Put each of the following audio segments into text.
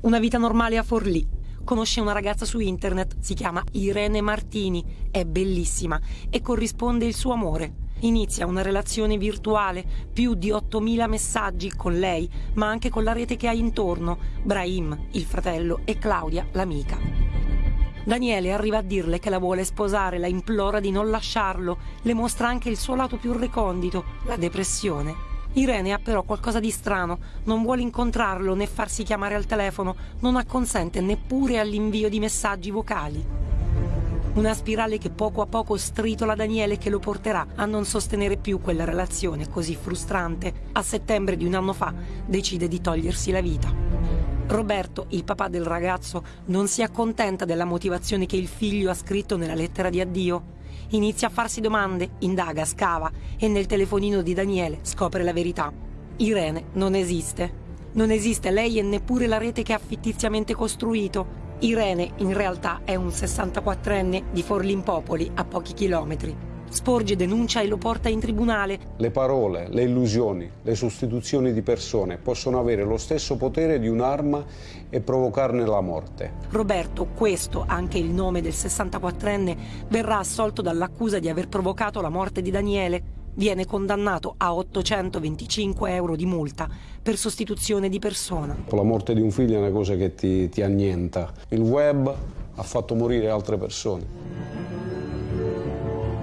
una vita normale a Forlì. Conosce una ragazza su internet, si chiama Irene Martini, è bellissima e corrisponde il suo amore. Inizia una relazione virtuale, più di 8.000 messaggi con lei, ma anche con la rete che ha intorno, Brahim, il fratello, e Claudia, l'amica. Daniele arriva a dirle che la vuole sposare, la implora di non lasciarlo, le mostra anche il suo lato più recondito, la depressione. Irene ha però qualcosa di strano, non vuole incontrarlo né farsi chiamare al telefono, non acconsente neppure all'invio di messaggi vocali. Una spirale che poco a poco stritola Daniele che lo porterà a non sostenere più quella relazione così frustrante. A settembre di un anno fa decide di togliersi la vita. Roberto, il papà del ragazzo, non si accontenta della motivazione che il figlio ha scritto nella lettera di addio. Inizia a farsi domande, indaga, scava e nel telefonino di Daniele scopre la verità. Irene non esiste. Non esiste lei e neppure la rete che ha fittiziamente costruito. Irene in realtà è un 64enne di Forlimpopoli a pochi chilometri. Sporge denuncia e lo porta in tribunale. Le parole, le illusioni, le sostituzioni di persone possono avere lo stesso potere di un'arma e provocarne la morte. Roberto, questo anche il nome del 64enne, verrà assolto dall'accusa di aver provocato la morte di Daniele. Viene condannato a 825 euro di multa per sostituzione di persona. La morte di un figlio è una cosa che ti, ti annienta. Il web ha fatto morire altre persone.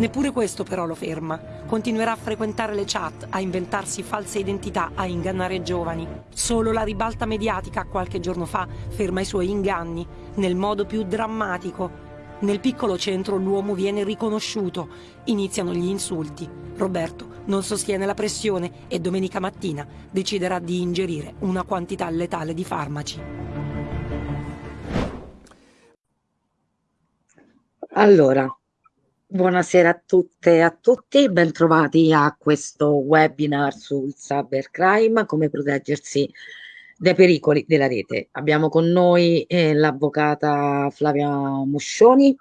Neppure questo però lo ferma. Continuerà a frequentare le chat, a inventarsi false identità, a ingannare giovani. Solo la ribalta mediatica qualche giorno fa ferma i suoi inganni, nel modo più drammatico. Nel piccolo centro l'uomo viene riconosciuto, iniziano gli insulti. Roberto non sostiene la pressione e domenica mattina deciderà di ingerire una quantità letale di farmaci. Allora, Buonasera a tutte e a tutti, bentrovati a questo webinar sul cybercrime, come proteggersi dai pericoli della rete. Abbiamo con noi eh, l'avvocata Flavia Muscioni,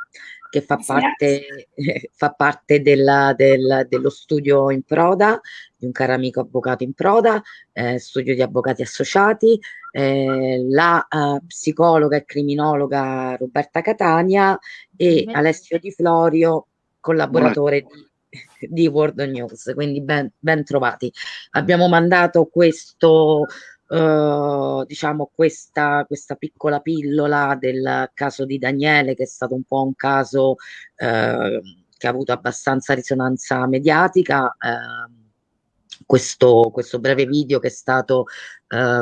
che fa parte, eh, fa parte della, del, dello studio in Proda, di un caro amico avvocato in Proda, eh, studio di avvocati associati, eh, la uh, psicologa e criminologa Roberta Catania e Alessio Di Florio, collaboratore di, di World News, quindi ben, ben trovati. Abbiamo mandato questo Uh, diciamo questa, questa, piccola pillola del caso di Daniele che è stato un po' un caso uh, che ha avuto abbastanza risonanza mediatica uh, questo, questo, breve video che è stato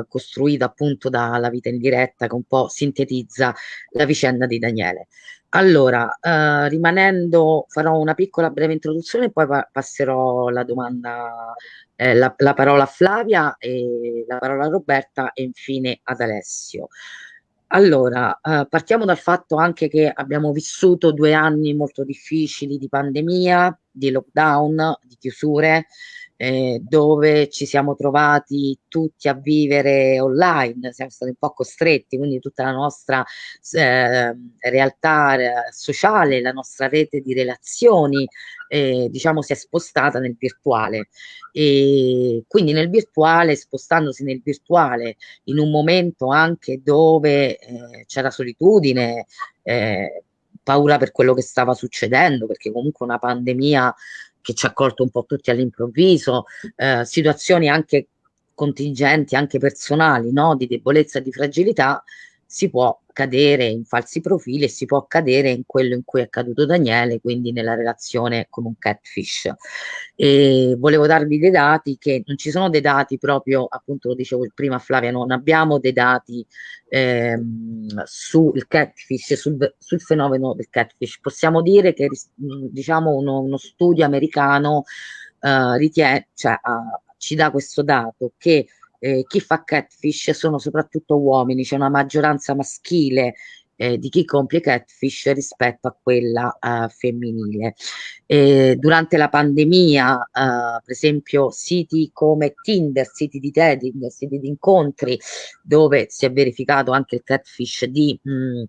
costruito appunto dalla vita in diretta che un po' sintetizza la vicenda di Daniele allora, eh, rimanendo, farò una piccola breve introduzione e poi pa passerò la domanda, eh, la, la, parola a Flavia e la parola a Roberta e infine ad Alessio. Allora, eh, partiamo dal fatto anche che abbiamo vissuto due anni molto difficili di pandemia, di lockdown, di chiusure, eh, dove ci siamo trovati tutti a vivere online, siamo stati un po' costretti, quindi tutta la nostra eh, realtà sociale, la nostra rete di relazioni, eh, diciamo, si è spostata nel virtuale. E quindi nel virtuale, spostandosi nel virtuale, in un momento anche dove eh, c'era solitudine, eh, paura per quello che stava succedendo, perché comunque una pandemia che ci ha colto un po' tutti all'improvviso, eh, situazioni anche contingenti, anche personali, no? di debolezza e di fragilità, si può cadere in falsi profili e si può cadere in quello in cui è caduto Daniele, quindi nella relazione con un catfish. E volevo darvi dei dati che non ci sono dei dati proprio, appunto lo dicevo prima Flavia, non abbiamo dei dati ehm, sul catfish, sul, sul, fenomeno del catfish. Possiamo dire che diciamo uno, uno studio americano eh, ritiene, cioè, uh, ci dà questo dato che eh, chi fa catfish sono soprattutto uomini, c'è una maggioranza maschile eh, di chi compie catfish rispetto a quella uh, femminile. Eh, durante la pandemia, uh, per esempio, siti come Tinder, siti di dating, siti di incontri, dove si è verificato anche il catfish di mh,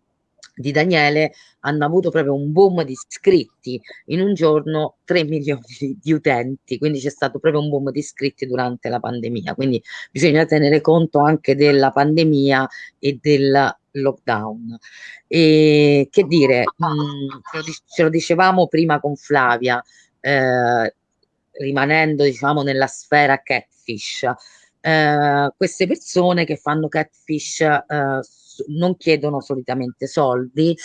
di Daniele hanno avuto proprio un boom di iscritti. In un giorno 3 milioni di utenti quindi c'è stato proprio un boom di iscritti durante la pandemia. Quindi bisogna tenere conto anche della pandemia e del lockdown. E che dire mh, mm, ce lo dicevamo prima con Flavia eh, rimanendo diciamo nella sfera catfish. Eh, queste persone che fanno catfish eh, non chiedono solitamente soldi,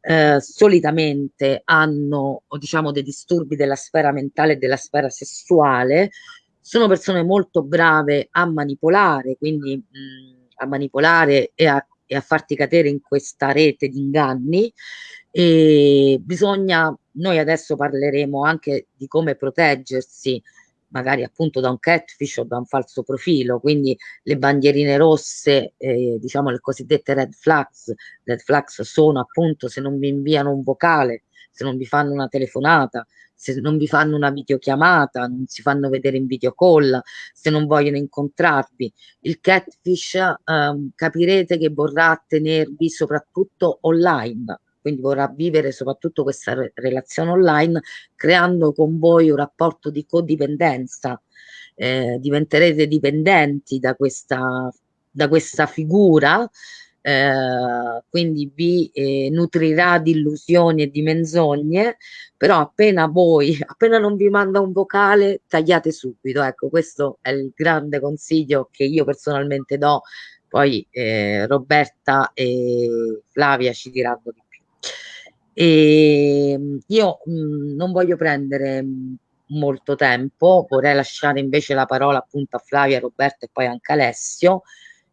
eh, solitamente hanno diciamo dei disturbi della sfera mentale e della sfera sessuale, sono persone molto brave a manipolare, quindi mh, a manipolare e a, e a farti cadere in questa rete di inganni. E bisogna, noi adesso parleremo anche di come proteggersi magari appunto da un catfish o da un falso profilo, quindi le bandierine rosse, eh, diciamo le cosiddette red flags, red flags sono appunto se non vi inviano un vocale, se non vi fanno una telefonata, se non vi fanno una videochiamata, non si fanno vedere in video call, se non vogliono incontrarvi. Il catfish eh, capirete che vorrà tenervi soprattutto online quindi vorrà vivere soprattutto questa re relazione online creando con voi un rapporto di codipendenza, eh, diventerete dipendenti da questa, da questa figura, eh, quindi vi eh, nutrirà di illusioni e di menzogne, però appena voi, appena non vi manda un vocale, tagliate subito. Ecco, questo è il grande consiglio che io personalmente do. Poi eh, Roberta e Flavia ci diranno di e ehm, io mh, mhmm, non voglio prendere mhmm, molto tempo, vorrei lasciare invece la parola appunto a Flavia, Roberto e poi anche Alessio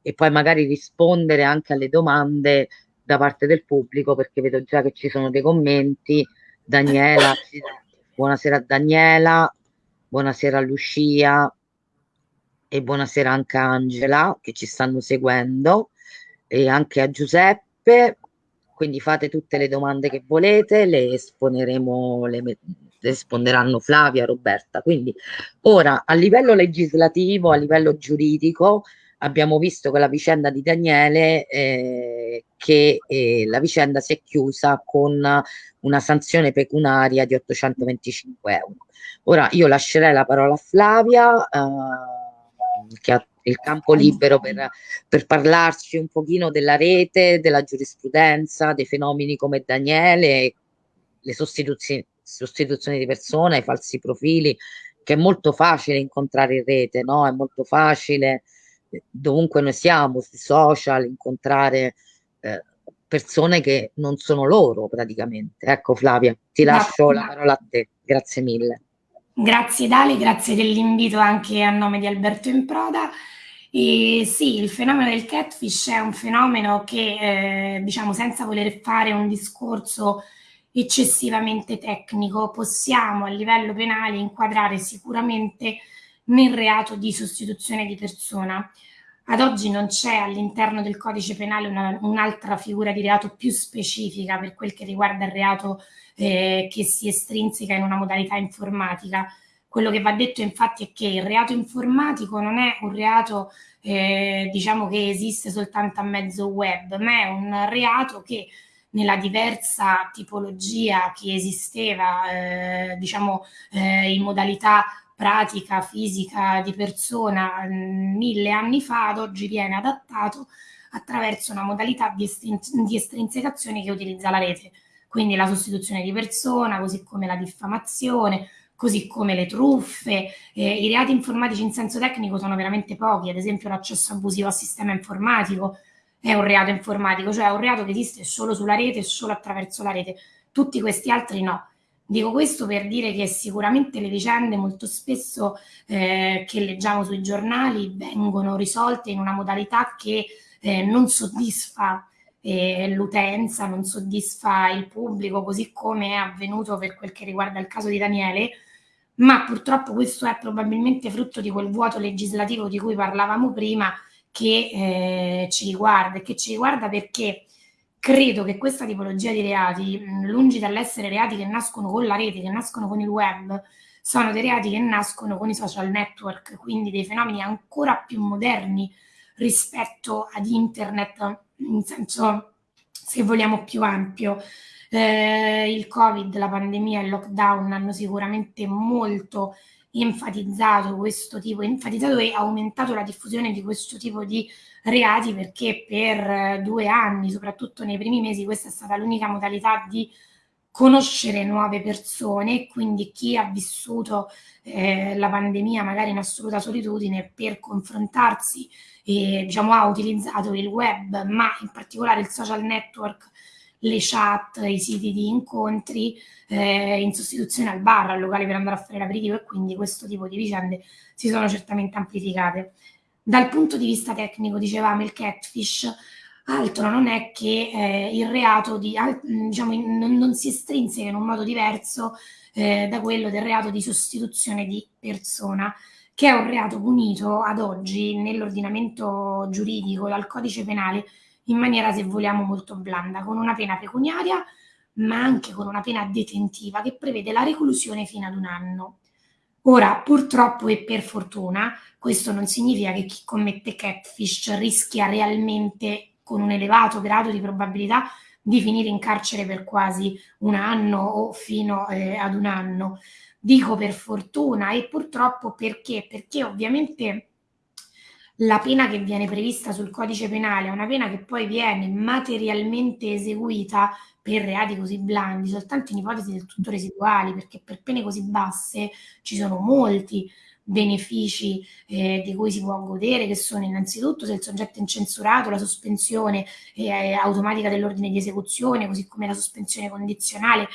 e poi magari rispondere anche alle domande da parte del pubblico perché vedo già che ci sono dei commenti. Daniela, buonasera a Daniela, buonasera a Lucia e buonasera anche a Angela che ci stanno seguendo e anche a Giuseppe quindi fate tutte le domande che volete, le esponeremo, le, risponderanno Flavia, Roberta. Quindi ora a livello legislativo, a livello giuridico, abbiamo visto con la vicenda di Daniele eh, che eh, la vicenda si è chiusa con una sanzione pecuniaria di 825 euro. Ora io lascerei la parola a Flavia eh, che ha il campo libero per, per, parlarci un pochino della rete, della giurisprudenza, dei fenomeni come Daniele, le sostituzioni, sostituzioni di persone, i falsi profili, che è molto facile incontrare in rete, no? È molto facile, dovunque noi siamo, sui social, incontrare eh, persone che non sono loro praticamente. Ecco Flavia, ti lascio la parola a te, grazie mille. Grazie Dali, grazie dell'invito anche a nome di Alberto Improda. E sì, il fenomeno del catfish è un fenomeno che, eh, diciamo, senza voler fare un discorso eccessivamente tecnico, possiamo a livello penale inquadrare sicuramente nel reato di sostituzione di persona. Ad oggi non c'è all'interno del codice penale un'altra figura di reato più specifica per quel che riguarda il reato eh, che si estrinseca in una modalità informatica. Quello che va detto infatti è che il reato informatico non è un reato eh, diciamo che esiste soltanto a mezzo web, ma è un reato che nella diversa tipologia che esisteva eh, diciamo eh, in modalità pratica, fisica, di persona mh, mille anni fa, ad oggi viene adattato attraverso una modalità di, estrin di estrinsecazione che utilizza la rete, quindi la sostituzione di persona, così come la diffamazione, così come le truffe. Eh, I reati informatici in senso tecnico sono veramente pochi, ad esempio l'accesso abusivo al sistema informatico è un reato informatico, cioè è un reato che esiste solo sulla rete e solo attraverso la rete. Tutti questi altri no. Dico questo per dire che sicuramente le vicende molto spesso eh, che leggiamo sui giornali vengono risolte in una modalità che eh, non soddisfa eh, l'utenza, non soddisfa il pubblico, così come è avvenuto per quel che riguarda il caso di Daniele, ma purtroppo questo è probabilmente frutto di quel vuoto legislativo di cui parlavamo prima che eh, ci riguarda e che ci riguarda perché credo che questa tipologia di reati, lungi dall'essere reati che nascono con la rete, che nascono con il web, sono dei reati che nascono con i social network, quindi dei fenomeni ancora più moderni rispetto ad internet, in senso se vogliamo, più ampio. Eh, il Covid, la pandemia e il lockdown hanno sicuramente molto enfatizzato questo tipo, enfatizzato e aumentato la diffusione di questo tipo di reati perché per due anni, soprattutto nei primi mesi, questa è stata l'unica modalità di conoscere nuove persone, quindi chi ha vissuto eh, la pandemia magari in assoluta solitudine per confrontarsi, eh, diciamo, ha utilizzato il web, ma in particolare il social network, le chat, i siti di incontri eh, in sostituzione al bar, al locale per andare a fare l'aperitivo e quindi questo tipo di vicende si sono certamente amplificate. Dal punto di vista tecnico, dicevamo, il catfish altro non è che eh, il reato di, diciamo, non, non, si estrinseca in un modo diverso eh, da quello del reato di sostituzione di persona, che è un reato punito ad oggi nell'ordinamento giuridico dal codice penale in maniera, se vogliamo, molto blanda, con una pena pecuniaria, ma anche con una pena detentiva che prevede la reclusione fino ad un anno. Ora, purtroppo e per fortuna, questo non significa che chi commette catfish rischia realmente con un elevato grado di probabilità di finire in carcere per quasi un anno o fino eh, ad un anno. Dico per fortuna e purtroppo perché? Perché ovviamente la pena che viene prevista sul codice penale è una pena che poi viene materialmente eseguita per reati così blandi, soltanto in ipotesi del tutto residuali, perché per pene così basse ci sono molti benefici eh, di cui si può godere, che sono innanzitutto se il soggetto è incensurato, la sospensione eh, automatica dell'ordine di esecuzione, così come la sospensione condizionale.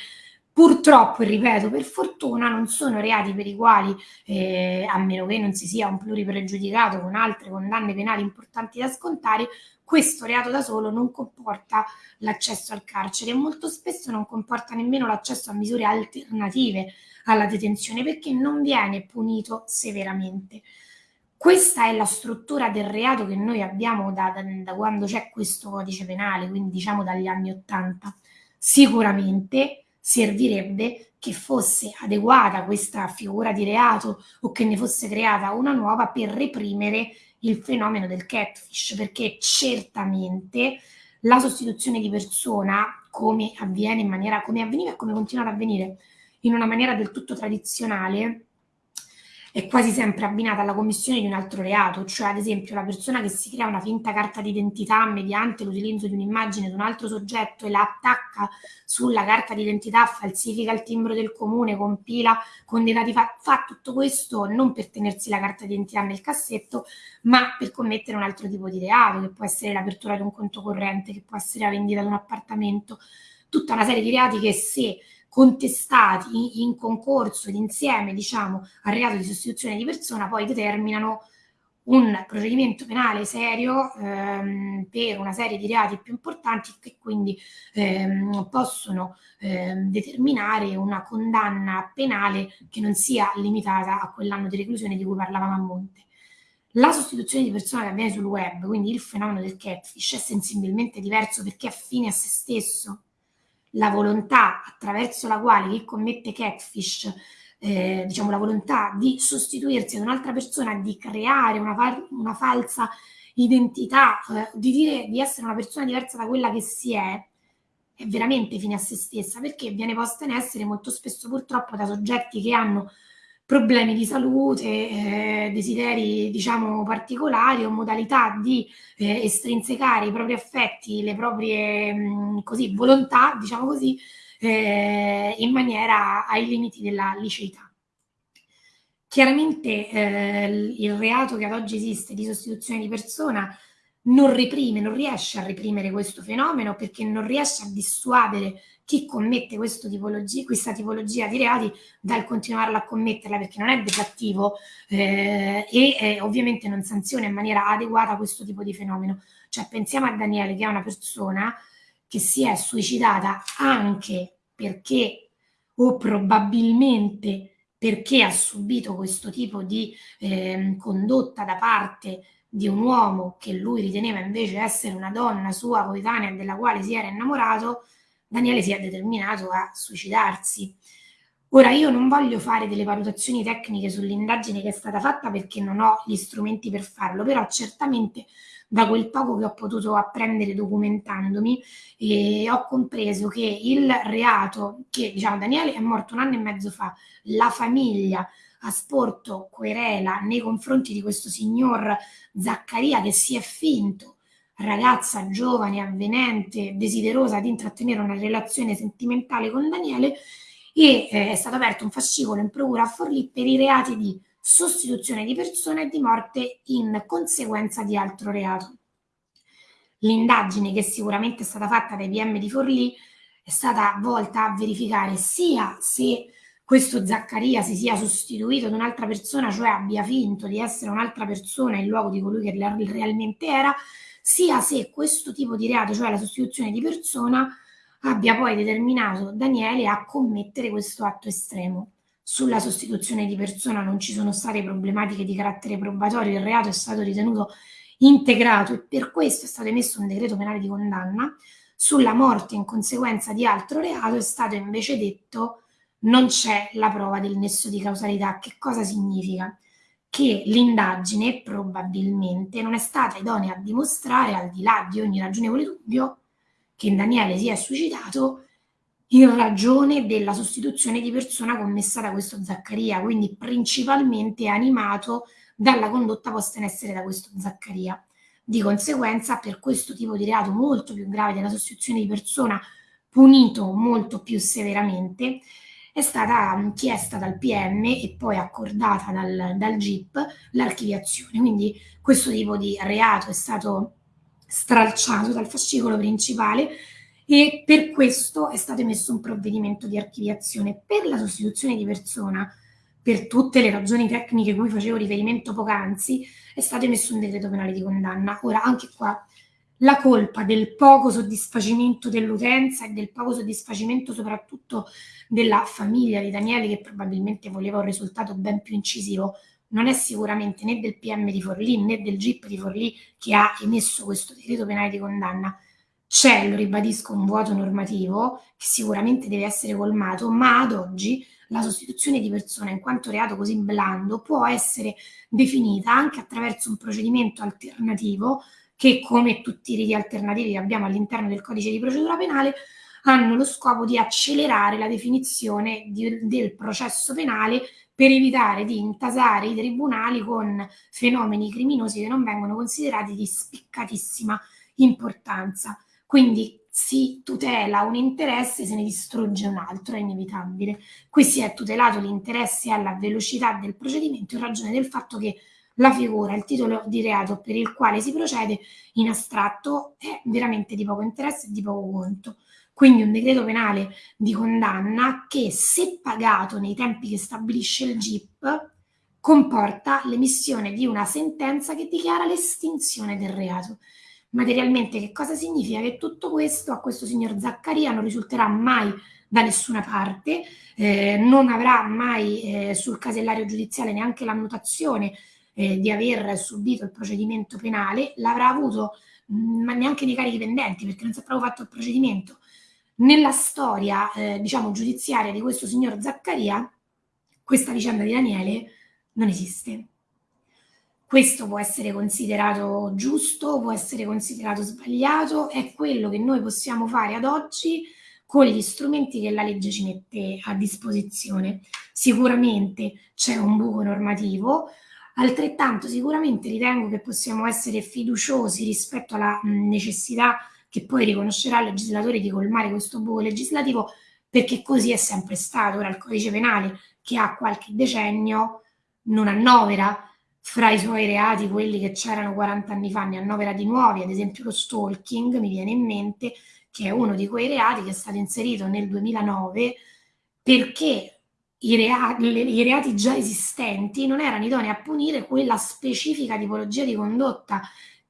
Purtroppo, e ripeto, per fortuna non sono reati per i quali, eh, a meno che non si sia un pluripregiudicato con altre condanne penali importanti da scontare, questo reato da solo non comporta l'accesso al carcere e molto spesso non comporta nemmeno l'accesso a misure alternative alla detenzione perché non viene punito severamente. Questa è la struttura del reato che noi abbiamo da, da, da quando c'è questo codice penale, quindi diciamo dagli anni Ottanta. Sicuramente servirebbe che fosse adeguata questa figura di reato o che ne fosse creata una nuova per reprimere il fenomeno del catfish, perché certamente la sostituzione di persona, come avviene in maniera, come avveniva e come continua ad avvenire in una maniera del tutto tradizionale, è quasi sempre abbinata alla commissione di un altro reato, cioè ad esempio la persona che si crea una finta carta d'identità mediante l'utilizzo di un'immagine di un altro soggetto e la attacca sulla carta d'identità, falsifica il timbro del comune, compila con dati fa, fa tutto questo non per tenersi la carta d'identità nel cassetto, ma per commettere un altro tipo di reato, che può essere l'apertura di un conto corrente, che può essere la vendita di un appartamento, tutta una serie di reati che se contestati in concorso ed insieme diciamo, al reato di sostituzione di persona poi determinano un procedimento penale serio ehm, per una serie di reati più importanti che quindi ehm, possono ehm, determinare una condanna penale che non sia limitata a quell'anno di reclusione di cui parlavamo a monte. La sostituzione di persona che avviene sul web, quindi il fenomeno del catfish, è sensibilmente diverso perché è fine a se stesso la volontà attraverso la quale chi commette catfish, eh, diciamo la volontà di sostituirsi ad un'altra persona, di creare una, una falsa identità, eh, di dire di essere una persona diversa da quella che si è, è veramente fine a se stessa, perché viene posta in essere molto spesso purtroppo da soggetti che hanno problemi di salute, eh, desideri diciamo particolari o modalità di eh, estrinsecare i propri affetti, le proprie mh, così, volontà, diciamo così, eh, in maniera ai limiti della liceità. Chiaramente eh, il reato che ad oggi esiste di sostituzione di persona non reprime, non riesce a reprimere questo fenomeno perché non riesce a dissuadere chi commette tipologia, questa tipologia di reati dal continuarla a commetterla perché non è deflattivo eh, e eh, ovviamente non sanziona in maniera adeguata questo tipo di fenomeno. Cioè pensiamo a Daniele che è una persona che si è suicidata anche perché o probabilmente perché ha subito questo tipo di eh, condotta da parte di un uomo che lui riteneva invece essere una donna sua coetanea della quale si era innamorato, Daniele si è determinato a suicidarsi. Ora io non voglio fare delle valutazioni tecniche sull'indagine che è stata fatta perché non ho gli strumenti per farlo, però certamente da quel poco che ho potuto apprendere documentandomi e ho compreso che il reato, che diciamo Daniele è morto un anno e mezzo fa, la famiglia ha sporto querela nei confronti di questo signor Zaccaria che si è finto ragazza giovane, avvenente, desiderosa di intrattenere una relazione sentimentale con Daniele e eh, è stato aperto un fascicolo in procura a Forlì per i reati di sostituzione di persona e di morte in conseguenza di altro reato. L'indagine che sicuramente è stata fatta dai PM di Forlì è stata volta a verificare sia se questo Zaccaria si sia sostituito ad un'altra persona, cioè abbia finto di essere un'altra persona in luogo di colui che realmente era, sia se questo tipo di reato, cioè la sostituzione di persona, abbia poi determinato Daniele a commettere questo atto estremo. Sulla sostituzione di persona non ci sono state problematiche di carattere probatorio, il reato è stato ritenuto integrato e per questo è stato emesso un decreto penale di condanna. Sulla morte in conseguenza di altro reato è stato invece detto non c'è la prova del nesso di causalità. Che cosa significa? Che l'indagine probabilmente non è stata idonea a dimostrare, al di là di ogni ragionevole dubbio, che Daniele si è suicidato in ragione della sostituzione di persona commessa da questo Zaccaria, quindi principalmente animato dalla condotta posta in essere da questo Zaccaria. Di conseguenza, per questo tipo di reato molto più grave della sostituzione di persona, punito molto più severamente, è stata chiesta dal PM e poi accordata dal, dal GIP l'archiviazione. Quindi questo tipo di reato è stato stralciato dal fascicolo principale e per questo è stato emesso un provvedimento di archiviazione per la sostituzione di persona per tutte le ragioni tecniche cui facevo riferimento poc'anzi è stato emesso un decreto penale di condanna ora anche qua la colpa del poco soddisfacimento dell'utenza e del poco soddisfacimento soprattutto della famiglia di Daniele che probabilmente voleva un risultato ben più incisivo non è sicuramente né del PM di Forlì né del GIP di Forlì che ha emesso questo decreto penale di condanna. C'è, lo ribadisco, un vuoto normativo che sicuramente deve essere colmato, ma ad oggi la sostituzione di persona in quanto reato così blando può essere definita anche attraverso un procedimento alternativo che come tutti i riti alternativi che abbiamo all'interno del codice di procedura penale hanno lo scopo di accelerare la definizione di, del processo penale per evitare di intasare i tribunali con fenomeni criminosi che non vengono considerati di spiccatissima importanza. Quindi si tutela un interesse, se ne distrugge un altro, è inevitabile. Qui si è tutelato l'interesse alla velocità del procedimento in ragione del fatto che la figura, il titolo di reato per il quale si procede in astratto è veramente di poco interesse e di poco conto. Quindi un decreto penale di condanna che, se pagato nei tempi che stabilisce il GIP, comporta l'emissione di una sentenza che dichiara l'estinzione del reato. Materialmente che cosa significa? Che tutto questo a questo signor Zaccaria non risulterà mai da nessuna parte, eh, non avrà mai eh, sul casellario giudiziale neanche l'annotazione eh, di aver subito il procedimento penale, l'avrà avuto mh, mm, ma neanche nei carichi pendenti perché non si è proprio fatto il procedimento. Nella storia, eh, diciamo, giudiziaria di questo signor Zaccaria, questa vicenda di Daniele non esiste. Questo può essere considerato giusto, può essere considerato sbagliato, è quello che noi possiamo fare ad oggi con gli strumenti che la legge ci mette a disposizione. Sicuramente c'è un buco normativo, Altrettanto sicuramente ritengo che possiamo essere fiduciosi rispetto alla necessità che poi riconoscerà il legislatore di colmare questo buco legislativo perché così è sempre stato. Ora il codice penale che ha qualche decennio non annovera fra i suoi reati quelli che c'erano 40 anni fa, ne annovera di nuovi, ad esempio lo stalking mi viene in mente che è uno di quei reati che è stato inserito nel 2009 perché i reati, le, i reati già esistenti non erano idonei a punire quella specifica tipologia di condotta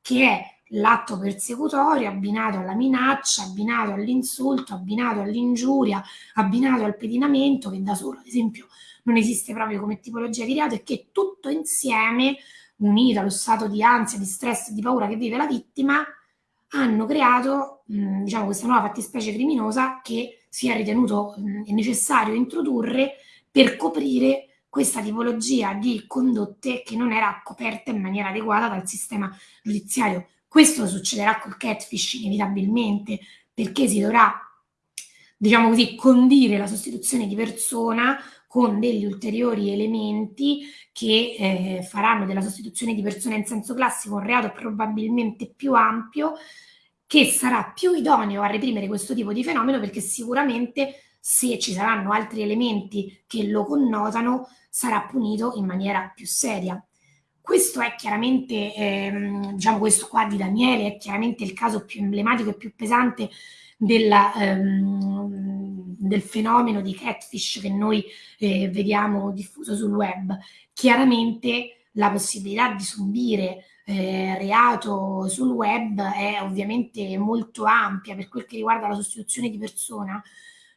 che è l'atto persecutorio abbinato alla minaccia, abbinato all'insulto, abbinato all'ingiuria, abbinato al pedinamento, che da solo, ad esempio, non esiste proprio come tipologia di reato e che tutto insieme, unito allo stato di ansia, di stress di paura che vive la vittima, hanno creato mh, diciamo, questa nuova fattispecie criminosa che si è ritenuto mh, necessario introdurre per coprire questa tipologia di condotte che non era coperta in maniera adeguata dal sistema giudiziario. Questo succederà col catfish inevitabilmente perché si dovrà, diciamo così, condire la sostituzione di persona con degli ulteriori elementi che eh, faranno della sostituzione di persona in senso classico un reato probabilmente più ampio che sarà più idoneo a reprimere questo tipo di fenomeno perché sicuramente se ci saranno altri elementi che lo connotano sarà punito in maniera più seria. Questo è chiaramente, ehm, diciamo questo qua di Daniele, è chiaramente il caso più emblematico e più pesante della, ehm, del fenomeno di catfish che noi eh, vediamo diffuso sul web. Chiaramente la possibilità di subire eh, reato sul web è ovviamente molto ampia per quel che riguarda la sostituzione di persona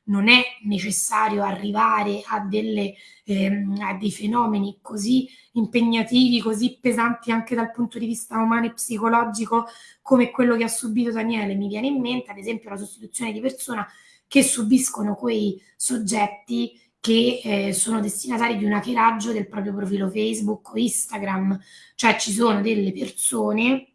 non è necessario arrivare a, delle, ehm, a dei fenomeni così impegnativi, così pesanti anche dal punto di vista umano e psicologico come quello che ha subito Daniele. Mi viene in mente, ad esempio, la sostituzione di persona che subiscono quei soggetti che eh, sono destinatari di un hackeraggio del proprio profilo Facebook o Instagram, cioè ci sono delle persone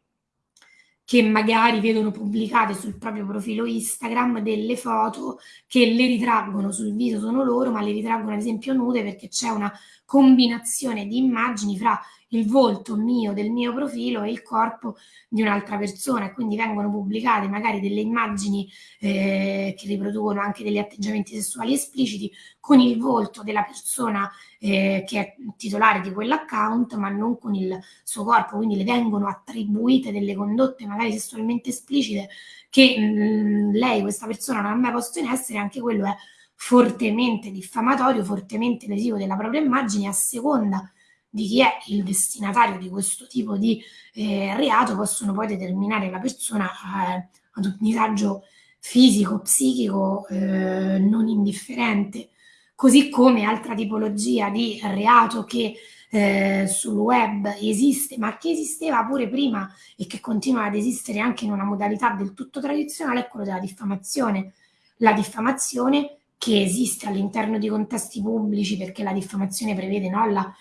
che magari vedono pubblicate sul proprio profilo Instagram delle foto che le ritraggono sul viso sono loro, ma le ritraggono ad esempio nude perché c'è una combinazione di immagini fra il volto mio del mio profilo e il corpo di un'altra persona. E quindi vengono pubblicate magari delle immagini eh, che riproducono anche degli atteggiamenti sessuali espliciti con il volto della persona eh, che è titolare di quell'account ma non con il suo corpo, quindi le vengono attribuite delle condotte magari sessualmente esplicite che mh, mm, lei, questa persona non ha mai posto in essere, anche quello è fortemente diffamatorio, fortemente lesivo della propria immagine a seconda di chi è il destinatario di questo tipo di eh, reato possono poi determinare la persona eh, ad un disagio fisico, psichico eh, non indifferente, così come altra tipologia di reato che eh, sul web esiste, ma che esisteva pure prima e che continua ad esistere anche in una modalità del tutto tradizionale, è quello della diffamazione. La diffamazione che esiste all'interno di contesti pubblici perché la diffamazione prevede no, la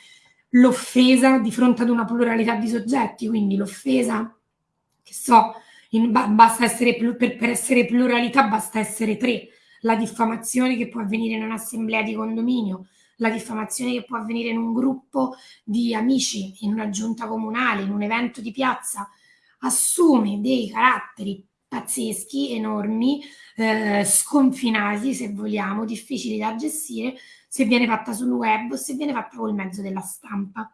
l'offesa di fronte ad una pluralità di soggetti, quindi l'offesa, che so, in, basta essere, per, per essere pluralità basta essere tre, la diffamazione che può avvenire in un'assemblea di condominio, la diffamazione che può avvenire in un gruppo di amici, in una giunta comunale, in un evento di piazza, assume dei caratteri pazzeschi, enormi, eh, sconfinati se vogliamo, difficili da gestire se viene fatta sul web o se viene fatta col mezzo della stampa.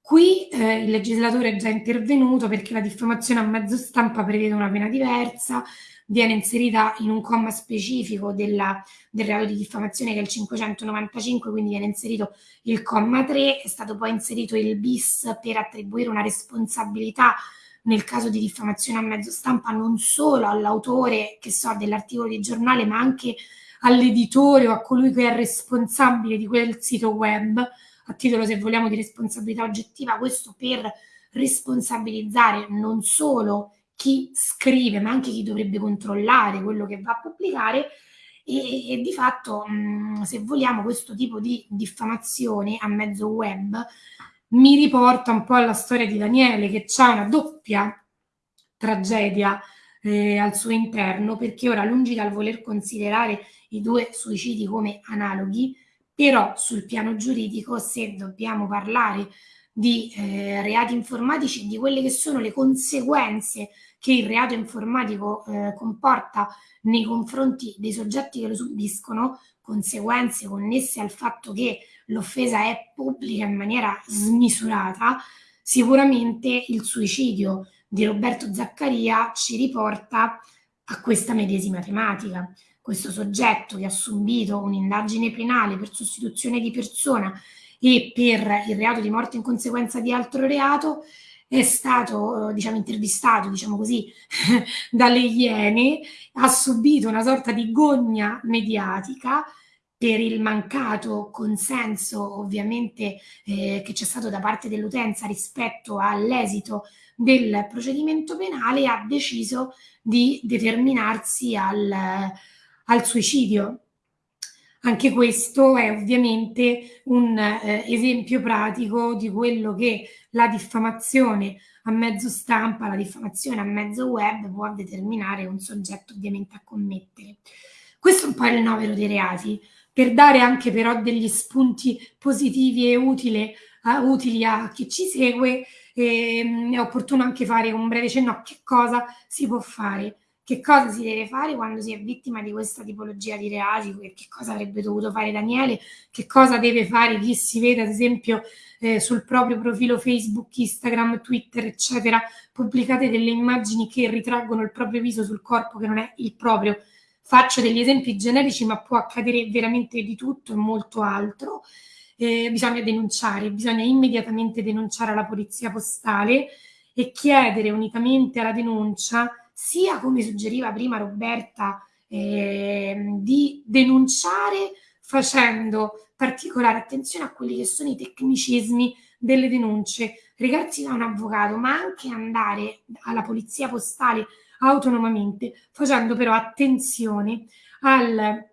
Qui eh, il legislatore è già intervenuto perché la diffamazione a mezzo stampa prevede una pena diversa, viene inserita in un comma specifico della, del reato di diffamazione che è il 595, quindi viene inserito il comma 3, è stato poi inserito il bis per attribuire una responsabilità nel caso di diffamazione a mezzo stampa non solo all'autore, so, dell'articolo di giornale, ma anche all'editore o a colui che è responsabile di quel sito web, a titolo se vogliamo di responsabilità oggettiva, questo per responsabilizzare non solo chi scrive, ma anche chi dovrebbe controllare quello che va a pubblicare. E, e di fatto, mh, se vogliamo, questo tipo di diffamazione a mezzo web mi riporta un po' alla storia di Daniele, che ha una doppia tragedia eh, al suo interno, perché ora, lungi dal voler considerare i due suicidi come analoghi, però sul piano giuridico, se dobbiamo parlare di eh, reati informatici, di quelle che sono le conseguenze che il reato informatico eh, comporta nei confronti dei soggetti che lo subiscono, conseguenze connesse al fatto che l'offesa è pubblica in maniera smisurata, sicuramente il suicidio di Roberto Zaccaria ci riporta a questa medesima tematica. Questo soggetto che ha subito un'indagine penale per sostituzione di persona e per il reato di morte in conseguenza di altro reato è stato diciamo intervistato diciamo così dalle Iene ha subito una sorta di gogna mediatica per il mancato consenso ovviamente eh, che c'è stato da parte dell'utenza rispetto all'esito del procedimento penale ha deciso di determinarsi al, al suicidio. Anche questo è ovviamente un eh, esempio pratico di quello che la diffamazione a mezzo stampa, la diffamazione a mezzo web può determinare un soggetto ovviamente a commettere. Questo è un po' il novero dei reati, per dare anche però degli spunti positivi e utili, uh, utili a chi ci segue, eh, è opportuno anche fare un breve cenno a che cosa si può fare che cosa si deve fare quando si è vittima di questa tipologia di reati, che cosa avrebbe dovuto fare Daniele, che cosa deve fare chi si vede ad esempio eh, sul proprio profilo Facebook, Instagram, Twitter, eccetera, pubblicate delle immagini che ritraggono il proprio viso sul corpo che non è il proprio. Faccio degli esempi generici, ma può accadere veramente di tutto e molto altro. Eh, bisogna denunciare, bisogna immediatamente denunciare alla polizia postale e chiedere unicamente alla denuncia sia come suggeriva prima Roberta, eh, di denunciare facendo particolare attenzione a quelli che sono i tecnicismi delle denunce, recarsi da un avvocato, ma anche andare alla polizia postale autonomamente, facendo però attenzione al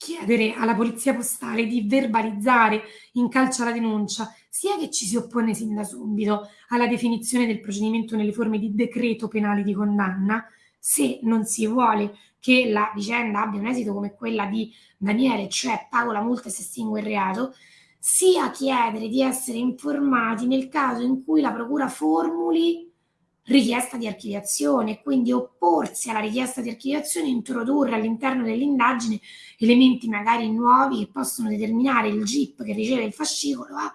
chiedere alla polizia postale di verbalizzare in calcia la denuncia, sia che ci si oppone sin da subito alla definizione del procedimento nelle forme di decreto penale di condanna, se non si vuole che la vicenda abbia un esito come quella di Daniele, cioè pago la multa e si estingue il reato, sia chiedere di essere informati nel caso in cui la procura formuli richiesta di archiviazione, quindi opporsi alla richiesta di archiviazione e introdurre all'interno dell'indagine elementi magari nuovi che possono determinare il GIP che riceve il fascicolo a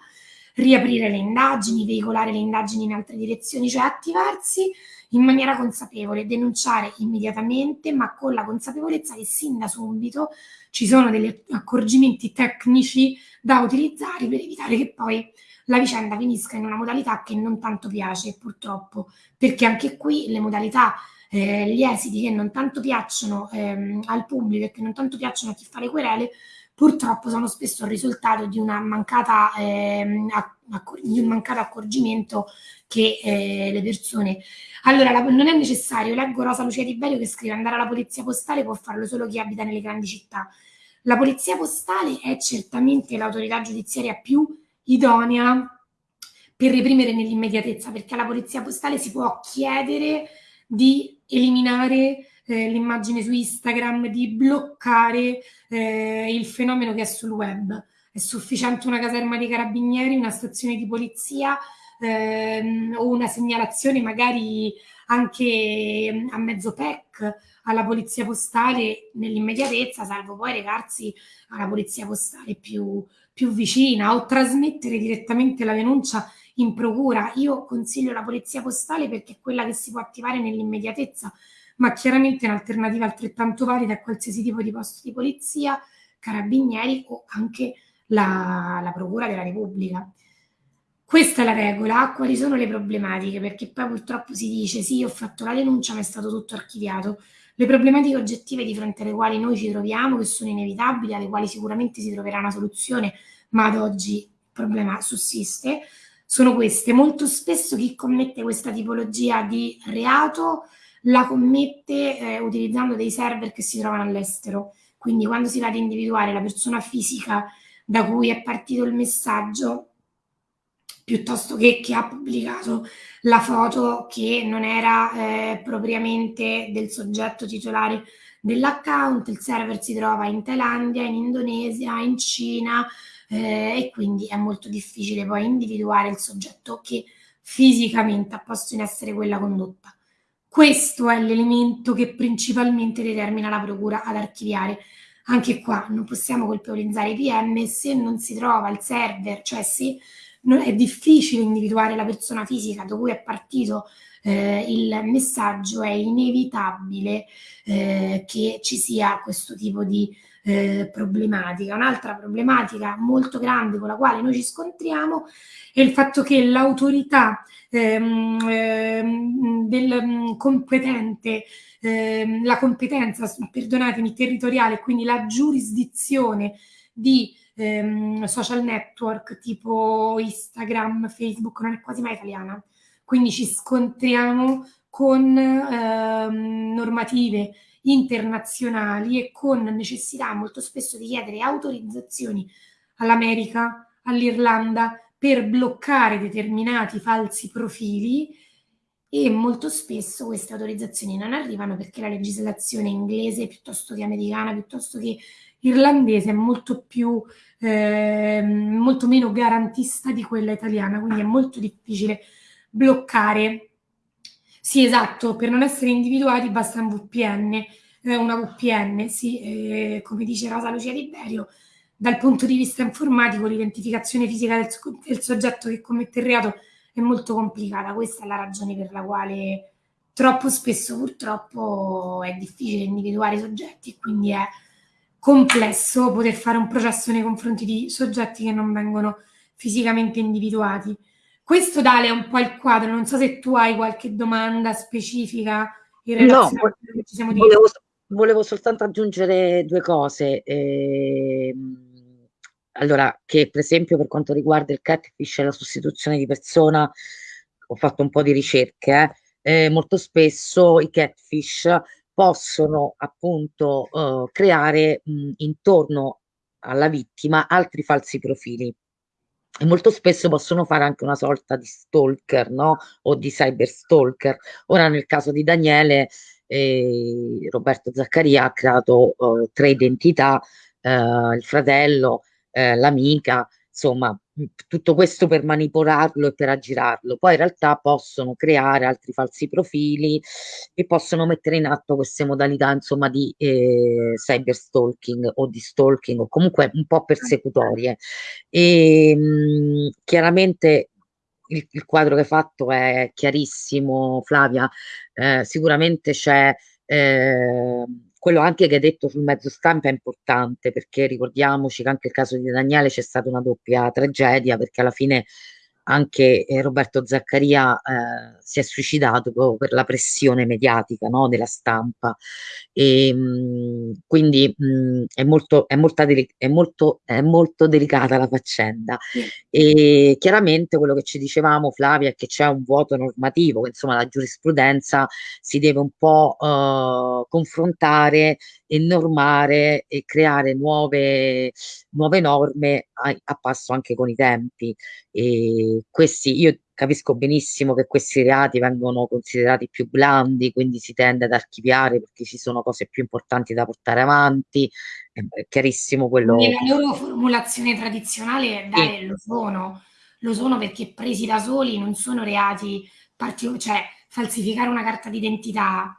riaprire le indagini, veicolare le indagini in altre direzioni, cioè attivarsi in maniera consapevole, denunciare immediatamente, ma con la consapevolezza che sin da subito ci sono degli accorgimenti tecnici da utilizzare per evitare che poi la vicenda finisca in una modalità che non tanto piace purtroppo, perché anche qui le modalità, eh, gli esiti che non tanto piacciono ehm, al pubblico e che non tanto piacciono a chi fa le querele, purtroppo sono spesso il risultato di, mancata, ehm, di un mancato accorgimento che eh, le persone... Allora, la, non è necessario, leggo Rosa Lucia Di Berio che scrive andare alla polizia postale può farlo solo chi abita nelle grandi città. La polizia postale è certamente l'autorità giudiziaria più idonea per reprimere nell'immediatezza, perché alla polizia postale si può chiedere di eliminare eh, l'immagine su Instagram, di bloccare eh, il fenomeno che è sul web. È sufficiente una caserma dei carabinieri, una stazione di polizia ehm, o una segnalazione magari anche a mezzo PEC alla polizia postale nell'immediatezza, salvo poi recarsi alla polizia postale più, più vicina o trasmettere direttamente la denuncia in procura. Io consiglio la polizia postale perché è quella che si può attivare nell'immediatezza, ma chiaramente un'alternativa altrettanto valida a qualsiasi tipo di posto di polizia, carabinieri o anche la, la Procura della Repubblica. Questa è la regola, quali sono le problematiche? Perché poi purtroppo si dice sì, ho fatto la denuncia, ma è stato tutto archiviato. Le problematiche oggettive di fronte alle quali noi ci troviamo, che sono inevitabili, alle quali sicuramente si troverà una soluzione, ma ad oggi il problema sussiste, sono queste. Molto spesso chi commette questa tipologia di reato la commette eh, utilizzando dei server che si trovano all'estero. Quindi quando si va ad individuare la persona fisica da cui è partito il messaggio, piuttosto che chi ha pubblicato la foto che non era eh, propriamente del soggetto titolare dell'account, il server si trova in Thailandia, in Indonesia, in Cina eh, e quindi è molto difficile poi individuare il soggetto che fisicamente ha posto in essere quella condotta. Questo è l'elemento che principalmente determina la procura ad archiviare. Anche qua non possiamo colpevolizzare i PM se non si trova il server, cioè se è difficile individuare la persona fisica da cui è partito eh, il messaggio, è inevitabile eh, che ci sia questo tipo di eh, problematica. Un'altra problematica molto grande con la quale noi ci scontriamo è il fatto che l'autorità ehm, ehm, del mm, competente, ehm, la competenza, perdonatemi, territoriale, quindi la giurisdizione di ehm, social network tipo Instagram, Facebook, non è quasi mai italiana. Quindi ci scontriamo con ehm, normative internazionali e con necessità molto spesso di chiedere autorizzazioni all'America, all'Irlanda per bloccare determinati falsi profili e molto spesso queste autorizzazioni non arrivano perché la legislazione inglese piuttosto che americana, piuttosto che irlandese è molto più eh, molto meno garantista di quella italiana, quindi è molto difficile bloccare. Sì, esatto, per non essere individuati basta un VPN, eh, una VPN, sì, eh, come dice Rosa Lucia Liberio, dal punto di vista informatico l'identificazione fisica del, del soggetto che commette il reato è molto complicata. Questa è la ragione per la quale troppo spesso purtroppo è difficile individuare i soggetti e quindi è complesso poter fare un processo nei confronti di soggetti che non vengono fisicamente individuati. Questo Dale è un po' il quadro, non so se tu hai qualche domanda specifica in relazione no, a quello che ci siamo volevo, volevo soltanto aggiungere due cose. Eh, allora, che per esempio per quanto riguarda il catfish e la sostituzione di persona, ho fatto un po' di ricerche, eh, eh, molto spesso i catfish possono appunto eh, creare mh, intorno alla vittima altri falsi profili e molto spesso possono fare anche una sorta di stalker, no? O di cyber stalker. Ora nel caso di Daniele, eh, Roberto Zaccaria ha creato eh, tre identità, eh, il fratello, eh, l'amica, insomma, tutto questo per manipolarlo e per aggirarlo. Poi in realtà possono creare altri falsi profili e possono mettere in atto queste modalità, insomma, di eh, cyber stalking o di stalking o comunque un po' persecutorie. E mh, chiaramente il, il, quadro che hai fatto è chiarissimo, Flavia. Eh, sicuramente c'è eh, quello anche che hai detto sul mezzo stampa è importante perché ricordiamoci che anche il caso di Daniele c'è stata una doppia tragedia perché alla fine anche eh, Roberto Zaccaria eh, si è suicidato proprio per la pressione mediatica no, della stampa e mh, mm, quindi mh, mm, è, molto, è, è, molto, è, molto, delicata la faccenda sì. e chiaramente quello che ci dicevamo Flavia è che c'è un vuoto normativo che insomma la giurisprudenza si deve un po' eh, confrontare e normare e creare nuove, nuove norme a, a passo anche con i tempi e questi, io capisco benissimo che questi reati vengono considerati più blandi, quindi si tende ad archiviare perché ci sono cose più importanti da portare avanti, è chiarissimo quello. Nella loro formulazione tradizionale, dai, sì. lo sono, lo sono perché presi da soli non sono reati cioè falsificare una carta d'identità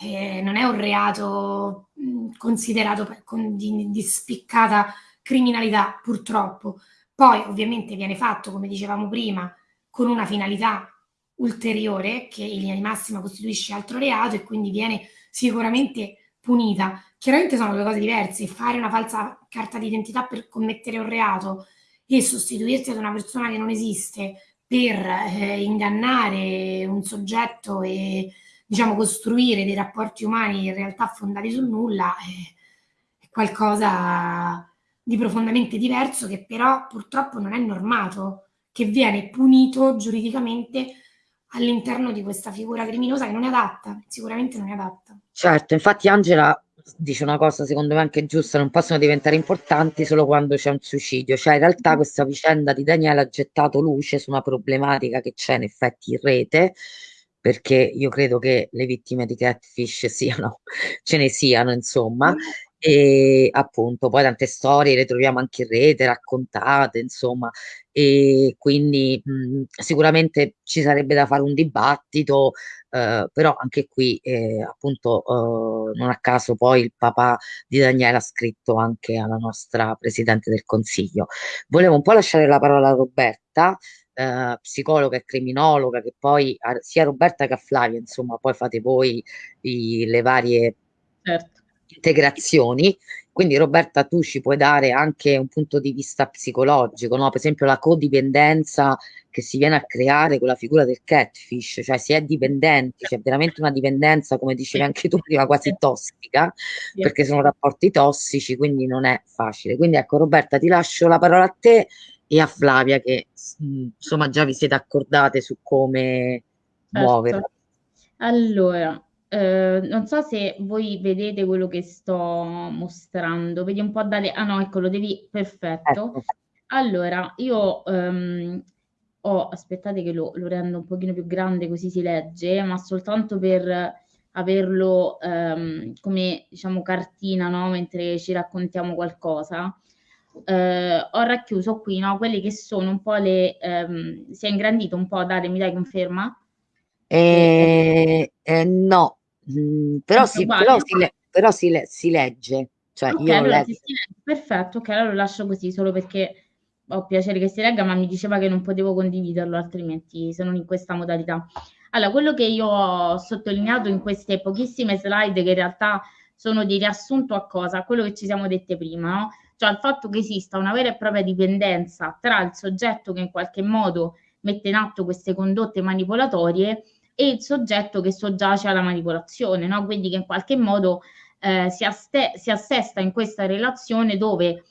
eh, non è un reato mh, considerato con, di, di spiccata criminalità, purtroppo poi ovviamente viene fatto, come dicevamo prima, con una finalità ulteriore che in linea di massima costituisce altro reato e quindi viene sicuramente punita. Chiaramente sono due cose diverse, fare una falsa carta d'identità per commettere un reato e sostituirsi ad una persona che non esiste per eh, ingannare un soggetto e diciamo costruire dei rapporti umani in realtà fondati sul nulla è, è qualcosa di profondamente diverso che però purtroppo non è normato, che viene punito giuridicamente all'interno di questa figura criminosa che non è adatta, sicuramente non è adatta. Certo, infatti Angela dice una cosa secondo me anche giusta, non possono diventare importanti solo quando c'è un suicidio, cioè in realtà questa vicenda di Daniele ha gettato luce su una problematica che c'è in effetti in rete, perché io credo che le vittime di catfish siano, ce ne siano insomma, e appunto poi tante storie le troviamo anche in rete raccontate insomma. E quindi mh, sicuramente ci sarebbe da fare un dibattito eh, però anche qui eh, appunto eh, non a caso poi il papà di Daniele ha scritto anche alla nostra presidente del consiglio. Volevo un po' lasciare la parola a Roberta eh, psicologa e criminologa che poi sia Roberta che a Flavia insomma poi fate voi i, le varie certo integrazioni. Quindi Roberta, tu ci puoi dare anche un punto di vista psicologico, no? per esempio la codipendenza che si viene a creare con la figura del catfish, cioè si è dipendenti, c'è veramente una dipendenza, come dicevi anche tu prima, quasi tossica, perché sono rapporti tossici, quindi non è facile. Quindi ecco Roberta, ti lascio la parola a te e a Flavia che insomma già vi siete accordate su come certo. muoverla. Allora, eh, non so se voi vedete quello che sto mostrando. Vedi un po' dalle... Ah no, ecco, lo devi... Perfetto. Ecco. Allora, io um, ho... Aspettate che lo, lo, rendo un pochino più grande così si legge, ma soltanto per averlo um, come, diciamo, cartina, no? Mentre ci raccontiamo qualcosa. Uh, ho racchiuso qui, no? Quelli che sono un po' le... Um, si è ingrandito un po', Dare, mi dai conferma? Eh, eh, no, mm, però, si, però, si, le, però si, le, si, legge. Cioè okay, io allora leggo. Perfetto, ok, allora lo lascio così solo perché ho piacere che si legga, ma mi diceva che non potevo condividerlo altrimenti se non in questa modalità. Allora, quello che io ho sottolineato in queste pochissime slide, che in realtà sono di riassunto a cosa? A quello che ci siamo dette prima, no? Cioè al fatto che esista una vera e propria dipendenza tra il soggetto che in qualche modo mette in atto queste condotte manipolatorie e il soggetto che soggiace alla manipolazione, no? quindi che in qualche modo eh, si, si assesta in questa relazione dove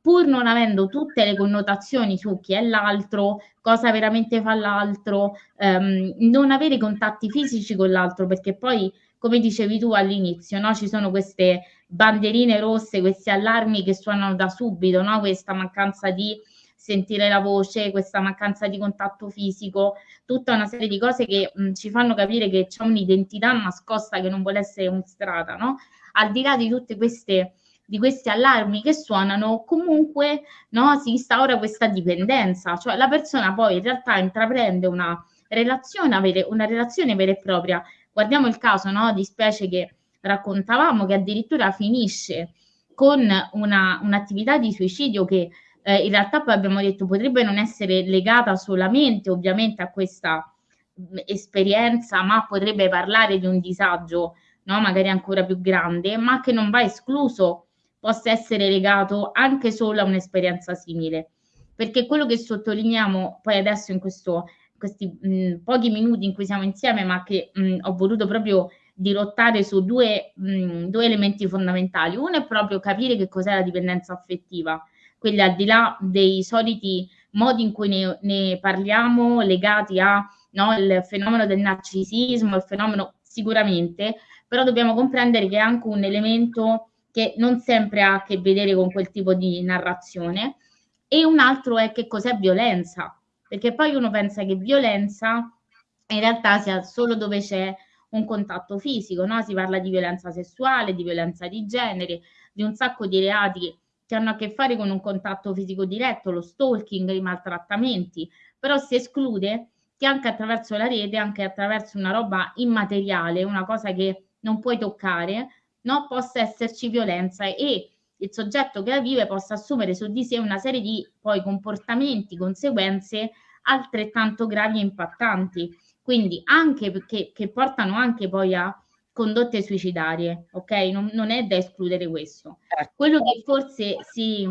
pur non avendo tutte le connotazioni su chi è l'altro, cosa veramente fa l'altro, ehm, non avere contatti fisici con l'altro, perché poi, come dicevi tu all'inizio, no? ci sono queste banderine rosse, questi allarmi che suonano da subito, no? questa mancanza di sentire la voce, questa mancanza di contatto fisico, tutta una serie di cose che mh, ci fanno capire che c'è un'identità nascosta che non vuole essere mostrata, no? Al di là di di questi allarmi che suonano, comunque no, si instaura questa dipendenza, cioè la persona poi in realtà intraprende una relazione, una relazione vera e propria. Guardiamo il caso no, di specie che raccontavamo che addirittura finisce con una, un'attività di suicidio che eh, in realtà poi abbiamo detto potrebbe non essere legata solamente ovviamente a questa mh, esperienza, ma potrebbe parlare di un disagio, no? magari ancora più grande, ma che non va escluso possa essere legato anche solo a un'esperienza simile. Perché quello che sottolineiamo poi adesso in questo, questi mh, pochi minuti in cui siamo insieme, ma che mh, ho voluto proprio dirottare su due, mh, due elementi fondamentali. Uno è proprio capire che cos'è la dipendenza affettiva, quindi al di là dei soliti modi in cui ne, ne parliamo legati al no, fenomeno del narcisismo, il fenomeno sicuramente, però dobbiamo comprendere che è anche un elemento che non sempre ha a che vedere con quel tipo di narrazione e un altro è che cos'è violenza, perché poi uno pensa che violenza in realtà sia solo dove c'è un contatto fisico, no? si parla di violenza sessuale, di violenza di genere, di un sacco di reati che hanno a che fare con un contatto fisico diretto, lo stalking, i maltrattamenti, però si esclude che anche attraverso la rete, anche attraverso una roba immateriale, una cosa che non puoi toccare, no, possa esserci violenza e il soggetto che la vive possa assumere su di sé una serie di poi comportamenti, conseguenze altrettanto gravi e impattanti. Quindi anche perché che portano anche poi a condotte suicidarie, ok? Non, non è da escludere questo. Certo. Quello che forse si,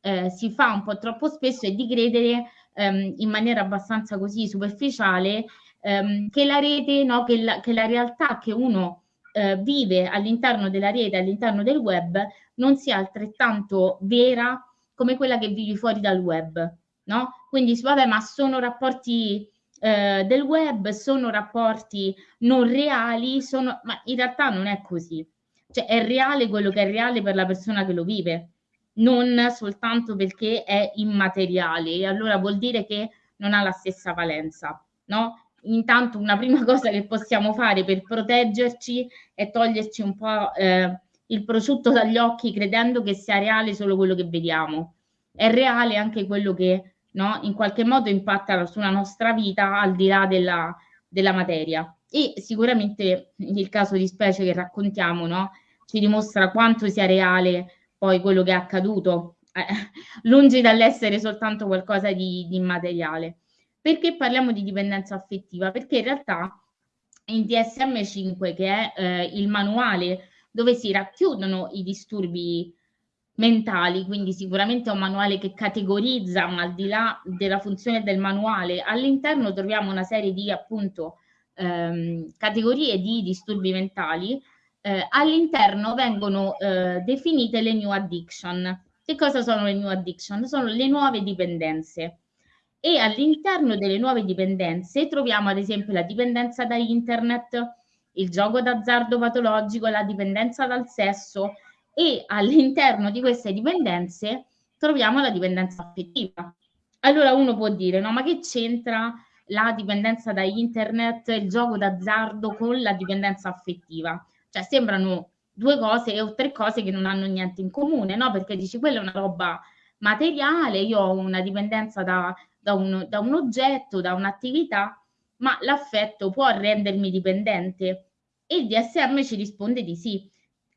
eh, si, fa un po' troppo spesso è di credere ehm, in maniera abbastanza così superficiale ehm, che la rete, no, che, la, che la realtà che uno eh, vive all'interno della rete, all'interno del web, non sia altrettanto vera come quella che vivi fuori dal web, no? Quindi, vabbè, ma sono rapporti eh, del web sono rapporti non reali, sono, ma in realtà non è così. Cioè è reale quello che è reale per la persona che lo vive, non soltanto perché è immateriale e allora vuol dire che non ha la stessa valenza, no? Intanto una prima cosa che possiamo fare per proteggerci è toglierci un po' eh, il prosciutto dagli occhi credendo che sia reale solo quello che vediamo. È reale anche quello che no? in qualche modo impattano sulla nostra vita al di là della, della materia. E sicuramente il caso di specie che raccontiamo no? ci dimostra quanto sia reale poi quello che è accaduto, eh, lungi dall'essere soltanto qualcosa di, di immateriale. Perché parliamo di dipendenza affettiva? Perché in realtà in DSM5, che è eh, il manuale dove si racchiudono i disturbi mentali, quindi sicuramente è un manuale che categorizza, ma al di là della funzione del manuale, all'interno troviamo una serie di appunto ehm, categorie di disturbi mentali. Eh, all'interno vengono eh, definite le new addiction. Che cosa sono le new addiction? Sono le nuove dipendenze. E all'interno delle nuove dipendenze troviamo ad esempio la dipendenza da internet, il gioco d'azzardo patologico, la dipendenza dal sesso e all'interno di queste dipendenze troviamo la dipendenza affettiva. Allora uno può dire, no, ma che c'entra la dipendenza da internet, il gioco d'azzardo con la dipendenza affettiva? Cioè sembrano due cose o tre cose che non hanno niente in comune, no? Perché dici quella è una roba materiale, io ho una dipendenza da, da, un, da un oggetto, da un'attività, ma l'affetto può rendermi dipendente? E il DSM ci risponde di sì,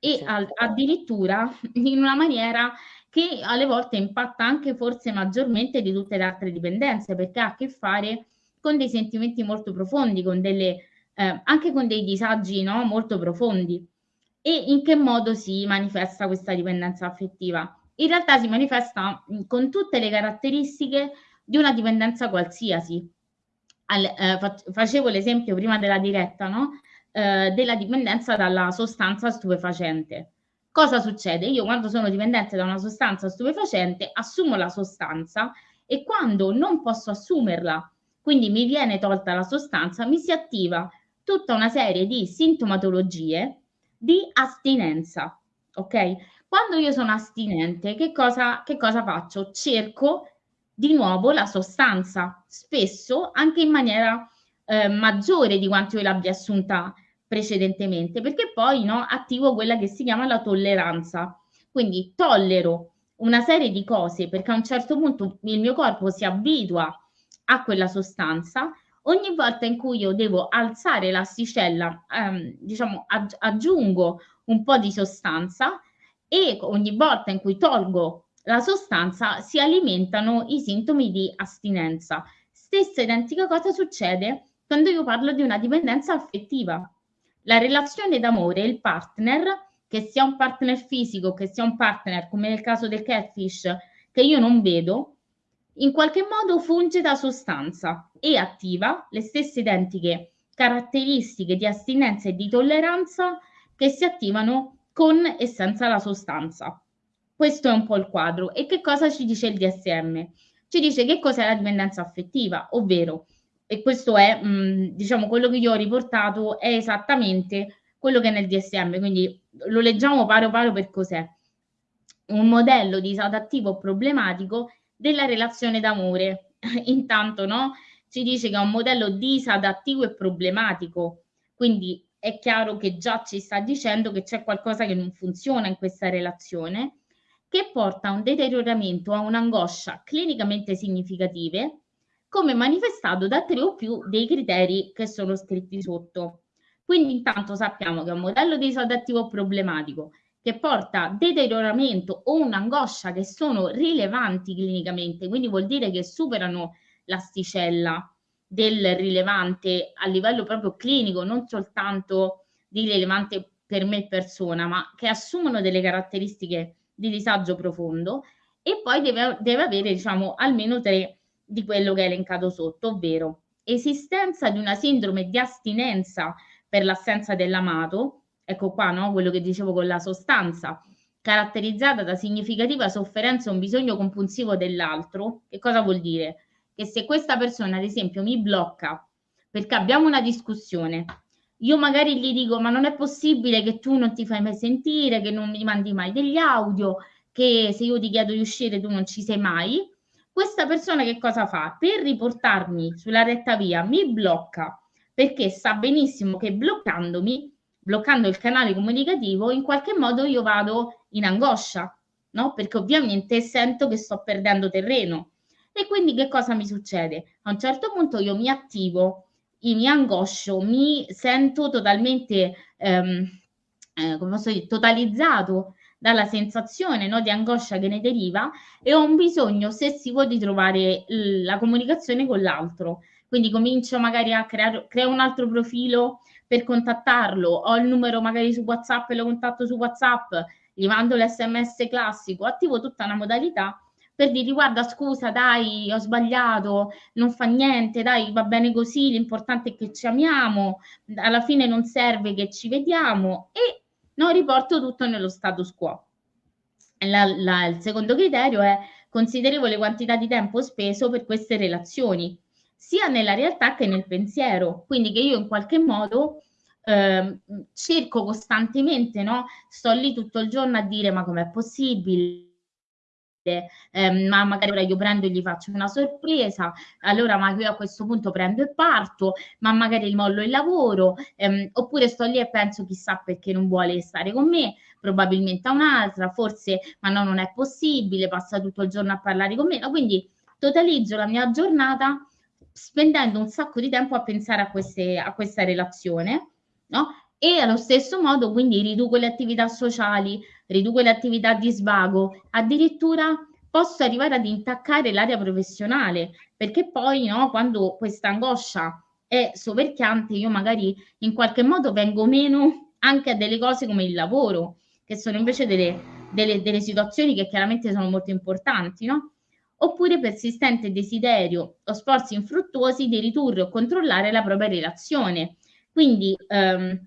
e al, addirittura in una maniera che alle volte impatta anche forse maggiormente di tutte le altre dipendenze, perché ha a che fare con dei sentimenti molto profondi, con delle, eh, anche con dei disagi no? molto profondi. E in che modo si manifesta questa dipendenza affettiva? In realtà si manifesta con tutte le caratteristiche di una dipendenza qualsiasi. Al, eh, facevo l'esempio prima della diretta, no? Eh, della dipendenza dalla sostanza stupefacente. Cosa succede? Io quando sono dipendente da una sostanza stupefacente assumo la sostanza e quando non posso assumerla, quindi mi viene tolta la sostanza, mi si attiva tutta una serie di sintomatologie di astinenza. Ok? Quando io sono astinente, che cosa, che cosa faccio? Cerco di nuovo la sostanza, spesso anche in maniera eh, maggiore di quanto io l'abbia assunta precedentemente, perché poi no, attivo quella che si chiama la tolleranza. Quindi tollero una serie di cose perché a un certo punto il mio corpo si abitua a quella sostanza. Ogni volta in cui io devo alzare l'asticella, ehm, diciamo, aggi- aggiungo un po' di sostanza e ogni volta in cui tolgo la sostanza si alimentano i sintomi di astinenza. Stessa identica cosa succede quando io parlo di una dipendenza affettiva. La relazione d'amore, il partner, che sia un partner fisico, che sia un partner, come nel caso del catfish, che io non vedo, in qualche modo funge da sostanza e attiva le stesse identiche caratteristiche di astinenza e di tolleranza che si attivano con e senza la sostanza. Questo è un po' il quadro. E che cosa ci dice il DSM? Ci dice che cos'è la dipendenza affettiva, ovvero e questo è, mh, mm, diciamo, quello che io ho riportato è esattamente quello che è nel DSM, quindi lo leggiamo paro paro per cos'è. Un modello disadattivo problematico della relazione d'amore. Intanto, no? Ci dice che è un modello disadattivo e problematico, quindi è chiaro che già ci sta dicendo che c'è qualcosa che non funziona in questa relazione, che porta a un deterioramento, a un'angoscia clinicamente significative, come manifestato da tre o più dei criteri che sono scritti sotto. Quindi intanto sappiamo che è un modello di disadattivo problematico che porta deterioramento o un'angoscia che sono rilevanti clinicamente, quindi vuol dire che superano l'asticella del rilevante a livello proprio clinico, non soltanto di rilevante per me persona, ma che assumono delle caratteristiche di disagio profondo e poi deve, deve avere diciamo almeno tre di quello che è elencato sotto, ovvero esistenza di una sindrome di astinenza per l'assenza dell'amato, ecco qua no? quello che dicevo con la sostanza, caratterizzata da significativa sofferenza o un bisogno compulsivo dell'altro, che cosa vuol dire? Che se questa persona, ad esempio, mi blocca perché abbiamo una discussione, io magari gli dico ma non è possibile che tu non ti fai mai sentire, che non mi mandi mai degli audio, che se io ti chiedo di uscire tu non ci sei mai, questa persona che cosa fa? Per riportarmi sulla retta via mi blocca perché sa benissimo che bloccandomi, bloccando il canale comunicativo, in qualche modo io vado in angoscia, no? Perché ovviamente sento che sto perdendo terreno. E quindi che cosa mi succede? A un certo punto io mi attivo, mi angoscio, mi sento totalmente, ehm, eh, come posso dire, totalizzato dalla sensazione no, di angoscia che ne deriva e ho un bisogno ossessivo di trovare la comunicazione con l'altro. Quindi comincio magari a creare un altro profilo per contattarlo, ho il numero magari su WhatsApp e lo contatto su WhatsApp, gli mando l'SMS classico, attivo tutta una modalità per dire guarda scusa dai ho sbagliato non fa niente dai va bene così l'importante è che ci amiamo alla fine non serve che ci vediamo e no, riporto tutto nello status quo. La, la, il secondo criterio è considerevole quantità di tempo speso per queste relazioni, sia nella realtà che nel pensiero, quindi che io in qualche modo eh, cerco costantemente, no? Sto lì tutto il giorno a dire ma com'è possibile? Eh, ma magari ora io prendo e gli faccio una sorpresa, allora ma io a questo punto prendo e parto, ma magari mollo il lavoro, ehm, oppure sto lì e penso chissà perché non vuole stare con me, probabilmente a un'altra, forse ma no, non è possibile, passa tutto il giorno a parlare con me, no? quindi totalizzo la mia giornata spendendo un sacco di tempo a pensare a, queste, a questa relazione, no? E allo stesso modo quindi riduco le attività sociali, riduco le attività di svago, addirittura posso arrivare ad intaccare l'area professionale, perché poi no, quando questa angoscia è soverchiante, io magari in qualche modo vengo meno anche a delle cose come il lavoro, che sono invece delle, delle, delle situazioni che chiaramente sono molto importanti, no? oppure persistente desiderio o sforzi infruttuosi di ridurre o controllare la propria relazione. Quindi ehm,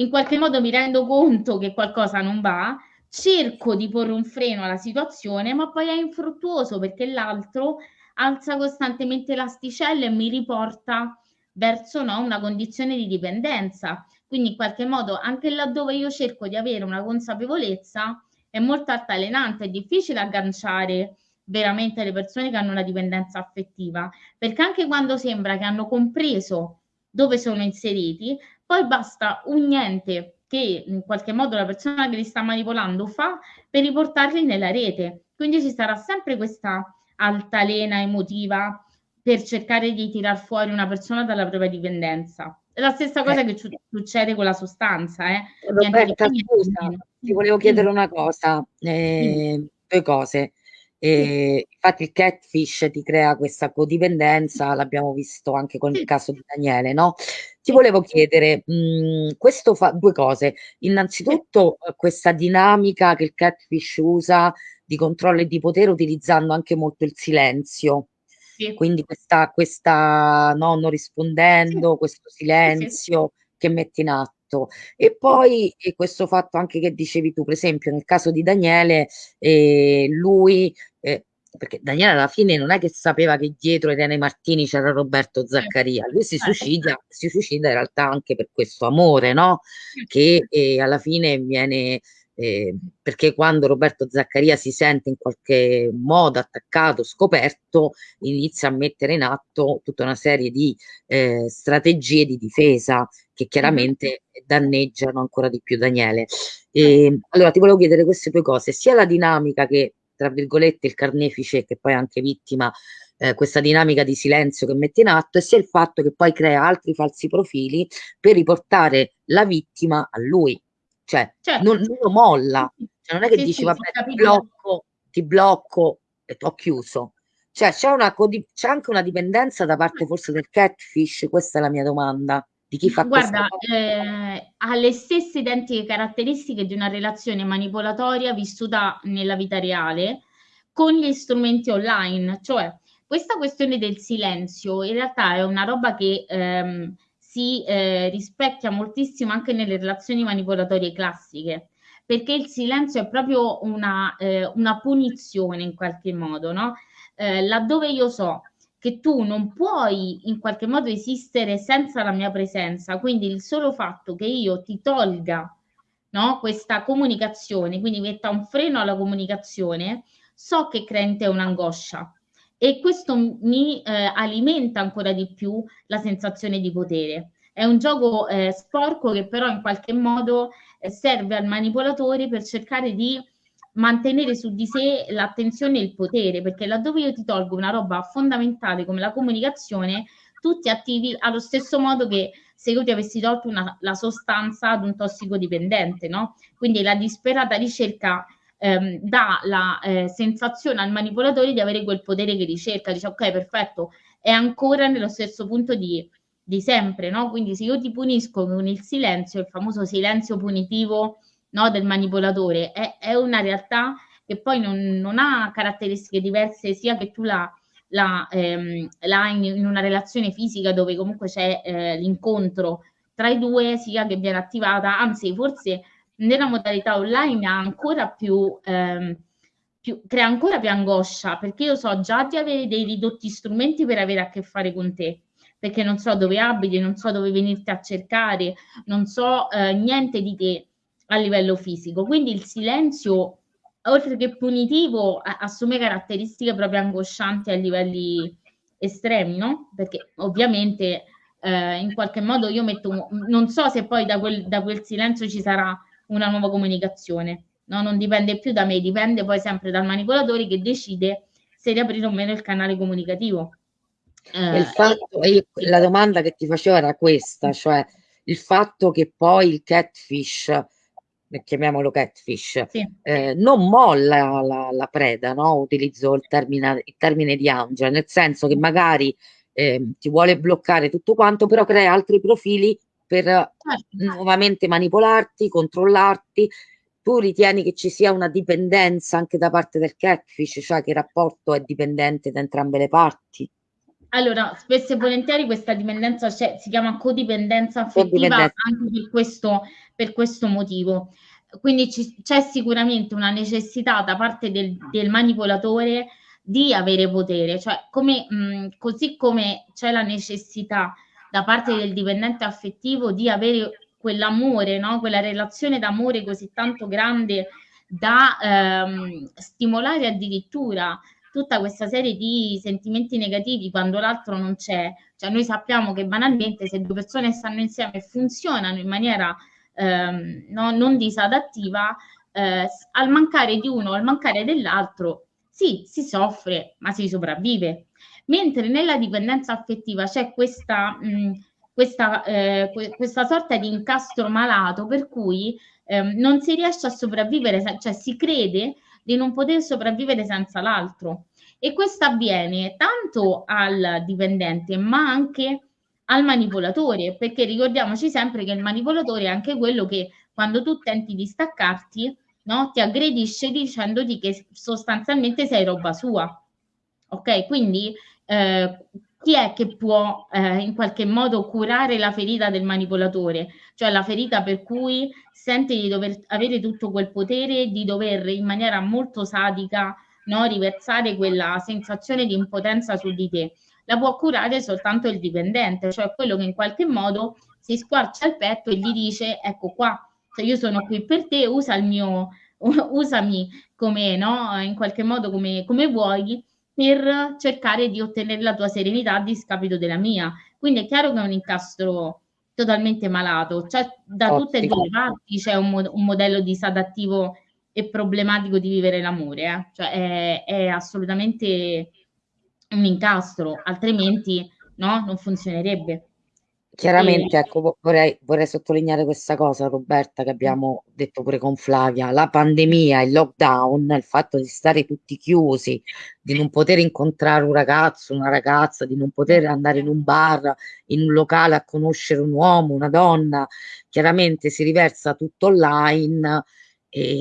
in qualche modo mi rendo conto che qualcosa non va, cerco di porre un freno alla situazione, ma poi è infruttuoso perché l'altro alza costantemente l'asticella e mi riporta verso no, una condizione di dipendenza. Quindi in qualche modo anche laddove io cerco di avere una consapevolezza è molto altalenante, è difficile agganciare veramente le persone che hanno una dipendenza affettiva, perché anche quando sembra che hanno compreso dove sono inseriti, poi basta un niente che in qualche modo la persona che li sta manipolando fa per riportarli nella rete. Quindi ci sarà sempre questa altalena emotiva per cercare di tirar fuori una persona dalla propria dipendenza. È la stessa cosa eh. che succede con la sostanza. Eh. Roberta, scusa, ti volevo chiedere una cosa, eh, due cose. E infatti il catfish ti crea questa codipendenza, l'abbiamo visto anche con il caso di Daniele, no? Ti volevo chiedere, mh, mhmm, questo fa due cose. Innanzitutto eh, questa dinamica che il catfish usa di controllo e di potere utilizzando anche molto il silenzio. Sì. Quindi questa, questa no, non rispondendo, sì. questo silenzio sì, che mette in atto. E poi e questo fatto anche che dicevi tu, per esempio, nel caso di Daniele, eh, lui, perché Daniele alla fine non è che sapeva che dietro Irene Martini c'era Roberto Zaccaria, lui si certo. suicida, si suicida in realtà anche per questo amore, no? Che eh, alla fine viene eh, perché quando Roberto Zaccaria si sente in qualche modo attaccato, scoperto, inizia a mettere in atto tutta una serie di eh, strategie di difesa che chiaramente danneggiano ancora di più Daniele. E, ehm, allora ti volevo chiedere queste due cose, sia la dinamica che, tra virgolette, il carnefice, che poi è anche vittima, eh, questa dinamica di silenzio che mette in atto, e sia il fatto che poi crea altri falsi profili per riportare la vittima a lui cioè certo. non, non, lo molla, cioè, non è che sì, dici sì, vabbè ti blocco, ti blocco e ho chiuso. Cioè c'è, una, c'è anche una dipendenza da parte forse del catfish, questa è la mia domanda. Di chi fa Guarda, eh, ha le stesse identiche caratteristiche di una relazione manipolatoria vissuta nella vita reale con gli strumenti online, cioè questa questione del silenzio in realtà è una roba che ehm, si eh, rispecchia moltissimo anche nelle relazioni manipolatorie classiche, perché il silenzio è proprio una, eh, una punizione in qualche modo, no? Eh, laddove io so che tu non puoi in qualche modo esistere senza la mia presenza, quindi il solo fatto che io ti tolga no, questa comunicazione, quindi metta un freno alla comunicazione, so che crea in te un'angoscia, e questo mi eh, alimenta ancora di più la sensazione di potere. È un gioco eh, sporco che però in qualche modo eh, serve al manipolatore per cercare di mantenere su di sé l'attenzione e il potere, perché laddove io ti tolgo una roba fondamentale come la comunicazione, tu ti attivi allo stesso modo che se io ti avessi tolto una, la sostanza ad un tossicodipendente, no? Quindi la disperata ricerca ehm, dà la eh, sensazione al manipolatore di avere quel potere che ricerca, dice ok perfetto, è ancora nello stesso punto di, di sempre, no? Quindi se io ti punisco con il silenzio, il famoso silenzio punitivo no, del manipolatore, è, è, una realtà che poi non, non, ha caratteristiche diverse sia che tu la, la, ehm, la in, in, una relazione fisica dove comunque c'è eh, l'incontro tra i due, sia che viene attivata, anzi forse nella modalità online ha ancora più, ehm, più, crea ancora più angoscia perché io so già di avere dei ridotti strumenti per avere a che fare con te. perché non so dove abiti, non so dove venirti a cercare, non so eh, niente di te a livello fisico. Quindi il silenzio, oltre che punitivo, assume caratteristiche proprio angoscianti a livelli estremi, no? Perché ovviamente eh, in qualche modo io metto, non so se poi da quel, da quel silenzio ci sarà una nuova comunicazione, no? non dipende più da me, dipende poi sempre dal manipolatore che decide se riaprire o meno il canale comunicativo. Eh, il fatto, io, la domanda che ti facevo era questa, cioè il fatto che poi il catfish, chiamiamolo catfish, sì. eh, non molla la, la preda, no? utilizzo il termine, il termine di Angela, nel senso che magari eh, ti vuole bloccare tutto quanto, però crea altri profili per certo. nuovamente manipolarti, controllarti. Tu ritieni che ci sia una dipendenza anche da parte del catfish, cioè che il rapporto è dipendente da entrambe le parti? Allora, spesso e volentieri questa dipendenza cioè, si chiama codipendenza affettiva anche per questo, per questo motivo. Quindi c'è sicuramente una necessità da parte del, del manipolatore di avere potere, cioè come, mh, così come c'è la necessità da parte del dipendente affettivo di avere quell'amore, no? quella relazione d'amore così tanto grande da ehm, stimolare addirittura tutta questa serie di sentimenti negativi quando l'altro non c'è. Cioè noi sappiamo che banalmente se due persone stanno insieme e funzionano in maniera ehm, no, non disadattiva, eh, al mancare di uno o al mancare dell'altro sì, si soffre, ma si sopravvive. Mentre nella dipendenza affettiva c'è questa, mh, questa, eh, questa sorta di incastro malato per cui eh, non si riesce a sopravvivere, cioè si crede di non poter sopravvivere senza l'altro. E questo avviene tanto al dipendente, ma anche al manipolatore, perché ricordiamoci sempre che il manipolatore è anche quello che quando tu tenti di staccarti, no? ti aggredisce dicendoti che sostanzialmente sei roba sua. Ok, quindi eh, chi è che può eh, in qualche modo curare la ferita del manipolatore, cioè la ferita per cui sente di dover avere tutto quel potere, di dover in maniera molto sadica no, riversare quella sensazione di impotenza su di te. La può curare soltanto il dipendente, cioè quello che in qualche modo si squarcia il petto e gli dice ecco qua, se io sono qui per te, usa il mio, usami come, no, in qualche modo come, come vuoi per cercare di ottenere la tua serenità a discapito della mia. Quindi è chiaro che è un incastro totalmente malato, cioè da Ottimo. tutte e due le parti c'è un, un, modello disadattivo e problematico di vivere l'amore, eh? cioè è, è, assolutamente un incastro, altrimenti no, non funzionerebbe. Chiaramente, ecco, vorrei, vorrei sottolineare questa cosa, Roberta, che abbiamo detto pure con Flavia, la pandemia, il lockdown, il fatto di stare tutti chiusi, di non poter incontrare un ragazzo, una ragazza, di non poter andare in un bar, in un locale a conoscere un uomo, una donna, chiaramente si riversa tutto online e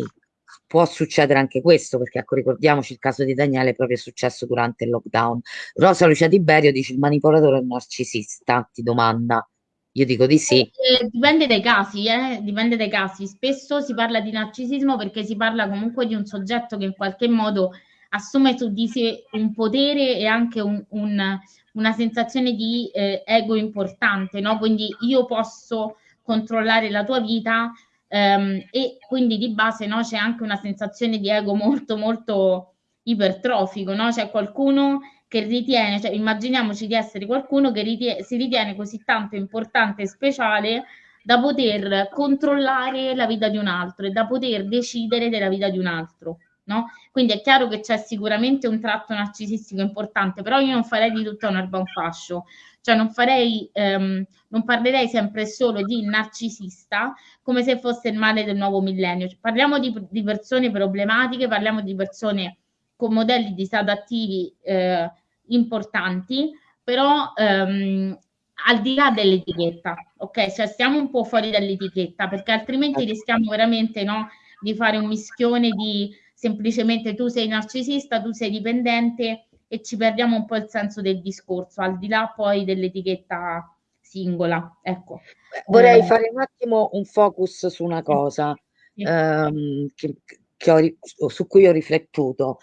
può succedere anche questo, perché ecco, ricordiamoci il caso di Daniele proprio è successo durante il lockdown. Rosa Lucia Tiberio dice il manipolatore è un narcisista, ti domanda. Io dico di sì. Eh, dipende dai casi, eh? dipende dai casi. Spesso si parla di narcisismo perché si parla comunque di un soggetto che in qualche modo assume su di sé un potere e anche un, un, una sensazione di eh, ego importante, no? Quindi io posso controllare la tua vita Um, e quindi di base no, c'è anche una sensazione di ego molto molto ipertrofico, no? C'è qualcuno che ritiene, cioè immaginiamoci di essere qualcuno che ritiene, si ritiene così tanto importante e speciale da poter controllare la vita di un altro e da poter decidere della vita di un altro. No? Quindi è chiaro che c'è sicuramente un tratto narcisistico importante, però io non farei di tutta un'erba un fascio, cioè non farei, ehm, non parlerei sempre solo di narcisista come se fosse il male del nuovo millennio. Cioè, parliamo di, di, persone problematiche, parliamo di persone con modelli disadattivi eh, importanti, però ehm, al di là dell'etichetta, ok? Cioè stiamo un po' fuori dall'etichetta perché altrimenti rischiamo veramente no, di fare un mischione di semplicemente tu sei narcisista, tu sei dipendente e ci perdiamo un po' il senso del discorso, al di là poi dell'etichetta singola. Ecco. Vorrei eh. fare un attimo un focus su una cosa sì. ehm, che, che ho, su cui ho riflettuto.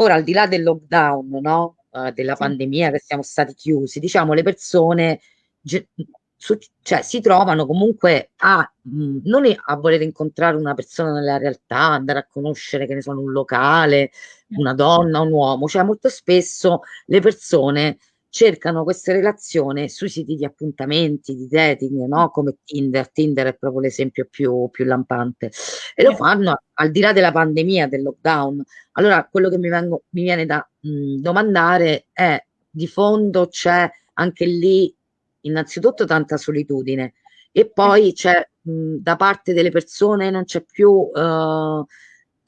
Ora, al di là del lockdown, no? Uh, della sì. pandemia che siamo stati chiusi, diciamo le persone su, cioè, si trovano comunque a mh, non a voler incontrare una persona nella realtà, andare a conoscere che ne sono un locale, una donna, un uomo, cioè molto spesso le persone cercano queste relazioni sui siti di appuntamenti, di dating, no? come Tinder. Tinder è proprio l'esempio più, più lampante. E lo fanno al di là della pandemia, del lockdown. Allora, quello che mi, vengo, mi viene da mh, domandare è, di fondo c'è anche lì innanzitutto tanta solitudine e poi c'è mh, da parte delle persone non c'è più... Uh,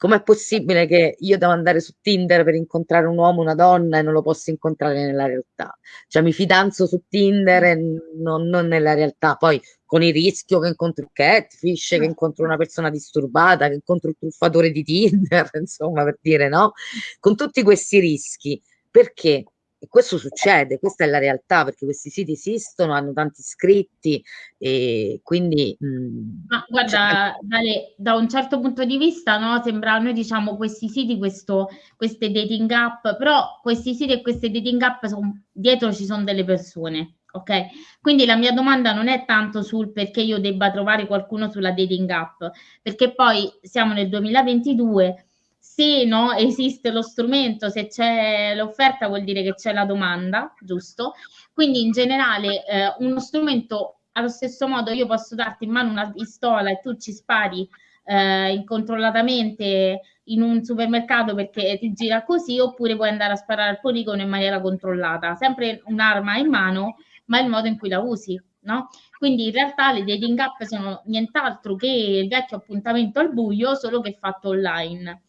com'è possibile che io devo andare su Tinder per incontrare un uomo, una donna e non lo posso incontrare nella realtà? Cioè mi fidanzo su Tinder e non, non nella realtà. Poi con il rischio che incontro il catfish, che incontro una persona disturbata, che incontro il truffatore di Tinder, insomma, per dire no? Con tutti questi rischi. Perché? E questo succede, questa è la realtà perché questi siti esistono, hanno tanti iscritti e quindi... Mh, Ma guarda, Dale, da un certo punto di vista no, sembra, noi diciamo questi siti, questo, queste dating app, però questi siti e queste dating app, son, dietro ci sono delle persone, ok? Quindi la mia domanda non è tanto sul perché io debba trovare qualcuno sulla dating app, perché poi siamo nel 2022 se no, esiste lo strumento, se c'è l'offerta vuol dire che c'è la domanda, giusto? Quindi in generale eh, uno strumento allo stesso modo io posso darti in mano una pistola e tu ci spari eh, incontrollatamente in un supermercato perché ti gira così oppure puoi andare a sparare al poligono in maniera controllata, sempre un'arma in mano, ma il modo in cui la usi. No? Quindi in realtà le dating app sono nient'altro che il vecchio appuntamento al buio, solo che fatto online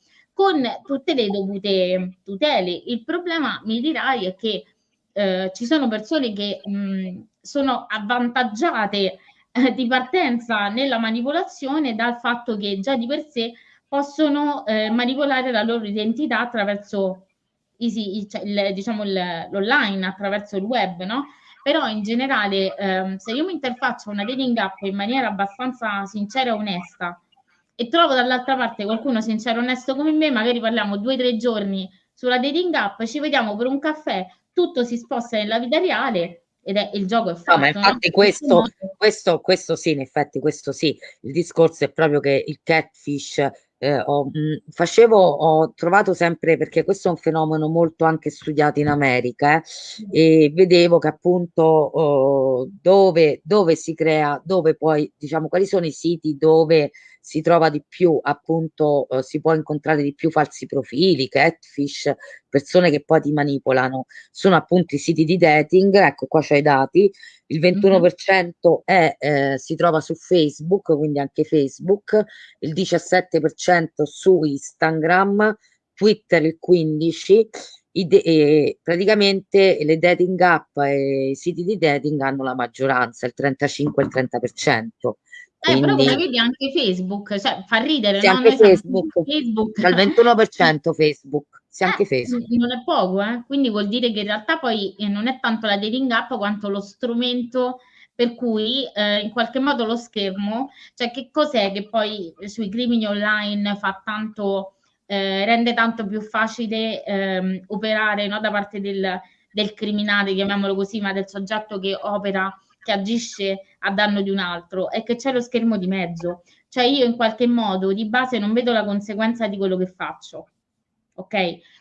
con tutte le dovute tutele. Il problema, mi dirai, è che eh, ci sono persone che mh, sono avvantaggiate eh, di partenza nella manipolazione dal fatto che già di per sé possono eh, manipolare la loro identità attraverso cioè, diciamo l'online, attraverso il web, no? Però in generale, ehm, se io mi interfaccio a una dating app in maniera abbastanza sincera e onesta, e trovo dall'altra parte qualcuno sincero e onesto come me, magari parliamo due o tre giorni sulla dating app, ci vediamo per un caffè, tutto si sposta nella vita reale ed è il gioco è fatto. No, ma infatti no? questo, questo, questo sì, in effetti questo sì, il discorso è proprio che il catfish eh, ho, mh, facevo, ho trovato sempre, perché questo è un fenomeno molto anche studiato in America, eh, e vedevo che appunto oh, dove, dove si crea, dove poi, diciamo, quali sono i siti dove si trova di più, appunto, eh, si può incontrare di più falsi profili, catfish, persone che poi ti manipolano. Sono appunto i siti di dating, ecco qua c'è i dati, il 21% è, eh, si trova su Facebook, quindi anche Facebook, il 17% su Instagram, Twitter il 15%, eh, praticamente le dating app e i siti di dating hanno la maggioranza, il 35 e il 30%. Eh, però come vedi anche Facebook, cioè fa ridere, sì, no? anche Facebook, Facebook. Dal 21% Facebook, sì, anche eh, Facebook. Non è poco, eh? Quindi vuol dire che in realtà poi eh, non è tanto la dating app quanto lo strumento per cui eh, in qualche modo lo schermo, cioè che cos'è che poi sui crimini online fa tanto, eh, rende tanto più facile ehm, operare no, da parte del, del criminale, chiamiamolo così, ma del soggetto che opera che agisce a danno di un altro è che c'è lo schermo di mezzo. Cioè io in qualche modo di base non vedo la conseguenza di quello che faccio. Ok?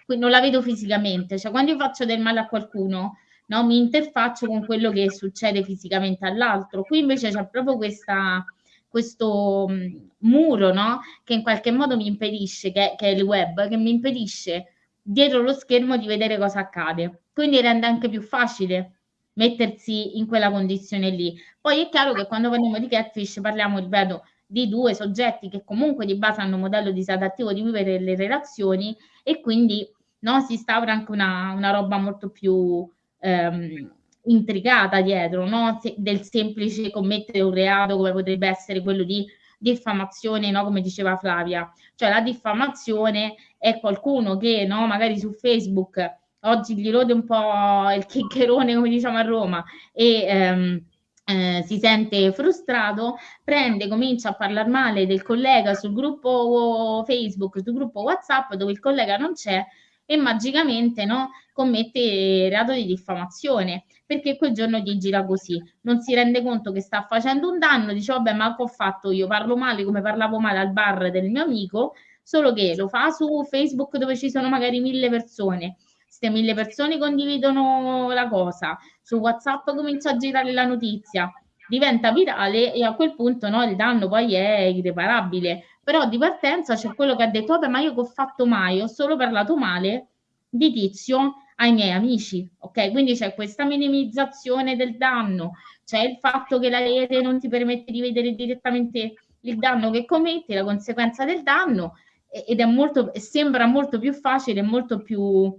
Quindi non la vedo fisicamente. Cioè quando io faccio del male a qualcuno, no, mi interfaccio con quello che succede fisicamente all'altro. Qui invece c'è proprio questa, questo mh, muro, no? Che in qualche modo mi impedisce, che, che è il web, che mi impedisce dietro lo schermo di vedere cosa accade. Quindi rende anche più facile mettersi in quella condizione lì. Poi è chiaro che quando parliamo di catfish parliamo, ripeto, di due soggetti che comunque di base hanno un modello disadattivo di vivere le relazioni e quindi no, si instaura anche una, una roba molto più ehm, intricata dietro, no? Se, del semplice commettere un reato come potrebbe essere quello di diffamazione, no? come diceva Flavia. Cioè la diffamazione è qualcuno che no, magari su Facebook oggi gli rode un po' il chiccherone, come diciamo a Roma, e ehm, eh, si sente frustrato, prende, comincia a parlare male del collega sul gruppo Facebook, sul gruppo WhatsApp dove il collega non c'è e magicamente no, commette reato di diffamazione perché quel giorno gli gira così, non si rende conto che sta facendo un danno, dice vabbè ma che ho fatto io, parlo male come parlavo male al bar del mio amico, solo che lo fa su Facebook dove ci sono magari mille persone, queste mille persone condividono la cosa, su WhatsApp comincia a girare la notizia, diventa virale e a quel punto no, il danno poi è irreparabile. Però di partenza c'è quello che ha detto, vabbè, ma io che ho fatto mai, ho solo parlato male di tizio ai miei amici, ok? Quindi c'è questa minimizzazione del danno, c'è il fatto che la rete non ti permette di vedere direttamente il danno che commetti, la conseguenza del danno, ed è molto, sembra molto più facile, molto più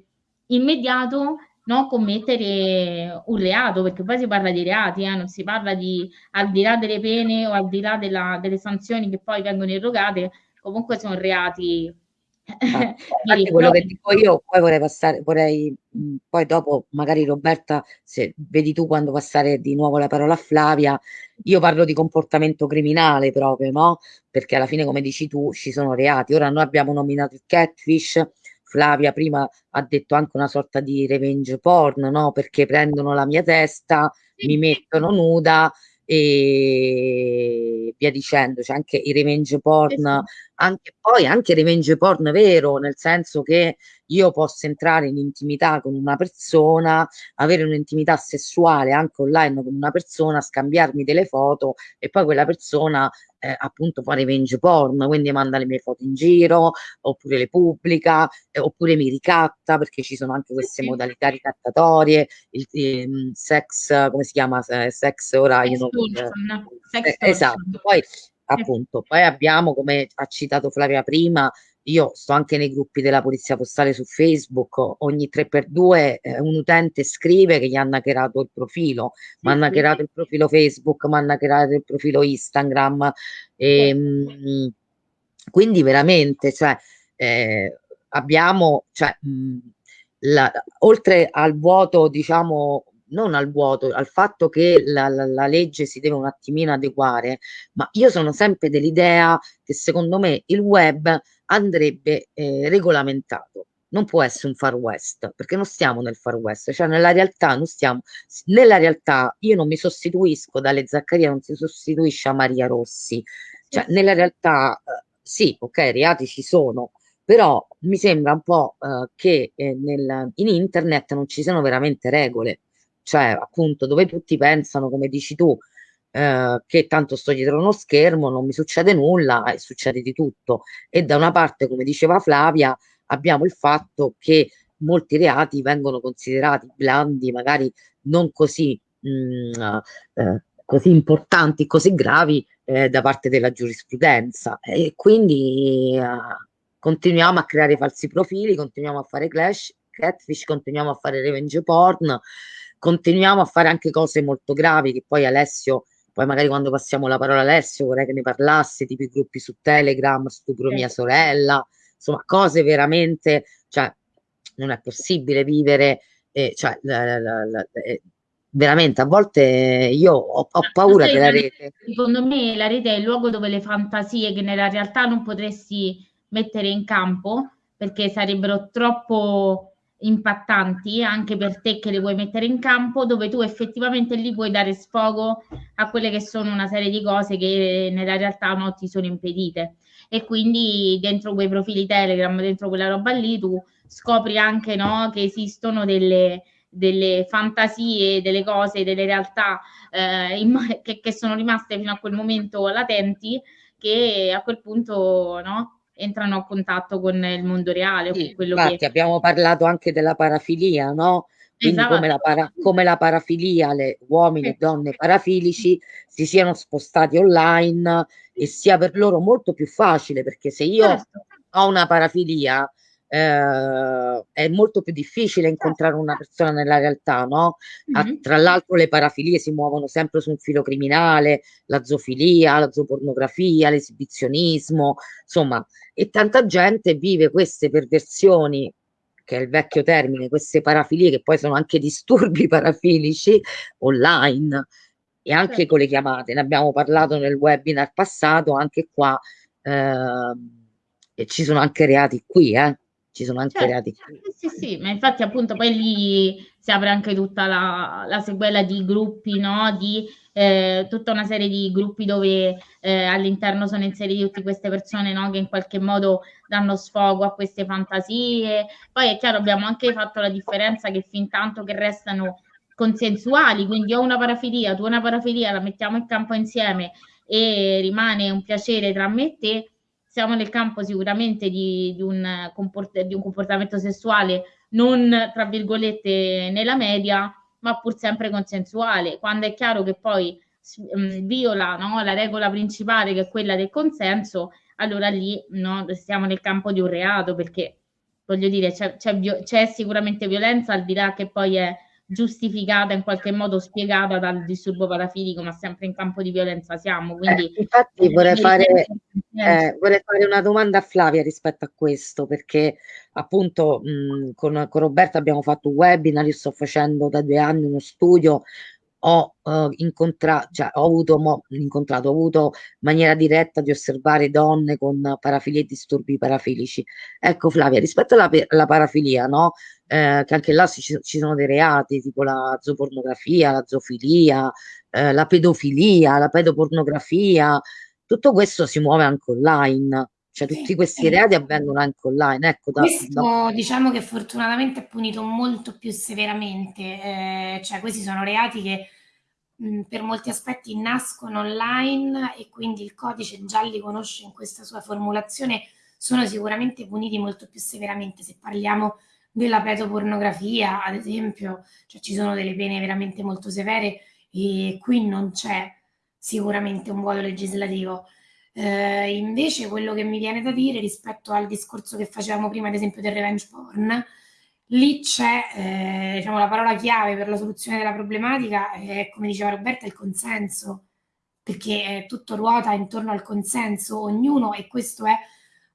immediato no, commettere un reato, perché poi si parla di reati, eh, non si parla di al di là delle pene o al di là della, delle sanzioni che poi vengono erogate, comunque sono reati. Ah, quello che dico io, poi vorrei passare, vorrei poi dopo magari Roberta, se vedi tu quando passare di nuovo la parola a Flavia, io parlo di comportamento criminale proprio, no? Perché alla fine, come dici tu, ci sono reati. Ora noi abbiamo nominato il catfish, Flavia prima ha detto anche una sorta di revenge porn, no? Perché prendono la mia testa, mi mettono nuda e via dicendo, c'è anche i revenge porn, anche, poi anche revenge porn vero, nel senso che io posso entrare in intimità con una persona, avere un'intimità sessuale anche online con una persona, scambiarmi delle foto e poi quella persona eh, appunto fa revenge porn, quindi manda le mie foto in giro, oppure le pubblica, eh, oppure mi ricatta, perché ci sono anche queste modalità ricattatorie, il, il, sex, come si chiama? Sex ora io non... Eh, esatto, poi appunto, poi abbiamo, come ha citato Flavia prima, io sto anche nei gruppi della polizia postale su Facebook, ogni 3x2 eh, un utente scrive che gli hanno hackerato il profilo, sì, mi hanno hackerato sì. il profilo Facebook, mi hanno hackerato il profilo Instagram, e, sì. mh, quindi veramente, cioè, eh, abbiamo, cioè, mh, la, oltre al vuoto, diciamo, non al vuoto, al fatto che la, la, la, legge si deve un attimino adeguare, ma io sono sempre dell'idea che secondo me il web andrebbe eh, regolamentato. Non può essere un far west, perché non stiamo nel far west, cioè nella realtà non stiamo, nella realtà io non mi sostituisco dalle Zaccaria, non si sostituisce a Maria Rossi, cioè nella realtà eh, sì, ok, reati ci sono, però mi sembra un po' eh, che eh, nel, in internet non ci siano veramente regole. Cioè appunto dove tutti pensano, come dici tu, eh, che tanto sto dietro uno schermo, non mi succede nulla e succede di tutto. E da una parte, come diceva Flavia, abbiamo il fatto che molti reati vengono considerati blandi, magari non così, mh, mm, eh, così importanti, così gravi eh, da parte della giurisprudenza. E quindi eh, continuiamo a creare falsi profili, continuiamo a fare clash, catfish, continuiamo a fare revenge porn continuiamo a fare anche cose molto gravi che poi Alessio, poi magari quando passiamo la parola a Alessio vorrei che ne parlasse, tipo i gruppi su Telegram, stupro sì. mia sorella, insomma cose veramente, cioè non è possibile vivere, eh, cioè la, la, la, veramente a volte io ho, ho paura della rete. Secondo me la rete è il luogo dove le fantasie che nella realtà non potresti mettere in campo perché sarebbero troppo impattanti anche per te che le vuoi mettere in campo, dove tu effettivamente lì puoi dare sfogo a quelle che sono una serie di cose che nella realtà no, ti sono impedite. E quindi dentro quei profili Telegram, dentro quella roba lì, tu scopri anche no, che esistono delle, delle fantasie, delle cose, delle realtà eh, in, che, che sono rimaste fino a quel momento latenti, che a quel punto no, entrano a contatto con il mondo reale. Sì, infatti che... abbiamo parlato anche della parafilia, no? Quindi esatto. come, la para, come, la parafilia, le uomini e donne parafilici si siano spostati online e sia per loro molto più facile perché se io certo. ho una parafilia eh, è molto più difficile incontrare una persona nella realtà, no? Mm-hmm. tra l'altro le parafilie si muovono sempre su un filo criminale, la zoofilia, la zoopornografia, l'esibizionismo, insomma, e tanta gente vive queste perversioni che è il vecchio termine, queste parafilie che poi sono anche disturbi parafilici online e anche certo. con le chiamate, ne abbiamo parlato nel webinar passato, anche qua eh, e ci sono anche reati qui, eh ci sono anche certo, reati. Sì, sì, sì, ma infatti appunto poi lì si apre anche tutta la, la sequela di gruppi, no? Di eh, tutta una serie di gruppi dove eh, all'interno sono inseriti tutte queste persone, no? Che in qualche modo danno sfogo a queste fantasie. Poi è chiaro, abbiamo anche fatto la differenza che fin tanto che restano consensuali, quindi ho una parafilia, tu una parafilia, la mettiamo in campo insieme e rimane un piacere tra me e te, siamo nel campo sicuramente di, di, un, di un comportamento sessuale non, tra virgolette, nella media, ma pur sempre consensuale. Quando è chiaro che poi mh, mm, viola no, la regola principale, che è quella del consenso, allora lì no, stiamo nel campo di un reato, perché voglio dire, c'è sicuramente violenza, al di là che poi è giustificata in qualche modo spiegata dal disturbo parafilico, ma sempre in campo di violenza siamo. Quindi, eh, infatti vorrei fare, eh, vorrei fare, una domanda a Flavia rispetto a questo, perché appunto mh, con, con Roberta abbiamo fatto un webinar, io sto facendo da due anni uno studio ho uh, incontrato, cioè ho avuto, mo, incontrato, ho avuto maniera diretta di osservare donne con parafilie e disturbi parafilici. Ecco Flavia, rispetto alla, alla parafilia, no? Eh, che anche là ci, ci, sono dei reati tipo la zoopornografia, la zoofilia, eh, la pedofilia, la pedopornografia, tutto questo si muove anche online. Cioè tutti questi reati avvengono anche online. Ecco, da, Questo da... diciamo che fortunatamente è punito molto più severamente, eh, cioè questi sono reati che mh, per molti aspetti nascono online e quindi il codice già li conosce in questa sua formulazione, sono sicuramente puniti molto più severamente. Se parliamo della pedopornografia, ad esempio, cioè ci sono delle pene veramente molto severe e qui non c'è sicuramente un vuoto legislativo. Eh, invece quello che mi viene da dire rispetto al discorso che facevamo prima, ad esempio del revenge porn, lì c'è eh, diciamo, la parola chiave per la soluzione della problematica, è, come diceva Roberta, il consenso, perché tutto ruota intorno al consenso, ognuno, e questo è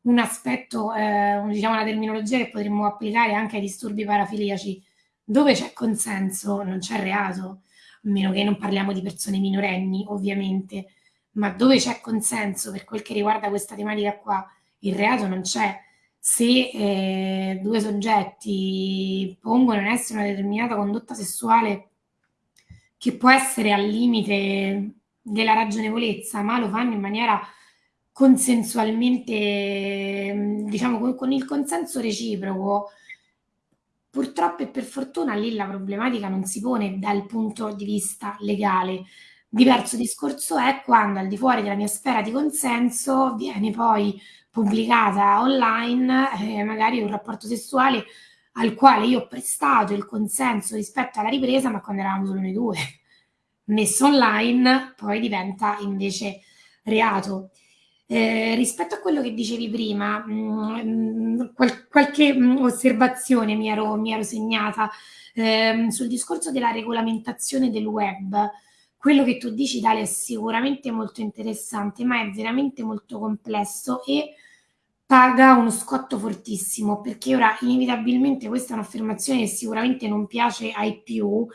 un aspetto, eh, diciamo una terminologia che potremmo applicare anche ai disturbi parafiliaci, dove c'è consenso non c'è reato, a meno che non parliamo di persone minorenni, ovviamente ma dove c'è consenso per quel che riguarda questa tematica qua, il reato non c'è. Se eh, due soggetti pongono in essere una determinata condotta sessuale che può essere al limite della ragionevolezza, ma lo fanno in maniera consensualmente, diciamo con, con il consenso reciproco, purtroppo e per fortuna lì la problematica non si pone dal punto di vista legale, Diverso discorso è quando al di fuori della mia sfera di consenso viene poi pubblicata online eh, magari un rapporto sessuale al quale io ho prestato il consenso rispetto alla ripresa, ma quando eravamo solo noi due. Messo online poi diventa invece reato. Eh, rispetto a quello che dicevi prima, mh, mm, qual- qualche mh, mm, osservazione mi ero, mi ero segnata eh, sul discorso della regolamentazione del web quello che tu dici, Dalia, è sicuramente molto interessante, ma è veramente molto complesso e paga uno scotto fortissimo, perché ora inevitabilmente questa è un'affermazione che sicuramente non piace ai più,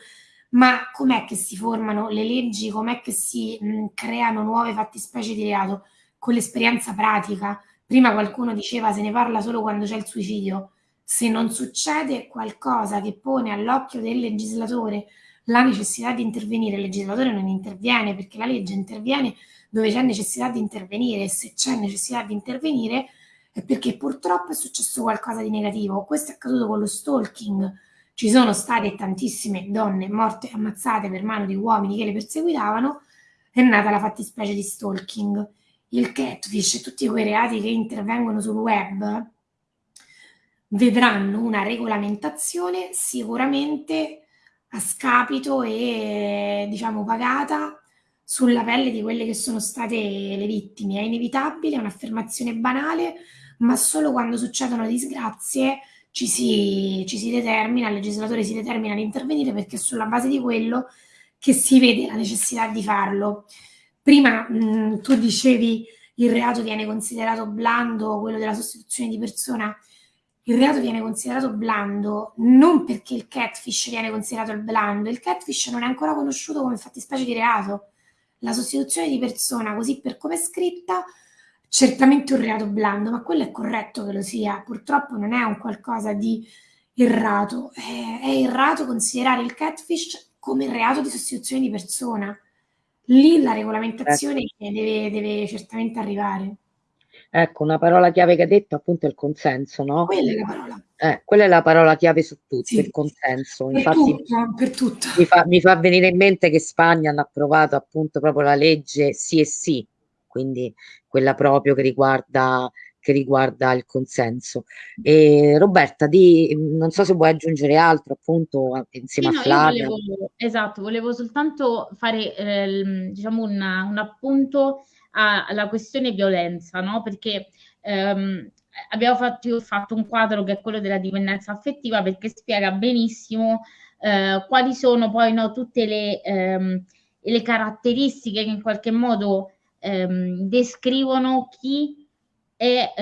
ma com'è che si formano le leggi, com'è che si mh, creano nuove fattispecie di reato? Con l'esperienza pratica. Prima qualcuno diceva se ne parla solo quando c'è il suicidio. Se non succede qualcosa che pone all'occhio del legislatore la necessità di intervenire, il legislatore non interviene perché la legge interviene dove c'è necessità di intervenire e se c'è necessità di intervenire è perché purtroppo è successo qualcosa di negativo. Questo è accaduto con lo stalking. Ci sono state tantissime donne morte e ammazzate per mano di uomini che le perseguitavano, è nata la fattispecie di stalking. Il catfish e tutti quei reati che intervengono sul web vedranno una regolamentazione sicuramente a scapito e diciamo pagata sulla pelle di quelle che sono state le vittime. È inevitabile, è un'affermazione banale, ma solo quando succedono disgrazie ci si, ci si determina, il legislatore si determina di intervenire perché è sulla base di quello che si vede la necessità di farlo. Prima mh, tu dicevi il reato viene considerato blando, quello della sostituzione di persona il reato viene considerato blando non perché il catfish viene considerato il blando, il catfish non è ancora conosciuto come fattispecie di reato. La sostituzione di persona, così per come è scritta, certamente un reato blando, ma quello è corretto che lo sia, purtroppo non è un qualcosa di errato, è, è errato considerare il catfish come reato di sostituzione di persona. Lì la regolamentazione Ecco. deve, deve certamente arrivare. Ecco, una parola chiave che hai detto appunto è il consenso, no? Quella è la parola. Eh, quella è la parola chiave su tutto, Sì. il consenso. Per Infatti tutto, per tutto. mi fa, mi fa venire in mente che Spagna hanno approvato appunto proprio la legge sì e sì, quindi quella proprio che riguarda, che riguarda il consenso. E Roberta, di, non so se vuoi aggiungere altro appunto insieme Sì, a no, Flavia. volevo, esatto, volevo soltanto fare eh, diciamo un, un appunto alla questione violenza, no? Perché ehm, abbiamo fatto, io ho fatto un quadro che è quello della dipendenza affettiva perché spiega benissimo eh, quali sono poi no, tutte le, ehm, le caratteristiche che in qualche modo ehm, descrivono chi è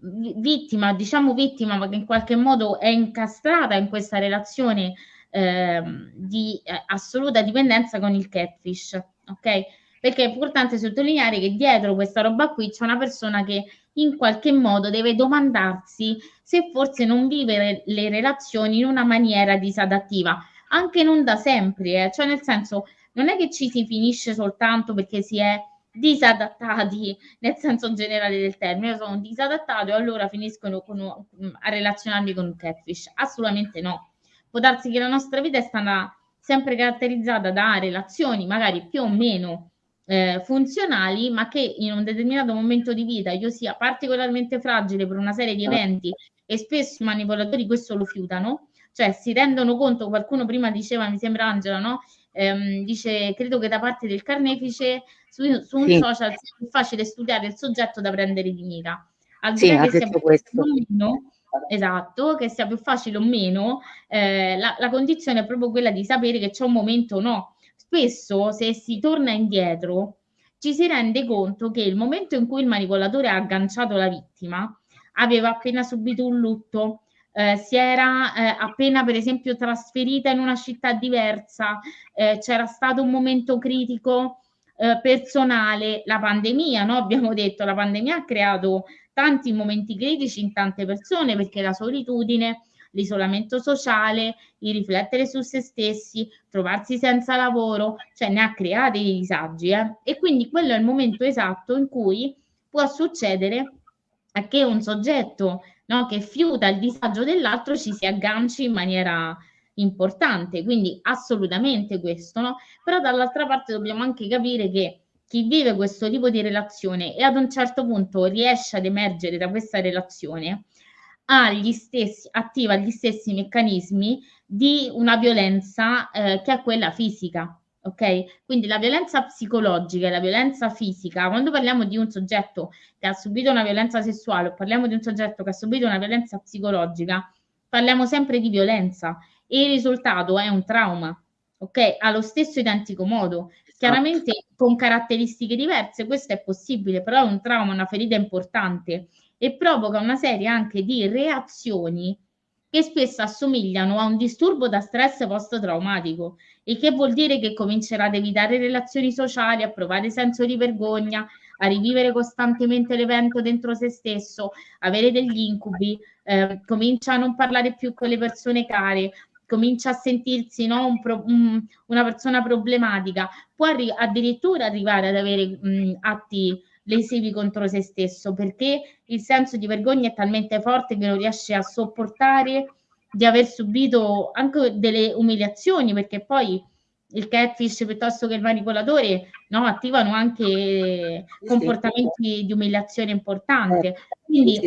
vi- vittima, diciamo vittima, ma che in qualche modo è incastrata in questa relazione ehm, di eh, assoluta dipendenza con il catfish, ok? Perché è importante sottolineare che dietro questa roba qui c'è una persona che in qualche modo deve domandarsi se forse non vivere le relazioni in una maniera disadattiva, anche non da sempre, eh. cioè nel senso non è che ci si finisce soltanto perché si è disadattati nel senso generale del termine, io sono disadattato e allora finiscono con a relazionarmi con un catfish, assolutamente no. Può darsi che la nostra vita è stata sempre caratterizzata da relazioni magari più o meno eh, funzionali, ma che in un determinato momento di vita io sia particolarmente fragile per una serie di eventi e spesso i manipolatori questo lo fiutano, cioè si rendono conto, qualcuno prima diceva, mi sembra Angela, no? Ehm, dice, credo che da parte del carnefice su, su un Sì. social sia più facile studiare il soggetto da prendere di mira. Al di Sì, che sia più questo. facile o meno, esatto, che sia più facile o meno, eh, la, la condizione è proprio quella di sapere che c'è un momento o no. Spesso, se si torna indietro, ci si rende conto che il momento in cui il manipolatore ha agganciato la vittima aveva appena subito un lutto, eh, si era eh, appena per esempio trasferita in una città diversa, eh, c'era stato un momento critico eh, personale, la pandemia, no? abbiamo detto, la pandemia ha creato tanti momenti critici in tante persone perché la solitudine, l'isolamento sociale, il riflettere su se stessi, trovarsi senza lavoro, cioè ne ha creati dei disagi eh? e quindi quello è il momento esatto in cui può succedere che un soggetto no, che fiuta il disagio dell'altro ci si agganci in maniera importante, quindi assolutamente questo, no? Però dall'altra parte dobbiamo anche capire che chi vive questo tipo di relazione e ad un certo punto riesce ad emergere da questa relazione stessi, attiva gli stessi meccanismi di una violenza eh, che è quella fisica. Ok? Quindi la violenza psicologica e la violenza fisica, quando parliamo di un soggetto che ha subito una violenza sessuale o parliamo di un soggetto che ha subito una violenza psicologica, parliamo sempre di violenza e il risultato è un trauma, ok? Allo stesso identico modo, chiaramente con caratteristiche diverse, questo è possibile, però è un trauma, una ferita importante e provoca una serie anche di reazioni che spesso assomigliano a un disturbo da stress post-traumatico, il che vuol dire che comincerà ad evitare relazioni sociali, a provare senso di vergogna, a rivivere costantemente l'evento dentro se stesso, avere degli incubi, eh, comincia a non parlare più con le persone care, comincia a sentirsi no, un pro, un, una persona problematica, può arri- addirittura arrivare ad avere mh, atti lesivi contro se stesso perché il senso di vergogna è talmente forte che non riesce a sopportare di aver subito anche delle umiliazioni perché poi il catfish piuttosto che il manipolatore no, attivano anche comportamenti di umiliazione importante. Eh, Quindi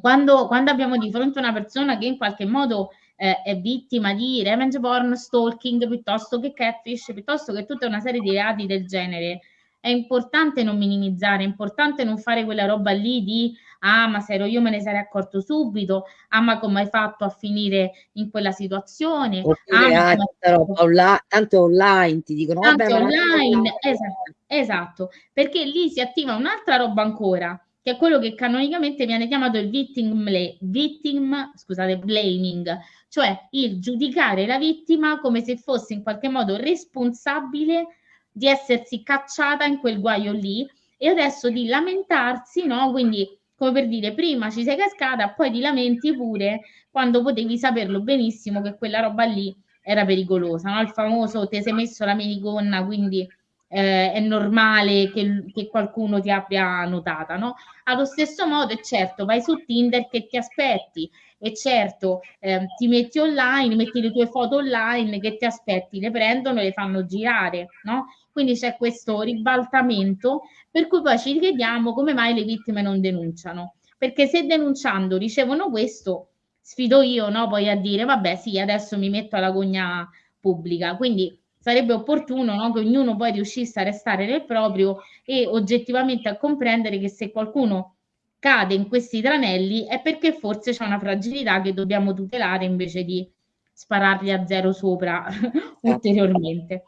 quando, quando abbiamo di fronte una persona che in qualche modo eh, è vittima di revenge porn, stalking, piuttosto che catfish, piuttosto che tutta una serie di reati del genere, è importante non minimizzare, è importante non fare quella roba lì di ah ma se ero io me ne sarei accorto subito, ah ma come hai fatto a finire in quella situazione, Oppure, ah, ma tanta roba online, tanto online ti dicono tanto vabbè, online, esatto, esatto, perché lì si attiva un'altra roba ancora, che è quello che canonicamente viene chiamato il victim, victim scusate, blaming, cioè il giudicare la vittima come se fosse in qualche modo responsabile di essersi cacciata in quel guaio lì e adesso di lamentarsi, no? Quindi come per dire prima ci sei cascata, poi ti lamenti pure quando potevi saperlo benissimo che quella roba lì era pericolosa, no? Il famoso ti sei messo la minigonna, quindi eh, è normale che, che, qualcuno ti abbia notata, no? Allo stesso modo, è certo, vai su Tinder che ti aspetti, e certo eh, ti metti online, metti le tue foto online che ti aspetti, le prendono e le fanno girare, no? Quindi c'è questo ribaltamento per cui poi ci chiediamo come mai le vittime non denunciano. Perché se denunciando ricevono questo, sfido io no, poi a dire vabbè sì, adesso mi metto alla gogna pubblica. Quindi sarebbe opportuno no, che ognuno poi riuscisse a restare nel proprio e oggettivamente a comprendere che se qualcuno cade in questi tranelli è perché forse c'è una fragilità che dobbiamo tutelare invece di sparargli a zero sopra ulteriormente.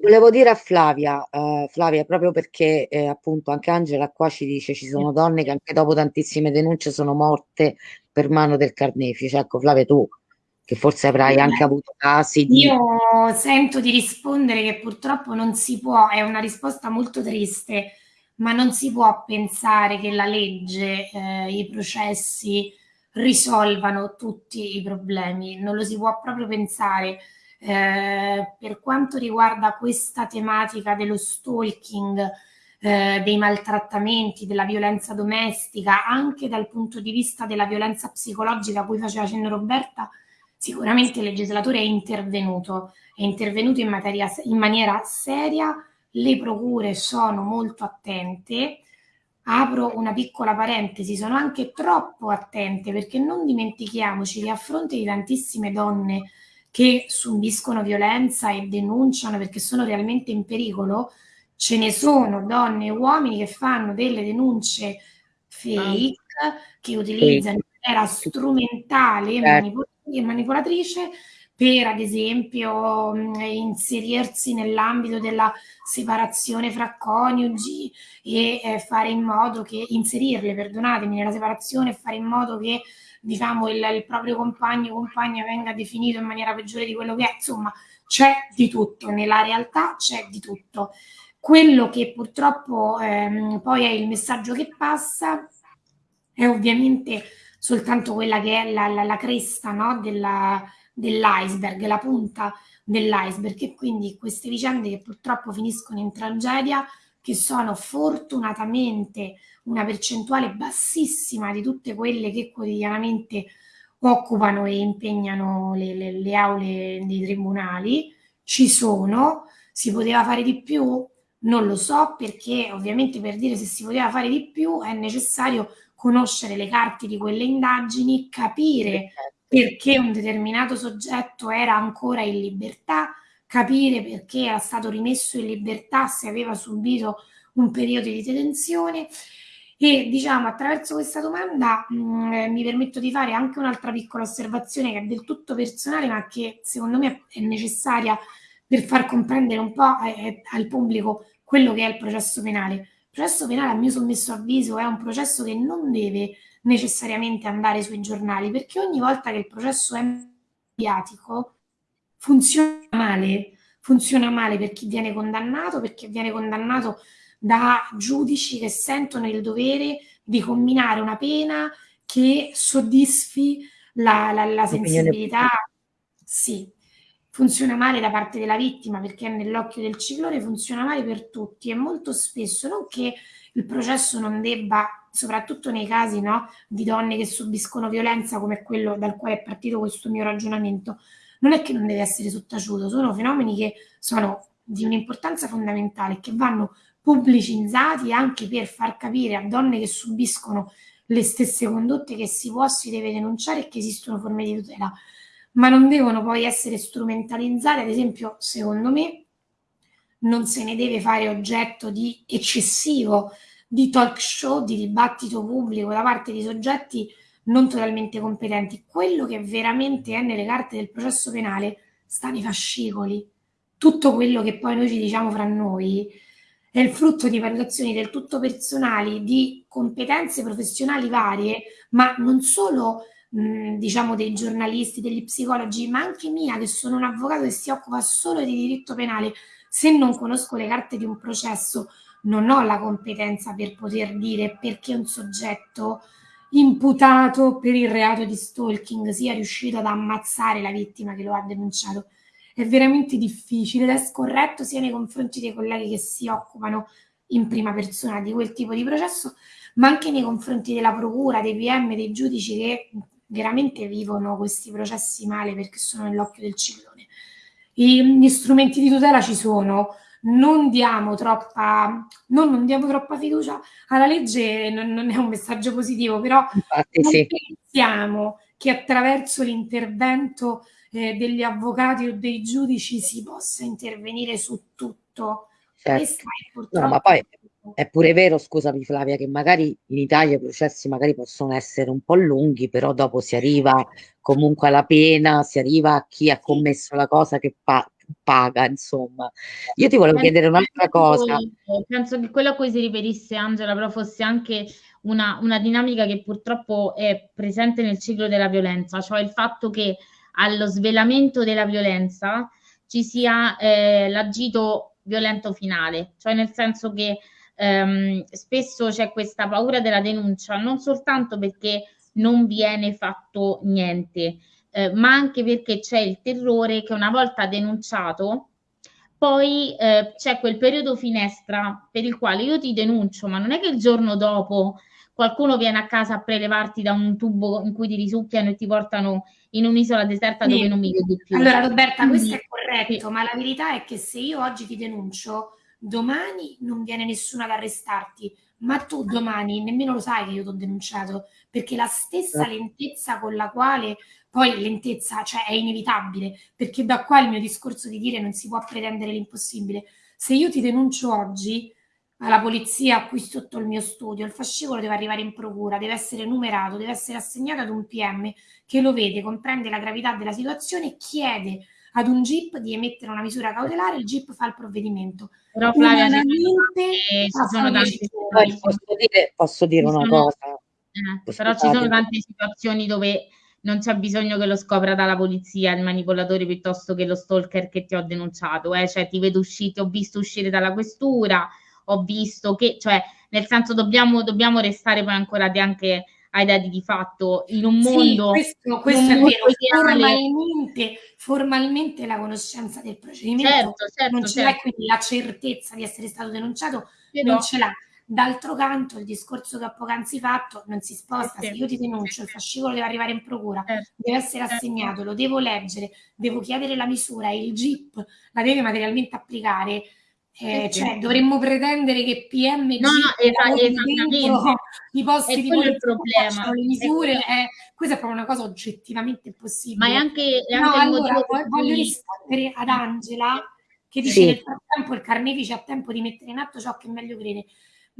Volevo dire a Flavia, uh, Flavia, proprio perché eh, appunto anche Angela qua ci dice ci sono donne che anche dopo tantissime denunce sono morte per mano del carnefice. Ecco, Flavia, tu che forse avrai anche avuto casi di... Io sento di rispondere che purtroppo non si può, è una risposta molto triste, ma non si può pensare che la legge, eh, i processi risolvano tutti i problemi, non lo si può proprio pensare eh, per quanto riguarda questa tematica dello stalking, eh, dei maltrattamenti, della violenza domestica, anche dal punto di vista della violenza psicologica a cui faceva cenno Roberta, sicuramente il legislatore è intervenuto, è intervenuto in, materia, in maniera seria, le procure sono molto attente, apro una piccola parentesi, sono anche troppo attente perché non dimentichiamoci che a fronte di tantissime donne che subiscono violenza e denunciano perché sono realmente in pericolo, ce ne sono donne e uomini che fanno delle denunce fake, che utilizzano in maniera strumentale e certo. manipolatrice per ad esempio inserirsi nell'ambito della separazione fra coniugi e eh, fare in modo che inserirle, perdonatemi, nella separazione e fare in modo che diciamo, il, il proprio compagno o compagna venga definito in maniera peggiore di quello che è, insomma c'è di tutto, nella realtà c'è di tutto. Quello che purtroppo ehm, poi è il messaggio che passa è ovviamente soltanto quella che è la, la, la cresta no? Della, dell'iceberg, la punta dell'iceberg e quindi queste vicende che purtroppo finiscono in tragedia, che sono fortunatamente una percentuale bassissima di tutte quelle che quotidianamente occupano e impegnano le, le, le aule dei tribunali, ci sono, si poteva fare di più? Non lo so perché ovviamente per dire se si poteva fare di più è necessario conoscere le carte di quelle indagini, capire perché un determinato soggetto era ancora in libertà, capire perché era stato rimesso in libertà se aveva subito un periodo di detenzione e diciamo attraverso questa domanda mh, mm, eh, mi permetto di fare anche un'altra piccola osservazione che è del tutto personale, ma che secondo me è necessaria per far comprendere un po' eh, eh, al pubblico quello che è il processo penale. Il processo penale, a mio sommesso avviso, è un processo che non deve necessariamente andare sui giornali, perché ogni volta che il processo è mediatico funziona male, funziona male per chi viene condannato, perché viene condannato da giudici che sentono il dovere di combinare una pena che soddisfi la, la, la sensibilità. Sì, funziona male da parte della vittima perché è nell'occhio del ciclone, funziona male per tutti e molto spesso non che il processo non debba, soprattutto nei casi no, di donne che subiscono violenza come quello dal quale è partito questo mio ragionamento, non è che non deve essere sottaciuto, sono fenomeni che sono di un'importanza fondamentale che vanno pubblicizzati anche per far capire a donne che subiscono le stesse condotte che si può, si deve denunciare e che esistono forme di tutela, ma non devono poi essere strumentalizzate, ad esempio, secondo me, non se ne deve fare oggetto di eccessivo di talk show, di dibattito pubblico da parte di soggetti non totalmente competenti. Quello che veramente è nelle carte del processo penale sta nei fascicoli. Tutto quello che poi noi ci diciamo fra noi è il frutto di valutazioni del tutto personali, di competenze professionali varie, ma non solo diciamo dei giornalisti, degli psicologi, ma anche mia, che sono un avvocato che si occupa solo di diritto penale. Se non conosco le carte di un processo, non ho la competenza per poter dire perché un soggetto imputato per il reato di stalking sia riuscito ad ammazzare la vittima che lo ha denunciato. È veramente difficile ed è scorretto sia nei confronti dei colleghi che si occupano in prima persona di quel tipo di processo, ma anche nei confronti della procura, dei PM, dei giudici che veramente vivono questi processi male perché sono nell'occhio del ciclone. gli strumenti di tutela ci sono, non diamo troppa, non, non diamo troppa fiducia alla legge, non, non, è un messaggio positivo, però Infatti, sì. pensiamo che attraverso l'intervento eh, degli avvocati o dei giudici si possa intervenire su tutto. Certo. No, ma poi è pure vero, scusami Flavia, che magari in Italia i processi magari possono essere un po' lunghi, però dopo si arriva comunque alla pena, si arriva a chi ha commesso la cosa che pa- paga, insomma. Io ti volevo chiedere un'altra cosa. Penso che quello a cui si riferisse Angela però fosse anche una, una dinamica che purtroppo è presente nel ciclo della violenza, cioè il fatto che allo svelamento della violenza ci sia eh, l'agito violento finale, cioè nel senso che ehm, spesso c'è questa paura della denuncia, non soltanto perché non viene fatto niente, eh, ma anche perché c'è il terrore che una volta denunciato poi eh, c'è quel periodo finestra per il quale io ti denuncio, ma non è che il giorno dopo qualcuno viene a casa a prelevarti da un tubo in cui ti risucchiano e ti portano in un'isola deserta sì. dove non mi vedi più. Allora Roberta, questo è corretto, sì. ma la verità è che se io oggi ti denuncio, domani non viene nessuno ad arrestarti, ma tu domani nemmeno lo sai che io ti ho denunciato, perché la stessa lentezza con la quale poi lentezza, cioè è inevitabile, perché da qua il mio discorso di dire non si può pretendere l'impossibile. Se io ti denuncio oggi alla polizia qui sotto il mio studio, il fascicolo deve arrivare in procura, deve essere numerato, deve essere assegnato ad un PM che lo vede, comprende la gravità della situazione e chiede ad un GIP di emettere una misura cautelare, il GIP fa il provvedimento. Però Flavia, ci sono tanti... Posso dire, posso dire una sono, cosa? Eh, però ci sono tante situazioni dove non c'è bisogno che lo scopra dalla polizia il manipolatore piuttosto che lo stalker che ti ho denunciato, eh? cioè ti vedo uscire, ho visto uscire dalla questura, ho visto che, cioè nel senso dobbiamo, dobbiamo restare poi anche ai dati di fatto in un mondo sì, questo, questo è vero formalmente, formalmente, la conoscenza del procedimento certo, certo, non ce certo. l'ha quindi la certezza di essere stato denunciato Però, non ce l'ha D'altro canto, il discorso che ho poc'anzi fatto non si sposta. Se io ti denuncio, il fascicolo deve arrivare in procura, certo. deve essere certo. assegnato, lo devo leggere, devo chiedere la misura e il GIP la deve materialmente applicare. Eh, cioè, dovremmo pretendere che PM no, no, esattamente. i posti di il problema le misure è, questa è proprio una cosa oggettivamente impossibile. Ma è anche, è anche no, allora, voglio rispondere ad Angela che dice sì. nel frattempo il carnefice ha tempo di mettere in atto ciò che meglio crede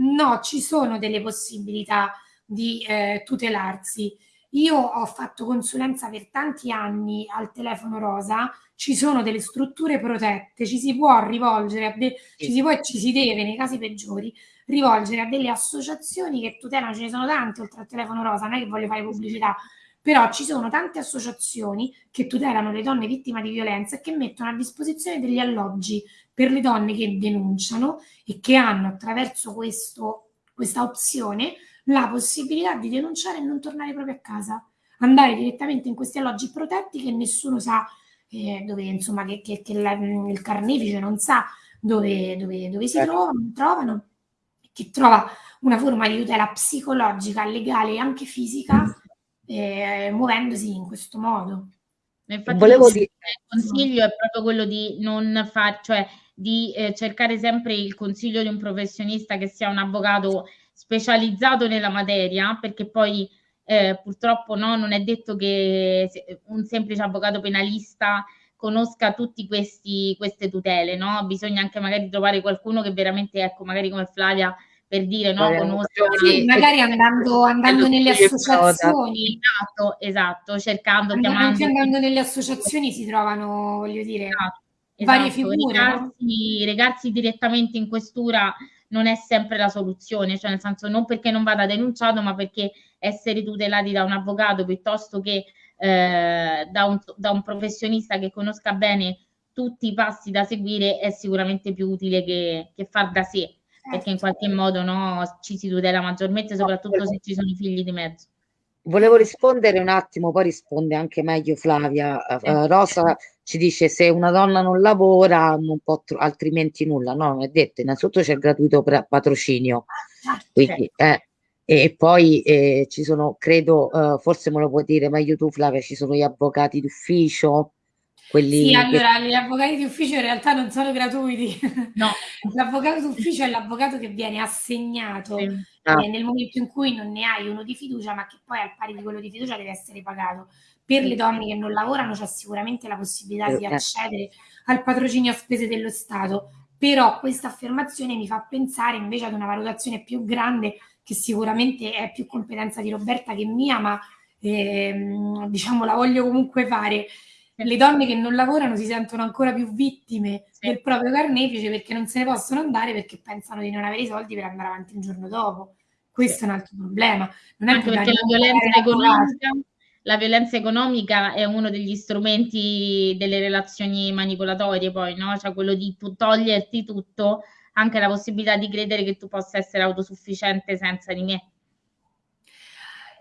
No, ci sono delle possibilità di eh, tutelarsi. Io ho fatto consulenza per tanti anni al telefono rosa, ci sono delle strutture protette, ci si può rivolgere, ci si può e ci si deve, nei casi peggiori, rivolgere a delle associazioni che tutelano, ce ne sono tante oltre al telefono rosa, non è che voglio fare pubblicità, però ci sono tante associazioni che tutelano le donne vittime di violenza e che mettono a disposizione degli alloggi per le donne che denunciano e che hanno attraverso questo, questa opzione la possibilità di denunciare e non tornare proprio a casa, andare direttamente in questi alloggi protetti che nessuno sa eh, dove, insomma, che, che, che la, il carnefice non sa dove, dove, dove si certo. trovano, trovano, che trova una forma di tutela psicologica, legale e anche fisica, eh, muovendosi in questo modo. Infatti, Volevo dire... il consiglio è proprio quello di non far, cioè di eh, cercare sempre il consiglio di un professionista che sia un avvocato specializzato nella materia, perché poi eh, purtroppo no, non è detto che un semplice avvocato penalista conosca tutte queste tutele, no? Bisogna anche magari trovare qualcuno che veramente, ecco, magari come Flavia, per dire, no, conosca... Sì, magari andando, andando nelle associazioni. Esatto, esatto, cercando, andando, chiamando... Andando nelle associazioni si trovano, voglio dire... Esatto varie esatto, figure. Recarsi, no? recarsi direttamente in questura non è sempre la soluzione, cioè nel senso non perché non vada denunciato, ma perché essere tutelati da un avvocato piuttosto che eh, da, un, da, un, professionista che conosca bene tutti i passi da seguire è sicuramente più utile che, che far da sé. perché in qualche modo no, ci si tutela maggiormente, soprattutto se ci sono i figli di mezzo. Volevo rispondere un attimo, poi risponde anche meglio Flavia. Uh, Rosa ci dice se una donna non lavora non può altrimenti nulla. No, non è detto. Innanzitutto c'è il gratuito patrocinio. Quindi, eh, e poi eh, ci sono, credo, uh, forse me lo puoi dire meglio tu Flavia, ci sono gli avvocati d'ufficio quelli sì, allora che... gli avvocati di ufficio in realtà non sono gratuiti. No. L'avvocato d'ufficio è l'avvocato che viene assegnato sì. ah. nel momento in cui non ne hai uno di fiducia, ma che poi al pari di quello di fiducia deve essere pagato. Per le donne che non lavorano c'è sicuramente la possibilità eh. di accedere al patrocinio a spese dello Stato, però questa affermazione mi fa pensare invece ad una valutazione più grande che sicuramente è più competenza di Roberta che mia, ma ehm, diciamo la voglio comunque fare le donne che non lavorano si sentono ancora più vittime sì. del proprio carnefice perché non se ne possono andare perché pensano di non avere i soldi per andare avanti il giorno dopo. Questo sì. è un altro problema. Non è Anche perché la violenza, economica, la violenza economica è uno degli strumenti delle relazioni manipolatorie, poi, no? Cioè quello di toglierti tutto, anche la possibilità di credere che tu possa essere autosufficiente senza di me.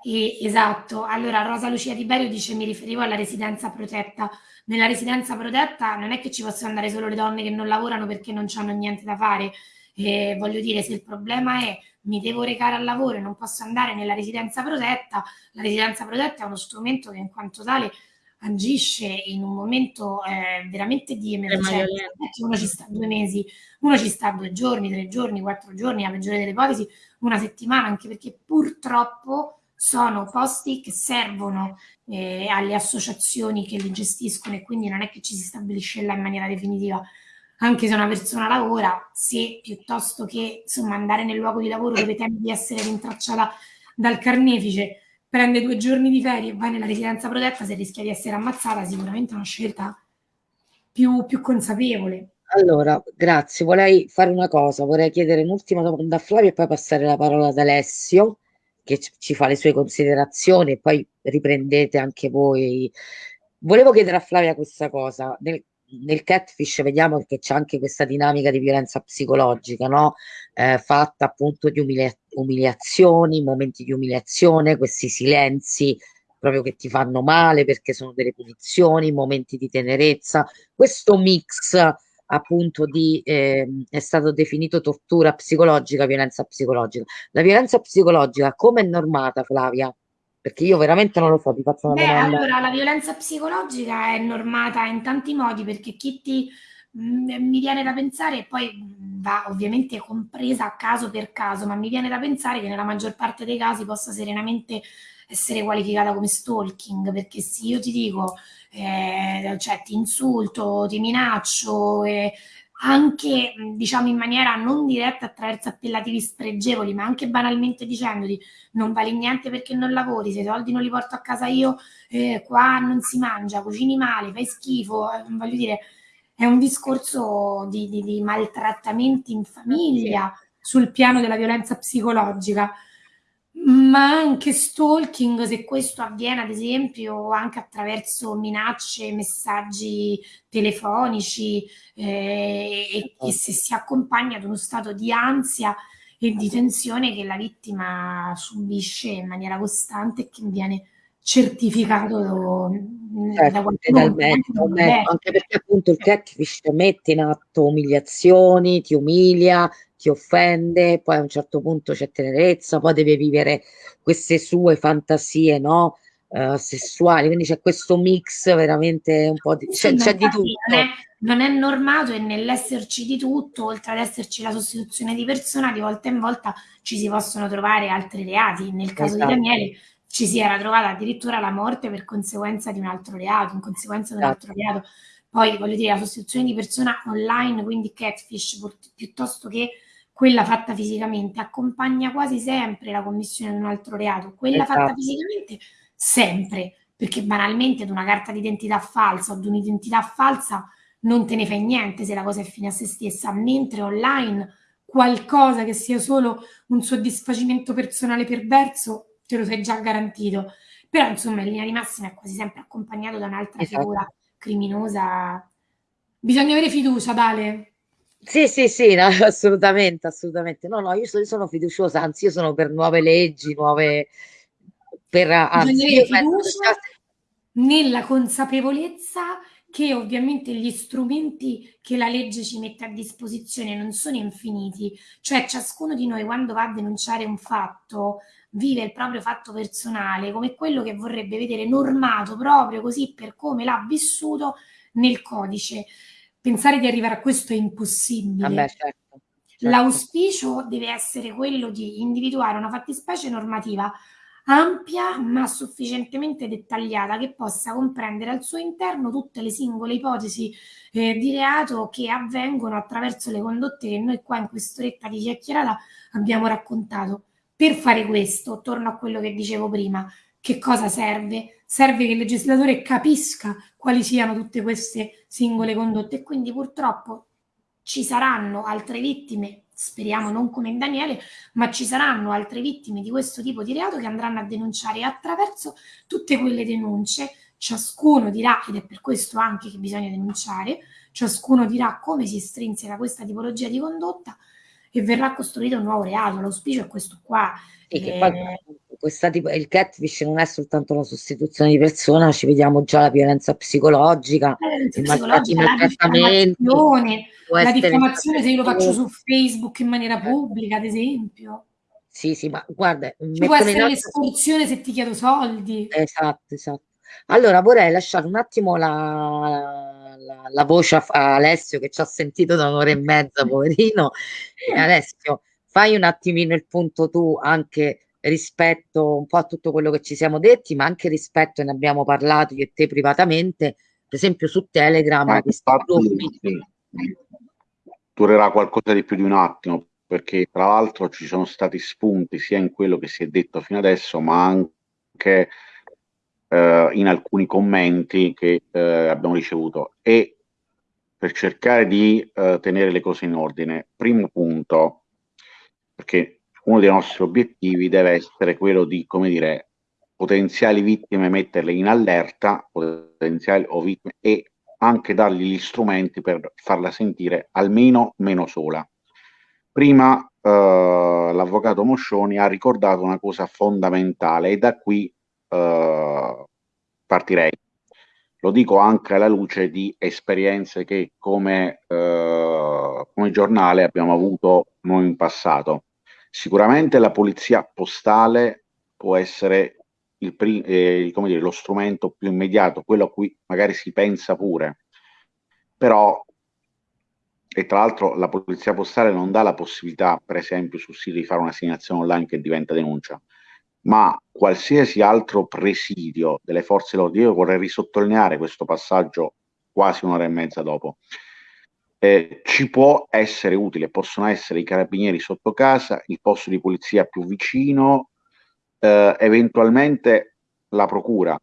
E, esatto, allora Rosa Lucia Tiberio dice mi riferivo alla residenza protetta. Nella residenza protetta non è che ci possono andare solo le donne che non lavorano perché non hanno niente da fare. Eh, voglio dire, se il problema è mi devo recare al lavoro e non posso andare nella residenza protetta, la residenza protetta è uno strumento che in quanto tale agisce in un momento eh, veramente di emergenza. Uno ci sta due mesi, uno ci sta due giorni, tre giorni, quattro giorni, a peggiore delle ipotesi, una settimana, anche perché purtroppo sono posti che servono eh, alle associazioni che li gestiscono e quindi non è che ci si stabilisce là in maniera definitiva. Anche se una persona lavora, se piuttosto che insomma, andare nel luogo di lavoro dove teme di essere rintracciata dal carnefice, prende due giorni di ferie e va nella residenza protetta, se rischia di essere ammazzata, sicuramente è una scelta più, più consapevole. Allora, grazie. Vorrei fare una cosa, vorrei chiedere un'ultima domanda a Flavio e poi passare la parola ad Alessio che ci fa le sue considerazioni e poi riprendete anche voi. Volevo chiedere a Flavia questa cosa. Nel, nel catfish vediamo che c'è anche questa dinamica di violenza psicologica, no? Eh, fatta appunto di umilia- umiliazioni, momenti di umiliazione, questi silenzi proprio che ti fanno male perché sono delle punizioni, momenti di tenerezza, questo mix appunto di, eh, è stato definito tortura psicologica, violenza psicologica. La violenza psicologica come è normata, Flavia? Perché io veramente non lo so, ti faccio una Beh, domanda. Allora, la violenza psicologica è normata in tanti modi perché chi ti mm, mi viene da pensare, poi va ovviamente compresa a caso per caso, ma mi viene da pensare che nella maggior parte dei casi possa serenamente essere qualificata come stalking, perché se io ti dico eh, cioè ti insulto, ti minaccio, eh, anche diciamo in maniera non diretta attraverso appellativi spregevoli, ma anche banalmente dicendoti non vali niente perché non lavori, se i soldi non li porto a casa io, eh, qua non si mangia, cucini male, fai schifo, eh, voglio dire, è un discorso di, di, di maltrattamenti in famiglia sul piano della violenza psicologica ma anche stalking, se questo avviene ad esempio anche attraverso minacce, messaggi telefonici eh, e, e, se si accompagna ad uno stato di ansia e di tensione che la vittima subisce in maniera costante e che viene certificato certo, da qualcuno. Anche perché appunto il catfish mette in atto umiliazioni, ti umilia, ti offende, poi a un certo punto c'è tenerezza, poi deve vivere queste sue fantasie, no? Uh, sessuali, quindi c'è questo mix veramente un po' di... C'è, c'è di tutto. Non è, non è normato e nell'esserci di tutto, oltre ad esserci la sostituzione di persona, di volta in volta ci si possono trovare altri reati. Nel caso esatto. di Daniele ci si era trovata addirittura la morte per conseguenza di un altro reato, in conseguenza di un altro esatto. reato. Poi voglio dire, la sostituzione di persona online, quindi catfish, piuttosto che quella fatta fisicamente accompagna quasi sempre la commissione di un altro reato, quella esatto. fatta fisicamente sempre, perché banalmente ad una carta d'identità falsa o di un'identità falsa non te ne fai niente se la cosa è fine a se stessa, mentre online qualcosa che sia solo un soddisfacimento personale perverso te lo sei già garantito. Però insomma in linea di massima è quasi sempre accompagnato da un'altra esatto. figura criminosa. Bisogna avere fiducia, Dale. Sì, sì, sì, no, assolutamente, assolutamente. No, no, io sono, sono fiduciosa, anzi, io sono per nuove leggi, nuove... Per, anzi, io penso che fiducia nella consapevolezza che ovviamente gli strumenti che la legge ci mette a disposizione non sono infiniti, cioè ciascuno di noi quando va a denunciare un fatto vive il proprio fatto personale come quello che vorrebbe vedere normato proprio così per come l'ha vissuto nel codice. Pensare di arrivare a questo è impossibile. Vabbè, certo, certo. L'auspicio deve essere quello di individuare una fattispecie normativa ampia ma sufficientemente dettagliata che possa comprendere al suo interno tutte le singole ipotesi eh, di reato che avvengono attraverso le condotte che noi qua in quest'oretta di chiacchierata abbiamo raccontato. Per fare questo, torno a quello che dicevo prima, che cosa serve? Serve che il legislatore capisca quali siano tutte queste singole condotte e quindi purtroppo ci saranno altre vittime, speriamo non come in Daniele, ma ci saranno altre vittime di questo tipo di reato che andranno a denunciare e attraverso tutte quelle denunce ciascuno dirà, ed è per questo anche che bisogna denunciare, ciascuno dirà come si strinseca questa tipologia di condotta e verrà costruito un nuovo reato. L'auspicio è questo qua. Sì, che Eh, poi questa tipo, il catfish non è soltanto la sostituzione di persona, ci vediamo già la violenza psicologica, i psicologica, la diffamazione, la diffamazione se io lo faccio su Facebook in maniera pubblica, ad esempio. Sì, sì, ma guarda, Ci può essere atto... l'estorsione se ti chiedo soldi. Esatto, esatto. Allora vorrei lasciare un attimo la, la- la voce a, a Alessio che ci ha sentito da un'ora e mezza, poverino. E Alessio, fai un attimino il punto tu anche rispetto un po' a tutto quello che ci siamo detti, ma anche rispetto, ne abbiamo parlato io e te privatamente, per esempio su Telegram, Ma questi gruppi. sì, durerà qualcosa di più di un attimo, perché tra l'altro ci sono stati spunti sia in quello che si è detto fino adesso, ma anche eh, in alcuni commenti che eh, abbiamo ricevuto. E per cercare di eh, tenere le cose in ordine, primo punto, perché uno dei nostri obiettivi deve essere quello di, come dire, potenziali vittime metterle in allerta, potenziali o vittime, e anche dargli gli strumenti per farla sentire almeno meno sola. Prima eh, l'avvocato Moscioni ha ricordato una cosa fondamentale e da qui eh, partirei. Lo dico anche alla luce di esperienze che come, eh, come giornale abbiamo avuto noi in passato. Sicuramente la polizia postale può essere il eh, dire, lo strumento più immediato, quello a cui magari si pensa pure, però e tra l'altro la polizia postale non dà la possibilità, per esempio, sul sito di fare un'assegnazione online che diventa denuncia, ma qualsiasi altro presidio delle forze dell'ordine, io vorrei risottolineare questo passaggio quasi un'ora e mezza dopo, eh, ci può essere utile, possono essere i carabinieri sotto casa, il posto di polizia più vicino, eh, eventualmente la procura,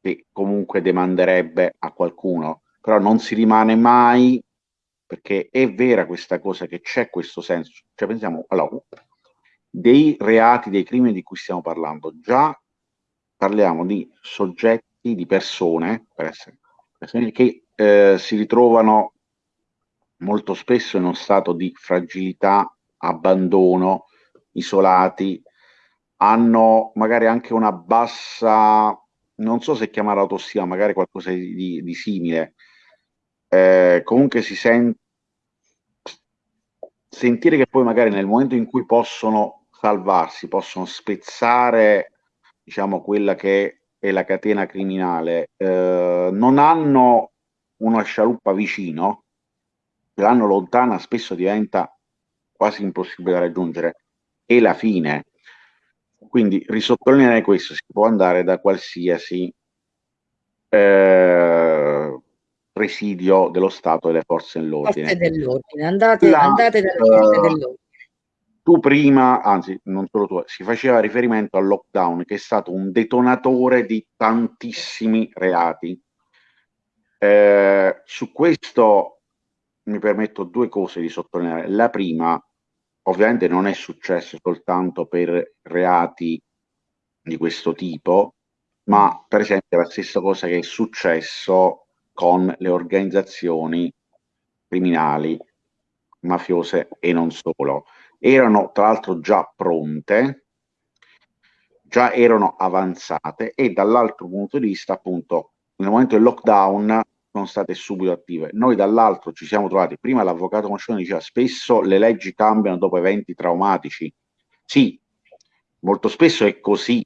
che comunque demanderebbe a qualcuno, però non si rimane mai, perché è vera questa cosa che c'è questo senso, cioè pensiamo, allora, dei reati, dei crimini di cui stiamo parlando, già parliamo di soggetti, di persone, per essere, persone che eh, si ritrovano molto spesso in uno stato di fragilità, abbandono, isolati, hanno magari anche una bassa, non so se chiamare autostima, magari qualcosa di, di, simile. Eh, comunque si sente sentire che poi magari nel momento in cui possono salvarsi, possono spezzare, diciamo, quella che è la catena criminale, eh, non hanno una scialuppa vicino, l'hanno lontana, spesso diventa quasi impossibile da raggiungere. E la fine. Quindi risottolineare questo, si può andare da qualsiasi eh, presidio dello Stato e delle forze dell'ordine. Forze dell'ordine, andate, La- andate dalle forze eh, dell'ordine. Tu prima, anzi non solo tu, si faceva riferimento al lockdown che è stato un detonatore di tantissimi reati. Eh, su questo mi permetto due cose di sottolineare. La prima, ovviamente non è successo soltanto per reati di questo tipo, ma per esempio la stessa cosa che è successo con le organizzazioni criminali mafiose e non solo. Erano tra l'altro già pronte, già erano avanzate e dall'altro punto di vista appunto nel momento del lockdown sono state subito attive. Noi dall'altro ci siamo trovati, prima l'avvocato Moscione diceva spesso le leggi cambiano dopo eventi traumatici. Sì, molto spesso è così,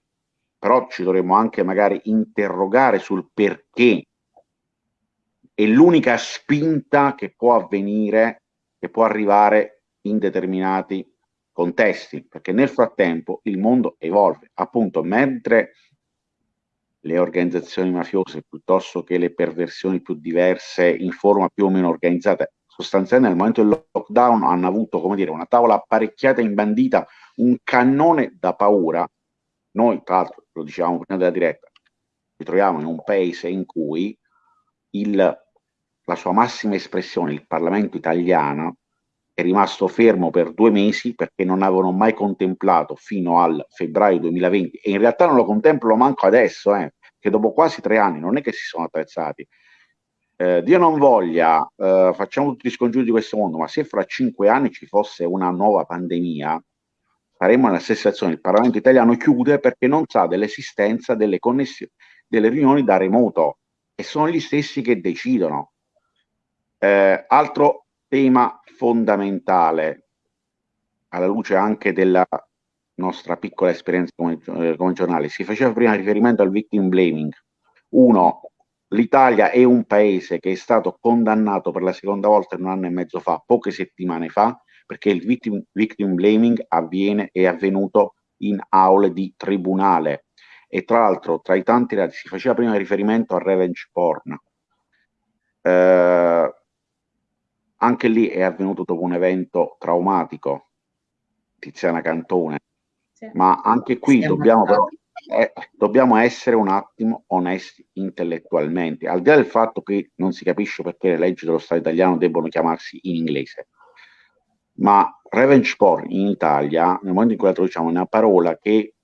però ci dovremmo anche magari interrogare sul perché. È l'unica spinta che può avvenire, che può arrivare in determinati contesti, perché nel frattempo il mondo evolve. Appunto, mentre le organizzazioni mafiose piuttosto che le perversioni più diverse in forma più o meno organizzata. Sostanzialmente nel momento del lockdown hanno avuto, come dire, una tavola apparecchiata, imbandita, un cannone da paura. Noi, tra l'altro, lo dicevamo prima della diretta, ci troviamo in un paese in cui il, la sua massima espressione, il Parlamento italiano, è rimasto fermo per due mesi perché non avevano mai contemplato fino al febbraio 2020 e in realtà non lo contemplano manco adesso, eh, che dopo quasi tre anni non è che si sono attrezzati. Eh, Dio non voglia, eh, facciamo tutti gli scongiuri di questo mondo, ma se fra cinque anni ci fosse una nuova pandemia, saremmo nella stessa situazione. Il Parlamento italiano chiude perché non sa dell'esistenza delle connessioni, delle riunioni da remoto e sono gli stessi che decidono. Eh, altro tema fondamentale, alla luce anche della nostra piccola esperienza come, eh, come giornale, si faceva prima riferimento al victim blaming. Uno, l'Italia è un paese che è stato condannato per la seconda volta un anno e mezzo fa, poche settimane fa, perché il victim, victim blaming avviene, è avvenuto in aule di tribunale. E tra l'altro, tra i tanti reati, si faceva prima riferimento al revenge porn. Eh, anche lì è avvenuto dopo un evento traumatico, Tiziana Cantone, sì. ma anche qui dobbiamo, però, eh, dobbiamo essere un attimo onesti intellettualmente, al di là del fatto che non si capisce perché le leggi dello Stato italiano debbono chiamarsi in inglese, ma revenge porn in Italia, nel momento in cui la traduciamo, è una parola che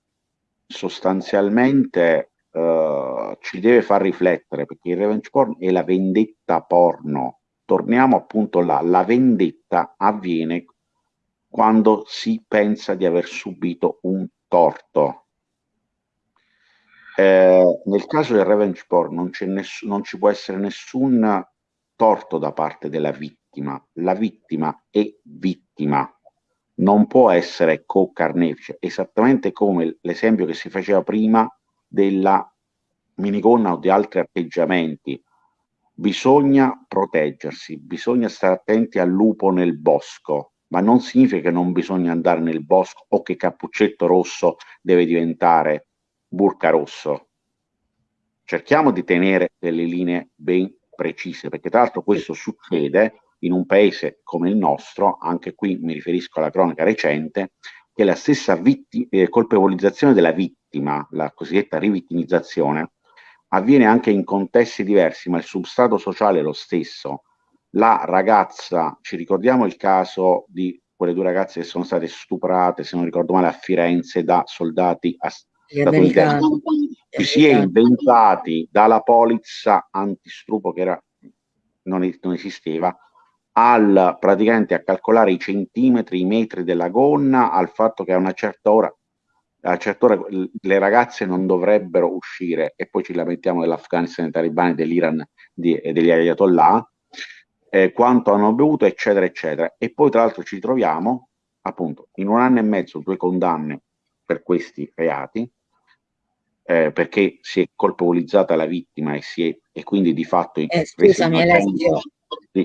sostanzialmente uh, ci deve far riflettere, perché il revenge porn è la vendetta porno, torniamo appunto là, la vendetta avviene quando si pensa di aver subito un torto. Eh, nel caso del revenge porn non, ness- non ci può essere nessun torto da parte della vittima, la vittima è vittima, non può essere co-carnefice, esattamente come l'esempio che si faceva prima della minigonna o di altri atteggiamenti bisogna proteggersi, bisogna stare attenti al lupo nel bosco, ma non significa che non bisogna andare nel bosco o che Cappuccetto Rosso deve diventare Burca Rosso. Cerchiamo di tenere delle linee ben precise, perché tra l'altro questo succede in un paese come il nostro, anche qui mi riferisco alla cronaca recente, che la stessa vitti- eh, colpevolizzazione della vittima, la cosiddetta rivittimizzazione, avviene anche in contesti diversi, ma il substrato sociale è lo stesso. La ragazza, ci ricordiamo il caso di quelle due ragazze che sono state stuprate, se non ricordo male, a Firenze da soldati statunitensi. Ci si è inventati dalla polizza antistrupo che era, non, non esisteva, al praticamente a calcolare i centimetri, i metri della gonna, al fatto che a una certa ora a una certa ora le ragazze non dovrebbero uscire e poi ci lamentiamo dell'Afghanistan, dei talibani, dell'Iran di, e degli ayatollah, eh, quanto hanno bevuto, eccetera, eccetera. E poi tra l'altro ci troviamo appunto in un anno e mezzo due condanne per questi reati, eh, perché si è colpevolizzata la vittima e, si è, e quindi di fatto... Eh, scusami Alessio,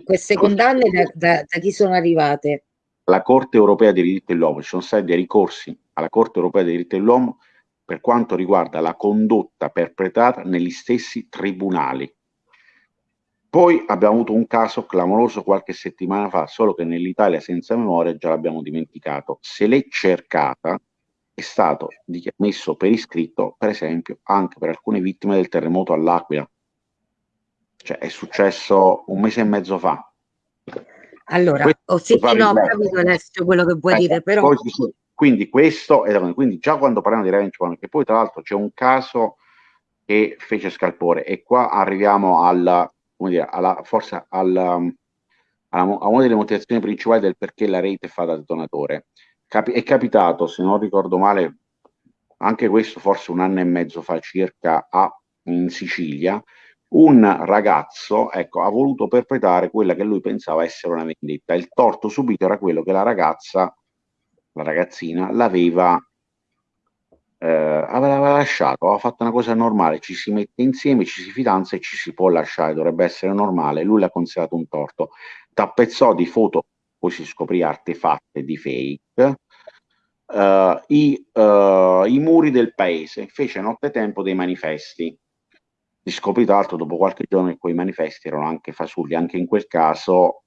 queste condanne da, da, da chi sono arrivate? La Corte europea dei diritti dell'uomo, ci sono stati dei ricorsi alla Corte europea dei diritti dell'uomo per quanto riguarda la condotta perpetrata negli stessi tribunali. Poi abbiamo avuto un caso clamoroso qualche settimana fa, solo che nell'Italia senza memoria già l'abbiamo dimenticato. Se l'è cercata, è stato messo per iscritto, per esempio, anche per alcune vittime del terremoto all'Aquila. Cioè è successo un mese e mezzo fa. Allora, ho sentito, no, ho capito adesso quello che vuoi eh, dire, però... Poi, quindi questo è quindi già quando parliamo di revenge porn, che poi tra l'altro c'è un caso che fece scalpore e qua arriviamo alla, come dire, alla, forse alla, a una delle motivazioni principali del perché la rete fa da detonatore. Capi- è capitato, se non ricordo male, anche questo forse un anno e mezzo fa circa a, in Sicilia, un ragazzo ecco, ha voluto perpetrare quella che lui pensava essere una vendetta. Il torto subito era quello che la ragazza, la ragazzina, l'aveva eh, aveva lasciato, aveva fatto una cosa normale, ci si mette insieme, ci si fidanza e ci si può lasciare, dovrebbe essere normale, lui l'ha considerato un torto. Tappezzò di foto, poi si scoprì artefatte di fake, uh, i, uh, i muri del paese, fece nottetempo dei manifesti. Si scoprì tra l'altro dopo qualche giorno che quei manifesti erano anche fasulli, anche in quel caso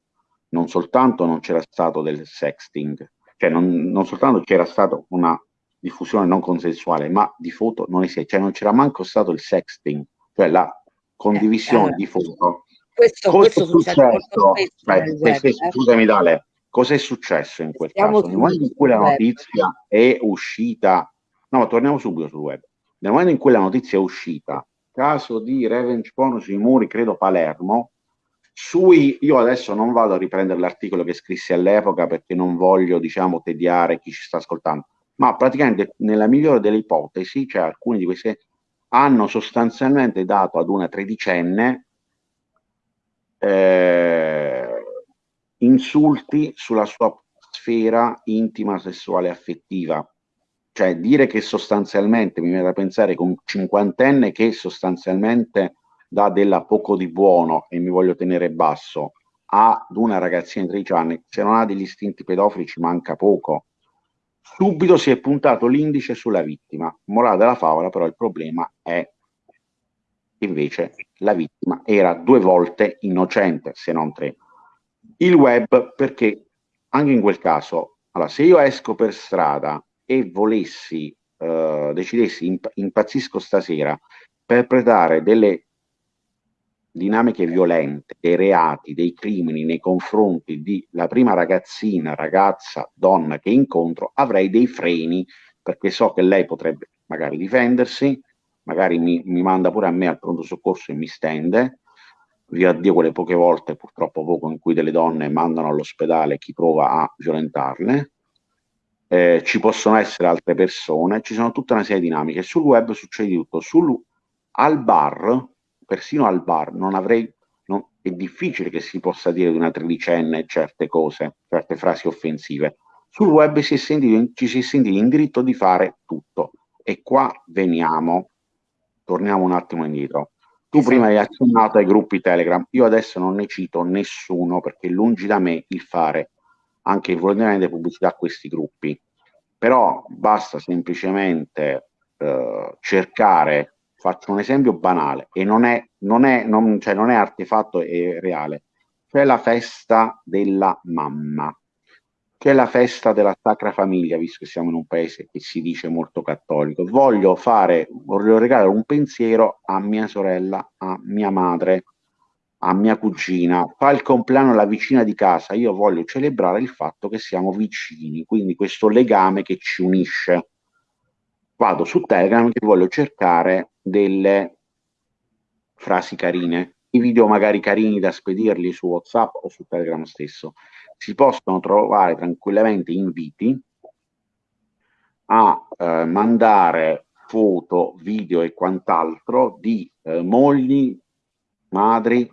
non soltanto non c'era stato del sexting, cioè non, non soltanto c'era stata una diffusione non consensuale, ma di foto non esiste, cioè non c'era manco stato il sexting, cioè la condivisione eh, di foto. Questo, questo successo, beh, web, se, eh? scusami Dale, Cos'è successo in quel Stiamo caso? Nel momento in cui la notizia è uscita, no, ma torniamo subito sul web. Nel momento in cui la notizia è uscita, caso di revenge porn sui muri, credo Palermo, sui, io adesso non vado a riprendere l'articolo che scrissi all'epoca perché non voglio, diciamo, tediare chi ci sta ascoltando, ma praticamente nella migliore delle ipotesi, cioè alcuni di queste hanno sostanzialmente dato ad una tredicenne eh, insulti sulla sua sfera intima, sessuale, affettiva. Cioè dire che sostanzialmente, mi viene da pensare con un cinquantenne che sostanzialmente dà della poco di buono e mi voglio tenere basso ad una ragazzina di 13 anni, se non ha degli istinti pedofili ci manca poco. Subito si è puntato l'indice sulla vittima. Morale della favola, però il problema è invece la vittima era due volte innocente, se non tre il web perché anche in quel caso, allora, se io esco per strada e volessi, eh, decidessi, imp- impazzisco stasera, perpetrare delle dinamiche violente, dei reati, dei crimini nei confronti di la prima ragazzina, ragazza, donna che incontro, avrei dei freni perché so che lei potrebbe magari difendersi, magari mi, mi manda pure a me al pronto soccorso e mi stende, via Dio quelle poche volte, purtroppo poco, in cui delle donne mandano all'ospedale chi prova a violentarle. Eh, ci possono essere altre persone, ci sono tutta una serie di dinamiche. Sul web succede tutto. Sul, al bar, persino al bar, non avrei, non, è difficile che si possa dire di una tredicenne certe cose, certe frasi offensive. Sul web si sentito, ci si è sentito in diritto di fare tutto. E qua veniamo, torniamo un attimo indietro tu esatto. prima hai accennato ai gruppi Telegram, io adesso non ne cito nessuno perché lungi da me il fare anche involontariamente pubblicità a questi gruppi, però basta semplicemente eh, cercare, faccio un esempio banale e non è, non è, non, cioè non è artefatto e reale, c'è la festa della mamma che è la festa della Sacra Famiglia, visto che siamo in un paese che si dice molto cattolico. Voglio fare, voglio regalare un pensiero a mia sorella, a mia madre, a mia cugina. Fa il compleanno la vicina di casa, io voglio celebrare il fatto che siamo vicini, quindi questo legame che ci unisce. Vado su Telegram e voglio cercare delle frasi carine, i video magari carini da spedirli su WhatsApp o su Telegram stesso si possono trovare tranquillamente inviti a eh, mandare foto, video e quant'altro di eh, mogli, madri,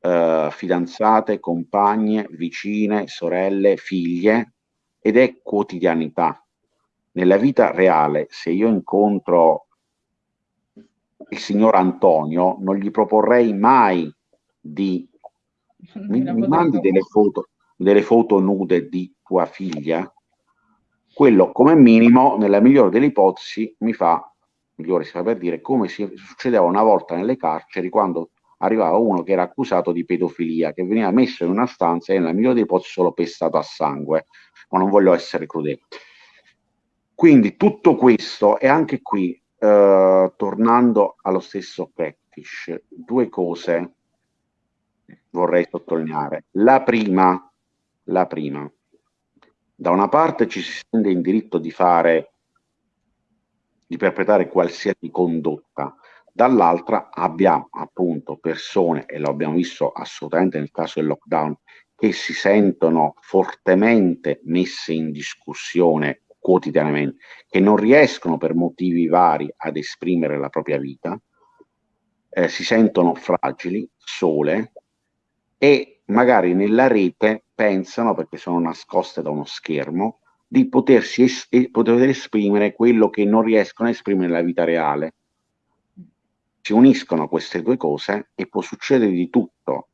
eh, fidanzate, compagne, vicine, sorelle, figlie ed è quotidianità. Nella vita reale, se io incontro il signor Antonio, non gli proporrei mai di mi, mi mandi delle foto, delle foto nude di tua figlia, quello come minimo, nella migliore delle ipotesi, mi fa, migliore si fa per dire, come si succedeva una volta nelle carceri quando arrivava uno che era accusato di pedofilia, che veniva messo in una stanza e nella migliore delle ipotesi solo pestato a sangue, ma non voglio essere crudele. Quindi tutto questo e anche qui, eh, tornando allo stesso catfish, due cose vorrei sottolineare. La prima, la prima, da una parte ci si sente in diritto di fare, di perpetrare qualsiasi condotta, dall'altra abbiamo appunto persone, e lo abbiamo visto assolutamente nel caso del lockdown, che si sentono fortemente messe in discussione quotidianamente, che non riescono per motivi vari ad esprimere la propria vita, eh, si sentono fragili, sole e magari nella rete pensano, perché sono nascoste da uno schermo, di potersi es- poter esprimere quello che non riescono a esprimere nella vita reale. Si uniscono queste due cose e può succedere di tutto.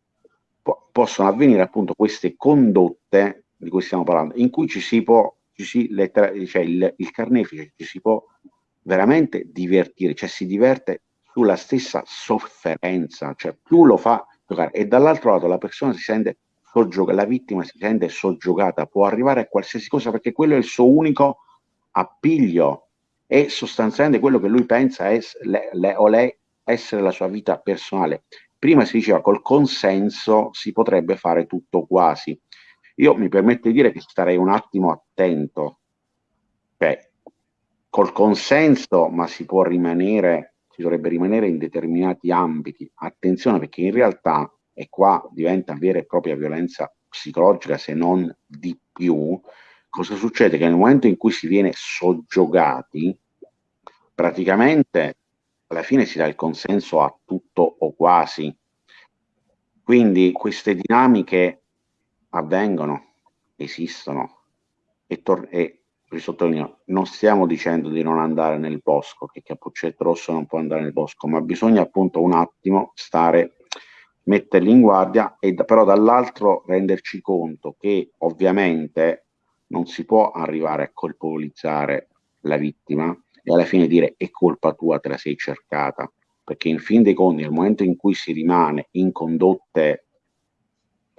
Po- possono avvenire appunto queste condotte di cui stiamo parlando, in cui ci si può, cioè il, il carnefice ci si può veramente divertire, cioè si diverte sulla stessa sofferenza, cioè più lo fa giocare e dall'altro lato la persona si sente soggiogata, la vittima si sente soggiogata, può arrivare a qualsiasi cosa perché quello è il suo unico appiglio e sostanzialmente quello che lui pensa es, le, le, o lei essere la sua vita personale. Prima si diceva col consenso si potrebbe fare tutto quasi. Io mi permetto di dire che starei un attimo attento. Cioè, col consenso, ma si può rimanere si dovrebbe rimanere in determinati ambiti. Attenzione perché in realtà, e qua diventa vera e propria violenza psicologica se non di più, cosa succede? Che nel momento in cui si viene soggiogati, praticamente alla fine si dà il consenso a tutto o quasi. Quindi queste dinamiche avvengono, esistono e, tor- e risottolineo, non stiamo dicendo di non andare nel bosco, che Cappuccetto Rosso non può andare nel bosco, ma bisogna appunto un attimo stare, metterli in guardia e però dall'altro renderci conto che ovviamente non si può arrivare a colpevolizzare la vittima e alla fine dire è colpa tua, te la sei cercata, perché in fin dei conti nel momento in cui si rimane in condotte,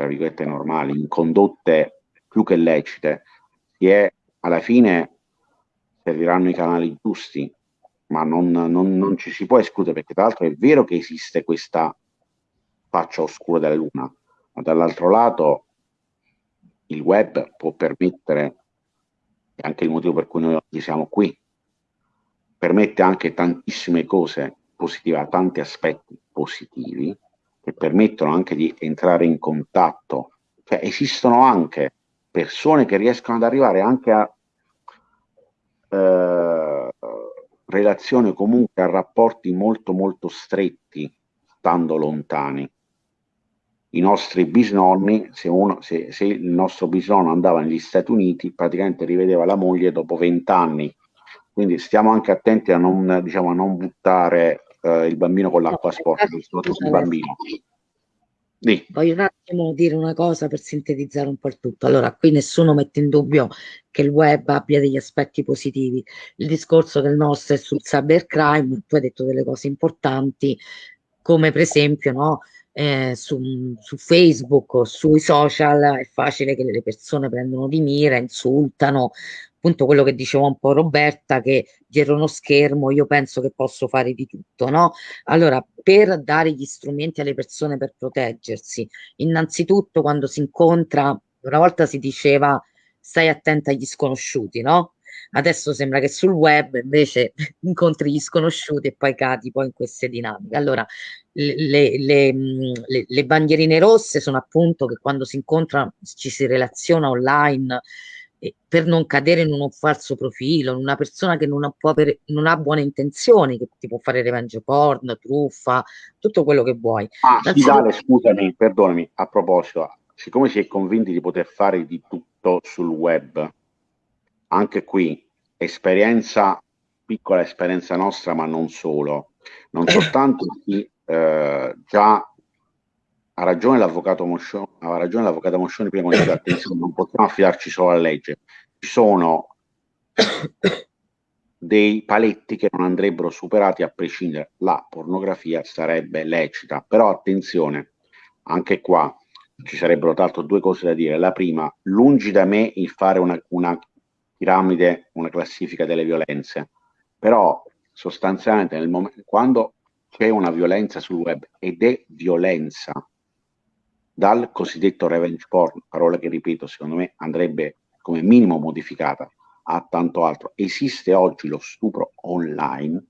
tra virgolette normali, in condotte più che lecite, è alla fine serviranno i canali giusti, ma non, non, non, ci si può escludere perché tra l'altro è vero che esiste questa faccia oscura della Luna, ma dall'altro lato il web può permettere, e anche il motivo per cui noi oggi siamo qui, permette anche tantissime cose positive, tanti aspetti positivi che permettono anche di entrare in contatto. Cioè, esistono anche persone che riescono ad arrivare anche a eh, relazioni comunque a rapporti molto molto stretti stando lontani. I nostri bisnonni, se, uno, se, se il nostro bisnonno andava negli Stati Uniti, praticamente rivedeva la moglie dopo vent'anni. Quindi stiamo anche attenti a non, diciamo, a non buttare eh, il bambino con l'acqua sporca, soprattutto il bambino. Sì. Voglio un attimo dire una cosa per sintetizzare un po' il tutto. Allora, qui nessuno mette in dubbio che il web abbia degli aspetti positivi. Il discorso del nostro è sul cybercrime, tu hai detto delle cose importanti, come per esempio, no, eh, su, su, Facebook o sui social è facile che le persone prendono di mira, insultano, appunto quello che diceva un po' Roberta, che dietro uno schermo io penso che posso fare di tutto, no? Allora, per dare gli strumenti alle persone per proteggersi, innanzitutto quando si incontra, una volta si diceva stai attenta agli sconosciuti, no? Adesso sembra che sul web invece incontri gli sconosciuti e poi cadi poi in queste dinamiche. Allora, le, le, le, le bandierine rosse sono appunto che quando si incontra ci si relaziona online per non cadere in un falso profilo, in una persona che non ha, per, non ha, buone intenzioni, che ti può fare revenge porn, truffa, tutto quello che vuoi. Ah, Dale, scusami, perdonami, a proposito, siccome si è convinti di poter fare di tutto sul web, anche qui, esperienza, piccola esperienza nostra, ma non solo, non soltanto chi eh, già ha ragione l'avvocato Moscioni, ha ragione l'avvocato Moscioni prima quando dice attenzione, non possiamo affidarci solo alla legge. Ci sono dei paletti che non andrebbero superati a prescindere. La pornografia sarebbe lecita, però attenzione, anche qua ci sarebbero l'altro due cose da dire. La prima, lungi da me il fare una, una piramide, una classifica delle violenze, però sostanzialmente nel momento, quando c'è una violenza sul web ed è violenza, dal cosiddetto revenge porn, parola che ripeto, secondo me andrebbe come minimo modificata a tanto altro. Esiste oggi lo stupro online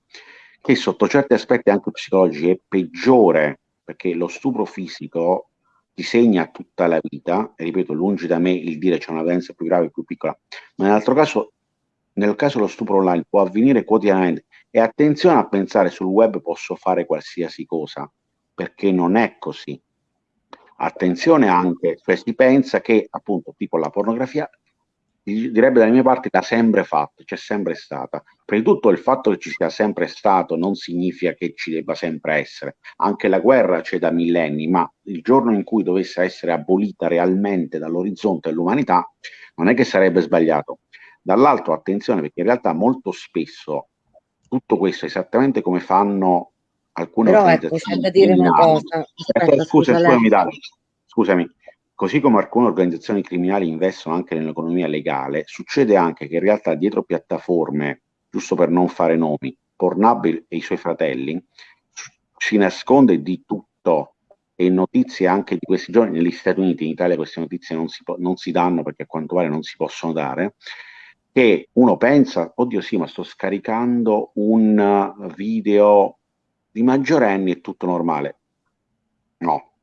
che sotto certi aspetti anche psicologici è peggiore perché lo stupro fisico ti segna tutta la vita, e ripeto, lungi da me il dire c'è una violenza più grave, più piccola, ma nell'altro caso, nel caso lo stupro online può avvenire quotidianamente e attenzione a pensare sul web posso fare qualsiasi cosa, perché non è così. Attenzione anche, cioè si pensa che appunto tipo la pornografia direbbe dalle mie parti da sempre fatto, c'è sempre stata. Prima di tutto il fatto che ci sia sempre stato non significa che ci debba sempre essere. Anche la guerra c'è da millenni, ma il giorno in cui dovesse essere abolita realmente dall'orizzonte dell'umanità, non è che sarebbe sbagliato. Dall'altro, attenzione, perché in realtà molto spesso tutto questo esattamente come fanno alcune Però ecco, c'è da dire una cosa. Aspetta, eh, scusa, scusami, Dale, scusami, Così come alcune organizzazioni criminali investono anche nell'economia legale, succede anche che in realtà dietro piattaforme, giusto per non fare nomi, Pornhub e i suoi fratelli, si nasconde di tutto. E notizie anche di questi giorni negli Stati Uniti, in Italia queste notizie non si, non si danno perché a quanto pare non si possono dare, che uno pensa, oddio sì, ma sto scaricando un video di maggiorenni, è tutto normale. No,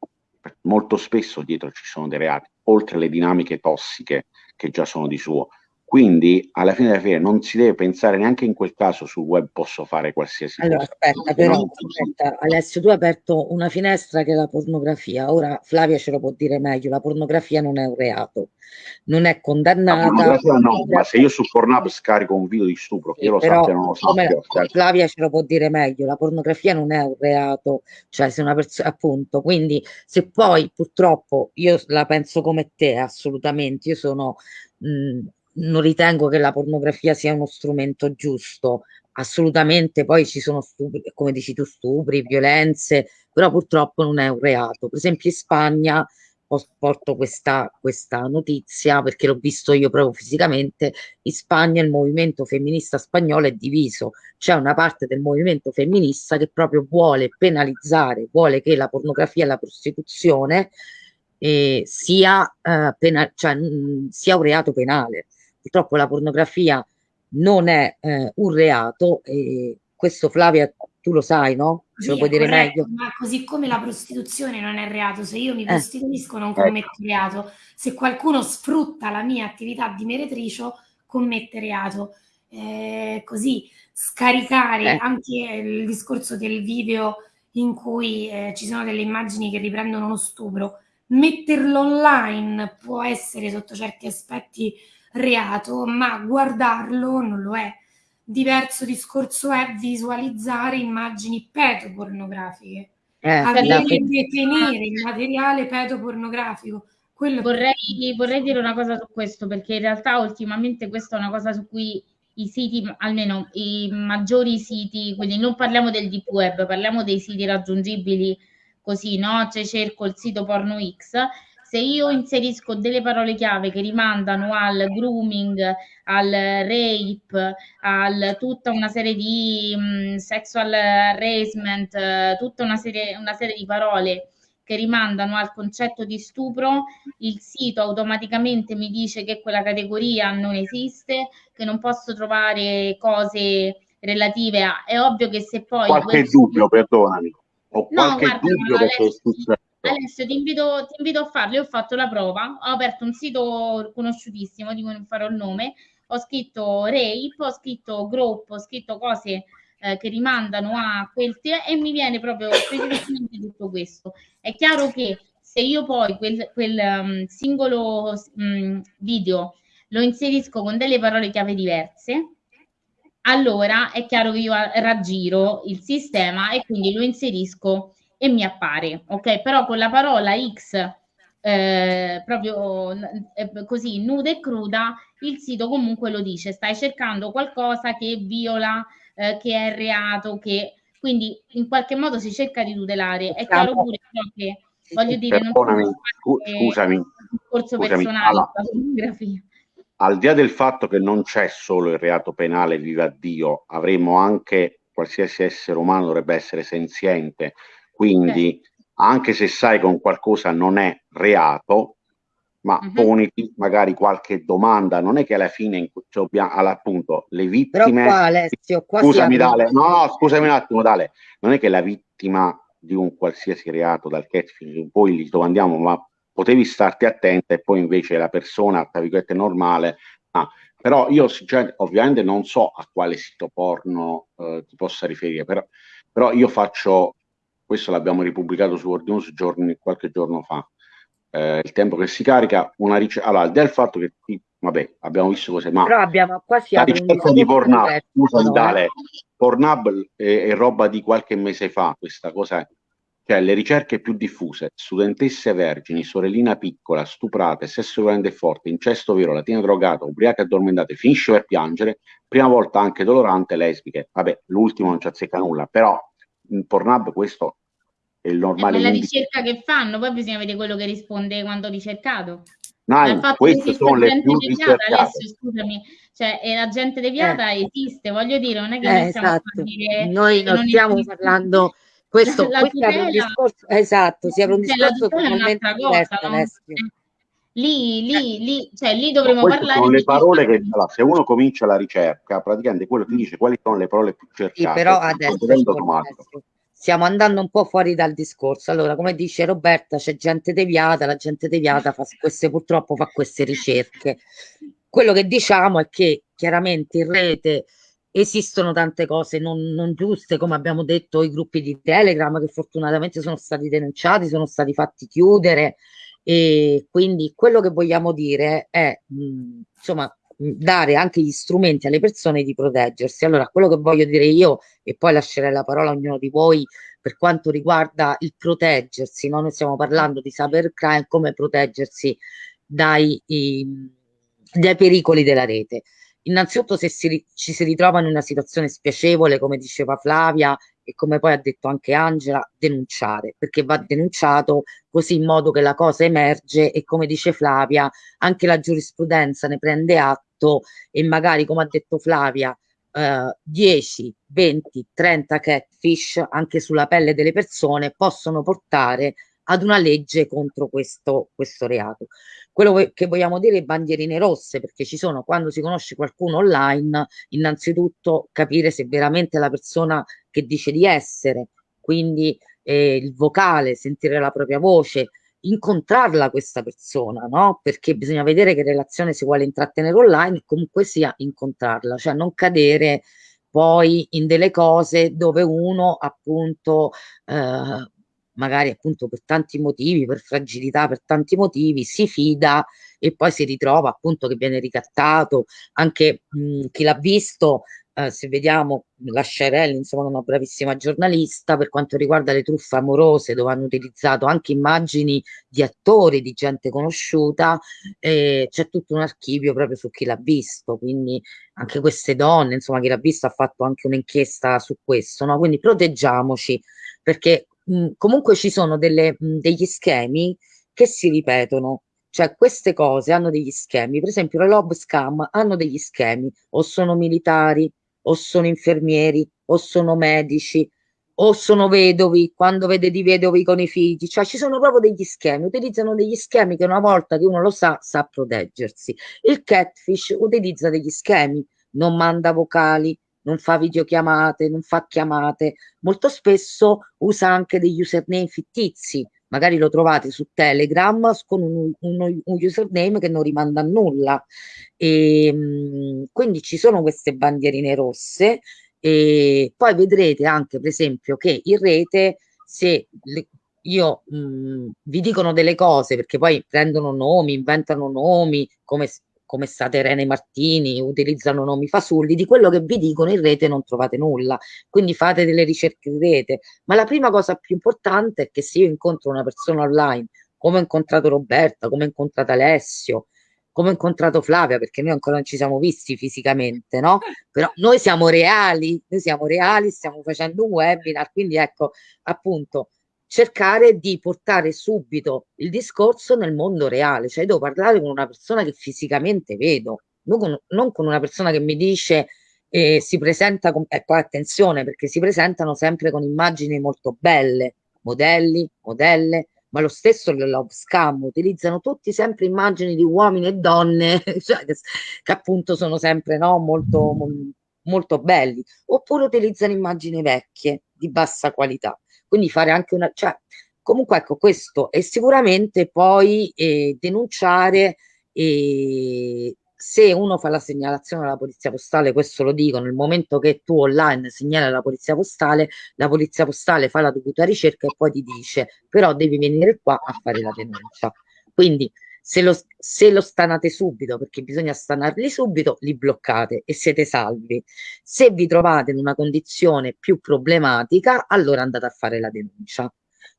molto spesso dietro ci sono dei reati, oltre alle dinamiche tossiche che già sono di suo. Quindi alla fine della fiera non si deve pensare neanche in quel caso sul web posso fare qualsiasi allora, cosa. Aspetta, però, aspetta, Alessio, tu hai aperto una finestra che è la pornografia. Ora Flavia ce lo può dire meglio, la pornografia non è un reato, non è condannata. No, ma se io su Pornhub scarico un video di stupro, che io lo sappia non lo sappia. Flavia ce lo può dire meglio, la pornografia non è un reato, cioè se una persona, appunto, quindi se poi purtroppo io la penso come te, assolutamente, io sono... Mh, non ritengo che la pornografia sia uno strumento giusto, assolutamente poi ci sono stupri, come dici tu, stupri, violenze, però purtroppo non è un reato. Per esempio in Spagna porto questa, questa notizia perché l'ho visto io proprio fisicamente, in Spagna il movimento femminista spagnolo è diviso, c'è una parte del movimento femminista che proprio vuole penalizzare, vuole che la pornografia e la prostituzione eh, sia, eh, pena- cioè, mh, sia un reato penale purtroppo la pornografia non è eh, un reato e questo Flavia tu lo sai, no? Ce sì, lo puoi dire corretto, meglio. Ma così come la prostituzione non è reato, se io mi eh. prostituisco non commetto reato, se qualcuno sfrutta la mia attività di meretricio commette reato. Eh, così scaricare eh. anche il discorso del video in cui eh, ci sono delle immagini che riprendono uno stupro, metterlo online può essere sotto certi aspetti reato, ma guardarlo non lo è. Diverso discorso è visualizzare immagini pedopornografiche. Eh, avere e detenere il materiale pedopornografico. Vorrei, vorrei dire una cosa su questo, perché in realtà ultimamente questa è una cosa su cui i siti, almeno i maggiori siti, quindi non parliamo del deep web, parliamo dei siti raggiungibili così, no? Cioè cerco il sito porno X se io inserisco delle parole chiave che rimandano al grooming, al rape, a tutta una serie di um, sexual harassment, tutta una serie, una serie di parole che rimandano al concetto di stupro, il sito automaticamente mi dice che quella categoria non esiste, che non posso trovare cose relative a... È ovvio che se poi... Qualche dubbio, sito... perdonami. Ho qualche no, guarda, dubbio perché è Alessio, ti invito, ti invito, a farlo. Io ho fatto la prova, ho aperto un sito conosciutissimo, di cui non farò il nome, ho scritto rape, ho scritto group, ho scritto cose eh, che rimandano a quel te- e mi viene proprio specificamente tutto questo. È chiaro che se io poi quel, quel um, singolo um, video lo inserisco con delle parole chiave diverse, allora è chiaro che io raggiro il sistema e quindi lo inserisco e mi appare, ok? Però con la parola X eh, proprio eh, così nuda e cruda, il sito comunque lo dice, stai cercando qualcosa che viola, eh, che è reato, che quindi in qualche modo si cerca di tutelare. È chiaro pure che voglio dire, non scusami, un discorso personale, al di là del fatto che non c'è solo il reato penale, viva Dio, avremo anche qualsiasi essere umano dovrebbe essere senziente, quindi, anche se sai che un qualcosa non è reato, ma uh-huh. poniti magari qualche domanda, non è che alla fine cioè, appunto le vittime qua, Alessio, qua scusami Dale, no, no, scusami un attimo Dale, non è che la vittima di un qualsiasi reato dal catfish poi gli domandiamo ma potevi starti attenta e poi invece la persona, tra virgolette, normale, ah, però io cioè, ovviamente non so a quale sito porno eh, ti possa riferire, però, però, io faccio, questo l'abbiamo ripubblicato su World News giorni, qualche giorno fa, eh, il tempo che si carica, una ricerca, allora, del fatto che, vabbè, abbiamo visto cose, ma però abbiamo quasi la ricerca di Pornhub, scusa Vitale, Pornhub è, è roba di qualche mese fa, questa cosa cioè le ricerche più diffuse, studentesse vergini, sorellina piccola, stuprate, sesso violento e forte, incesto vero, latina drogata, ubriache addormentate, finisce per piangere, prima volta anche dolorante, lesbiche. Vabbè, l'ultimo non ci azzecca nulla, però in Pornhub questo è il normale. È la ricerca che fanno, poi bisogna vedere quello che risponde quando ricercato. No, queste sono le più deviata, adesso, scusami, cioè e la gente deviata eh. esiste, voglio dire, non è che eh, noi stiamo esatto. dire Noi non stiamo esiste. parlando questo, la questo tutela, un discorso, esatto, si apre un discorso totalmente diverso. No? Eh, lì, lì, lì, cioè, lì dovremmo parlare sono le parole che allora, se uno comincia la ricerca, praticamente quello ti dice quali sono le parole più cercate. Sì, però adesso, adesso stiamo andando un po' fuori dal discorso. Allora, come dice Roberta, c'è gente deviata, la gente deviata fa queste, purtroppo fa queste ricerche. Quello che diciamo è che chiaramente in rete esistono tante cose non, non, giuste, come abbiamo detto, i gruppi di Telegram che fortunatamente sono stati denunciati, sono stati fatti chiudere e quindi quello che vogliamo dire è mh, insomma dare anche gli strumenti alle persone di proteggersi. Allora, quello che voglio dire io e poi lascerei la parola a ognuno di voi per quanto riguarda il proteggersi, no? noi stiamo parlando di cybercrime, come proteggersi dai, i, dai pericoli della rete. Innanzitutto se si, ci si ritrova in una situazione spiacevole, come diceva Flavia e come poi ha detto anche Angela, denunciare, perché va denunciato così in modo che la cosa emerge e come dice Flavia, anche la giurisprudenza ne prende atto e magari, come ha detto Flavia, eh, 10, 20, 30 catfish anche sulla pelle delle persone possono portare ad una legge contro questo, questo reato. Quello che vogliamo dire è bandierine rosse, perché ci sono quando si conosce qualcuno online, innanzitutto capire se veramente la persona che dice di essere, quindi eh, il vocale, sentire la propria voce, incontrarla questa persona, no? Perché bisogna vedere che relazione si vuole intrattenere online comunque sia incontrarla, cioè non cadere poi in delle cose dove uno appunto eh, magari appunto per tanti motivi, per fragilità, per tanti motivi, si fida e poi si ritrova appunto che viene ricattato. Anche mh, chi l'ha visto, eh, se vediamo la Scerelli, insomma, una bravissima giornalista per quanto riguarda le truffe amorose, dove hanno utilizzato anche immagini di attori, di gente conosciuta, eh, c'è tutto un archivio proprio su chi l'ha visto, quindi anche queste donne, insomma, chi l'ha visto ha fatto anche un'inchiesta su questo, no? Quindi proteggiamoci perché mh, comunque ci sono delle, mh, degli schemi che si ripetono. Cioè, queste cose hanno degli schemi, per esempio le Lob Scam hanno degli schemi, o sono militari, o sono infermieri, o sono medici, o sono vedovi, quando vede di vedovi con i figli, cioè ci sono proprio degli schemi, utilizzano degli schemi che una volta che uno lo sa, sa proteggersi. Il catfish utilizza degli schemi, non manda vocali, non fa videochiamate, non fa chiamate, molto spesso usa anche degli username fittizi, magari lo trovate su Telegram con un, un, un username che non rimanda a nulla. E, ehm, quindi ci sono queste bandierine rosse e poi vedrete anche per esempio che in rete se le, io mh, vi dicono delle cose perché poi prendono nomi, inventano nomi come come state Irene Martini, utilizzano nomi fasulli, di quello che vi dicono in rete non trovate nulla, quindi fate delle ricerche in rete, ma la prima cosa più importante è che se io incontro una persona online, come ho incontrato Roberta, come ho incontrato Alessio, come ho incontrato Flavia, perché noi ancora non ci siamo visti fisicamente, no? Però noi siamo reali, noi siamo reali, stiamo facendo un webinar, quindi ecco, appunto, cercare di portare subito il discorso nel mondo reale, cioè devo parlare con una persona che fisicamente vedo, non con, non con una persona che mi dice eh, si presenta con, ecco attenzione perché si presentano sempre con immagini molto belle, modelli, modelle, ma lo stesso il love scam utilizzano tutti sempre immagini di uomini e donne cioè, che, che, appunto sono sempre no, molto, molto belli, oppure utilizzano immagini vecchie di bassa qualità quindi fare anche una, cioè, comunque ecco questo e sicuramente poi eh, denunciare eh, se uno fa la segnalazione alla polizia postale, questo lo dico, nel momento che tu online segnali alla polizia postale, la polizia postale fa la dovuta ricerca e poi ti dice però devi venire qua a fare la denuncia. Quindi se lo, se lo stanate subito, perché bisogna stanarli subito, li bloccate e siete salvi. Se vi trovate in una condizione più problematica, allora andate a fare la denuncia.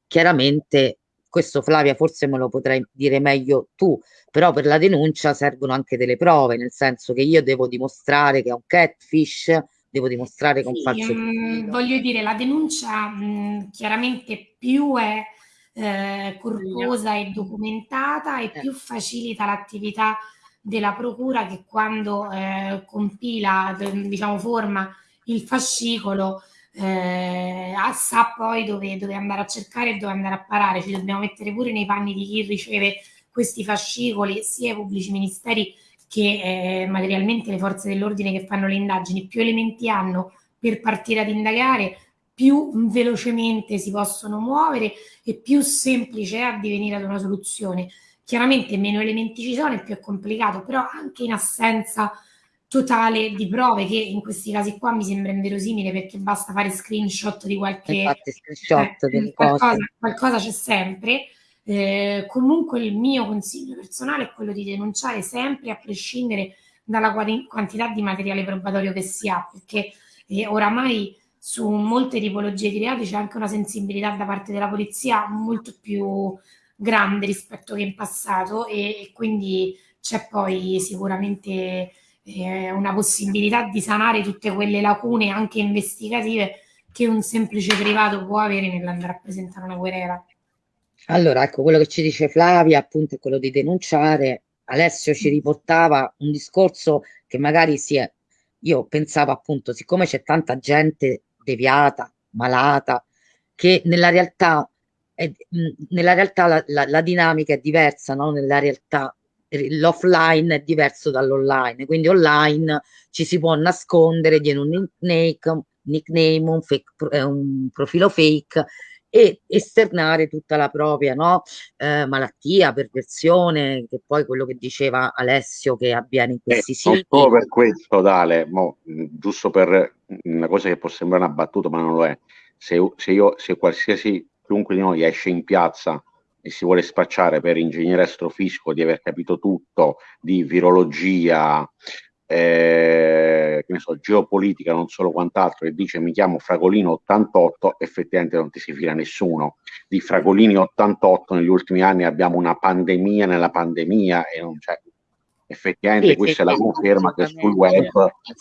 Chiaramente questo Flavia forse me lo potrai dire meglio tu, però per la denuncia servono anche delle prove, nel senso che io devo dimostrare che è un catfish, devo dimostrare che è un falso. Um, voglio dire, la denuncia mh, chiaramente più è eh, corposa e documentata e più facilita l'attività della procura che quando eh, compila, diciamo, forma il fascicolo eh, sa poi dove, dove, andare a cercare e dove andare a parare. Ci dobbiamo mettere pure nei panni di chi riceve questi fascicoli, sia i pubblici ministeri che eh, materialmente le forze dell'ordine che fanno le indagini. Più elementi hanno per partire ad indagare, più velocemente si possono muovere e più semplice è addivenire ad una soluzione. Chiaramente meno elementi ci sono e più è complicato, però anche in assenza totale di prove che in questi casi qua mi sembra inverosimile perché basta fare screenshot di qualche Infatti, screenshot eh, qualcosa, qualcosa, c'è sempre eh, comunque il mio consiglio personale è quello di denunciare sempre a prescindere dalla quantità di materiale probatorio che si ha perché eh, oramai su molte tipologie di reati c'è anche una sensibilità da parte della polizia molto più grande rispetto che in passato e, e quindi c'è poi sicuramente eh, una possibilità di sanare tutte quelle lacune anche investigative che un semplice privato può avere nell'andare a presentare una querela. Allora, ecco, quello che ci dice Flavia appunto è quello di denunciare. Alessio ci riportava un discorso che magari si è, io pensavo appunto, siccome c'è tanta gente deviata, malata, che nella realtà, è, nella realtà la, la, la dinamica è diversa, no? nella realtà l'offline è diverso dall'online, quindi online ci si può nascondere dietro un nickname, un, fake, un profilo fake e esternare tutta la propria no? eh, malattia, perversione, che poi quello che diceva Alessio che avviene in questi eh, siti. Solo per questo, Dale, mo, giusto per una cosa che può sembrare una battuta, ma non lo è. Se, se, io, se qualsiasi, chiunque di noi esce in piazza e si vuole spacciare per ingegnere astrofisico di aver capito tutto di virologia, eh, che ne so, geopolitica, non solo quant'altro, e dice mi chiamo Fragolino 88, effettivamente non ti si fila nessuno. Di Fragolini 88 negli ultimi anni abbiamo una pandemia nella pandemia e non c'è. Effettivamente sì, questa sì, è la conferma che sul web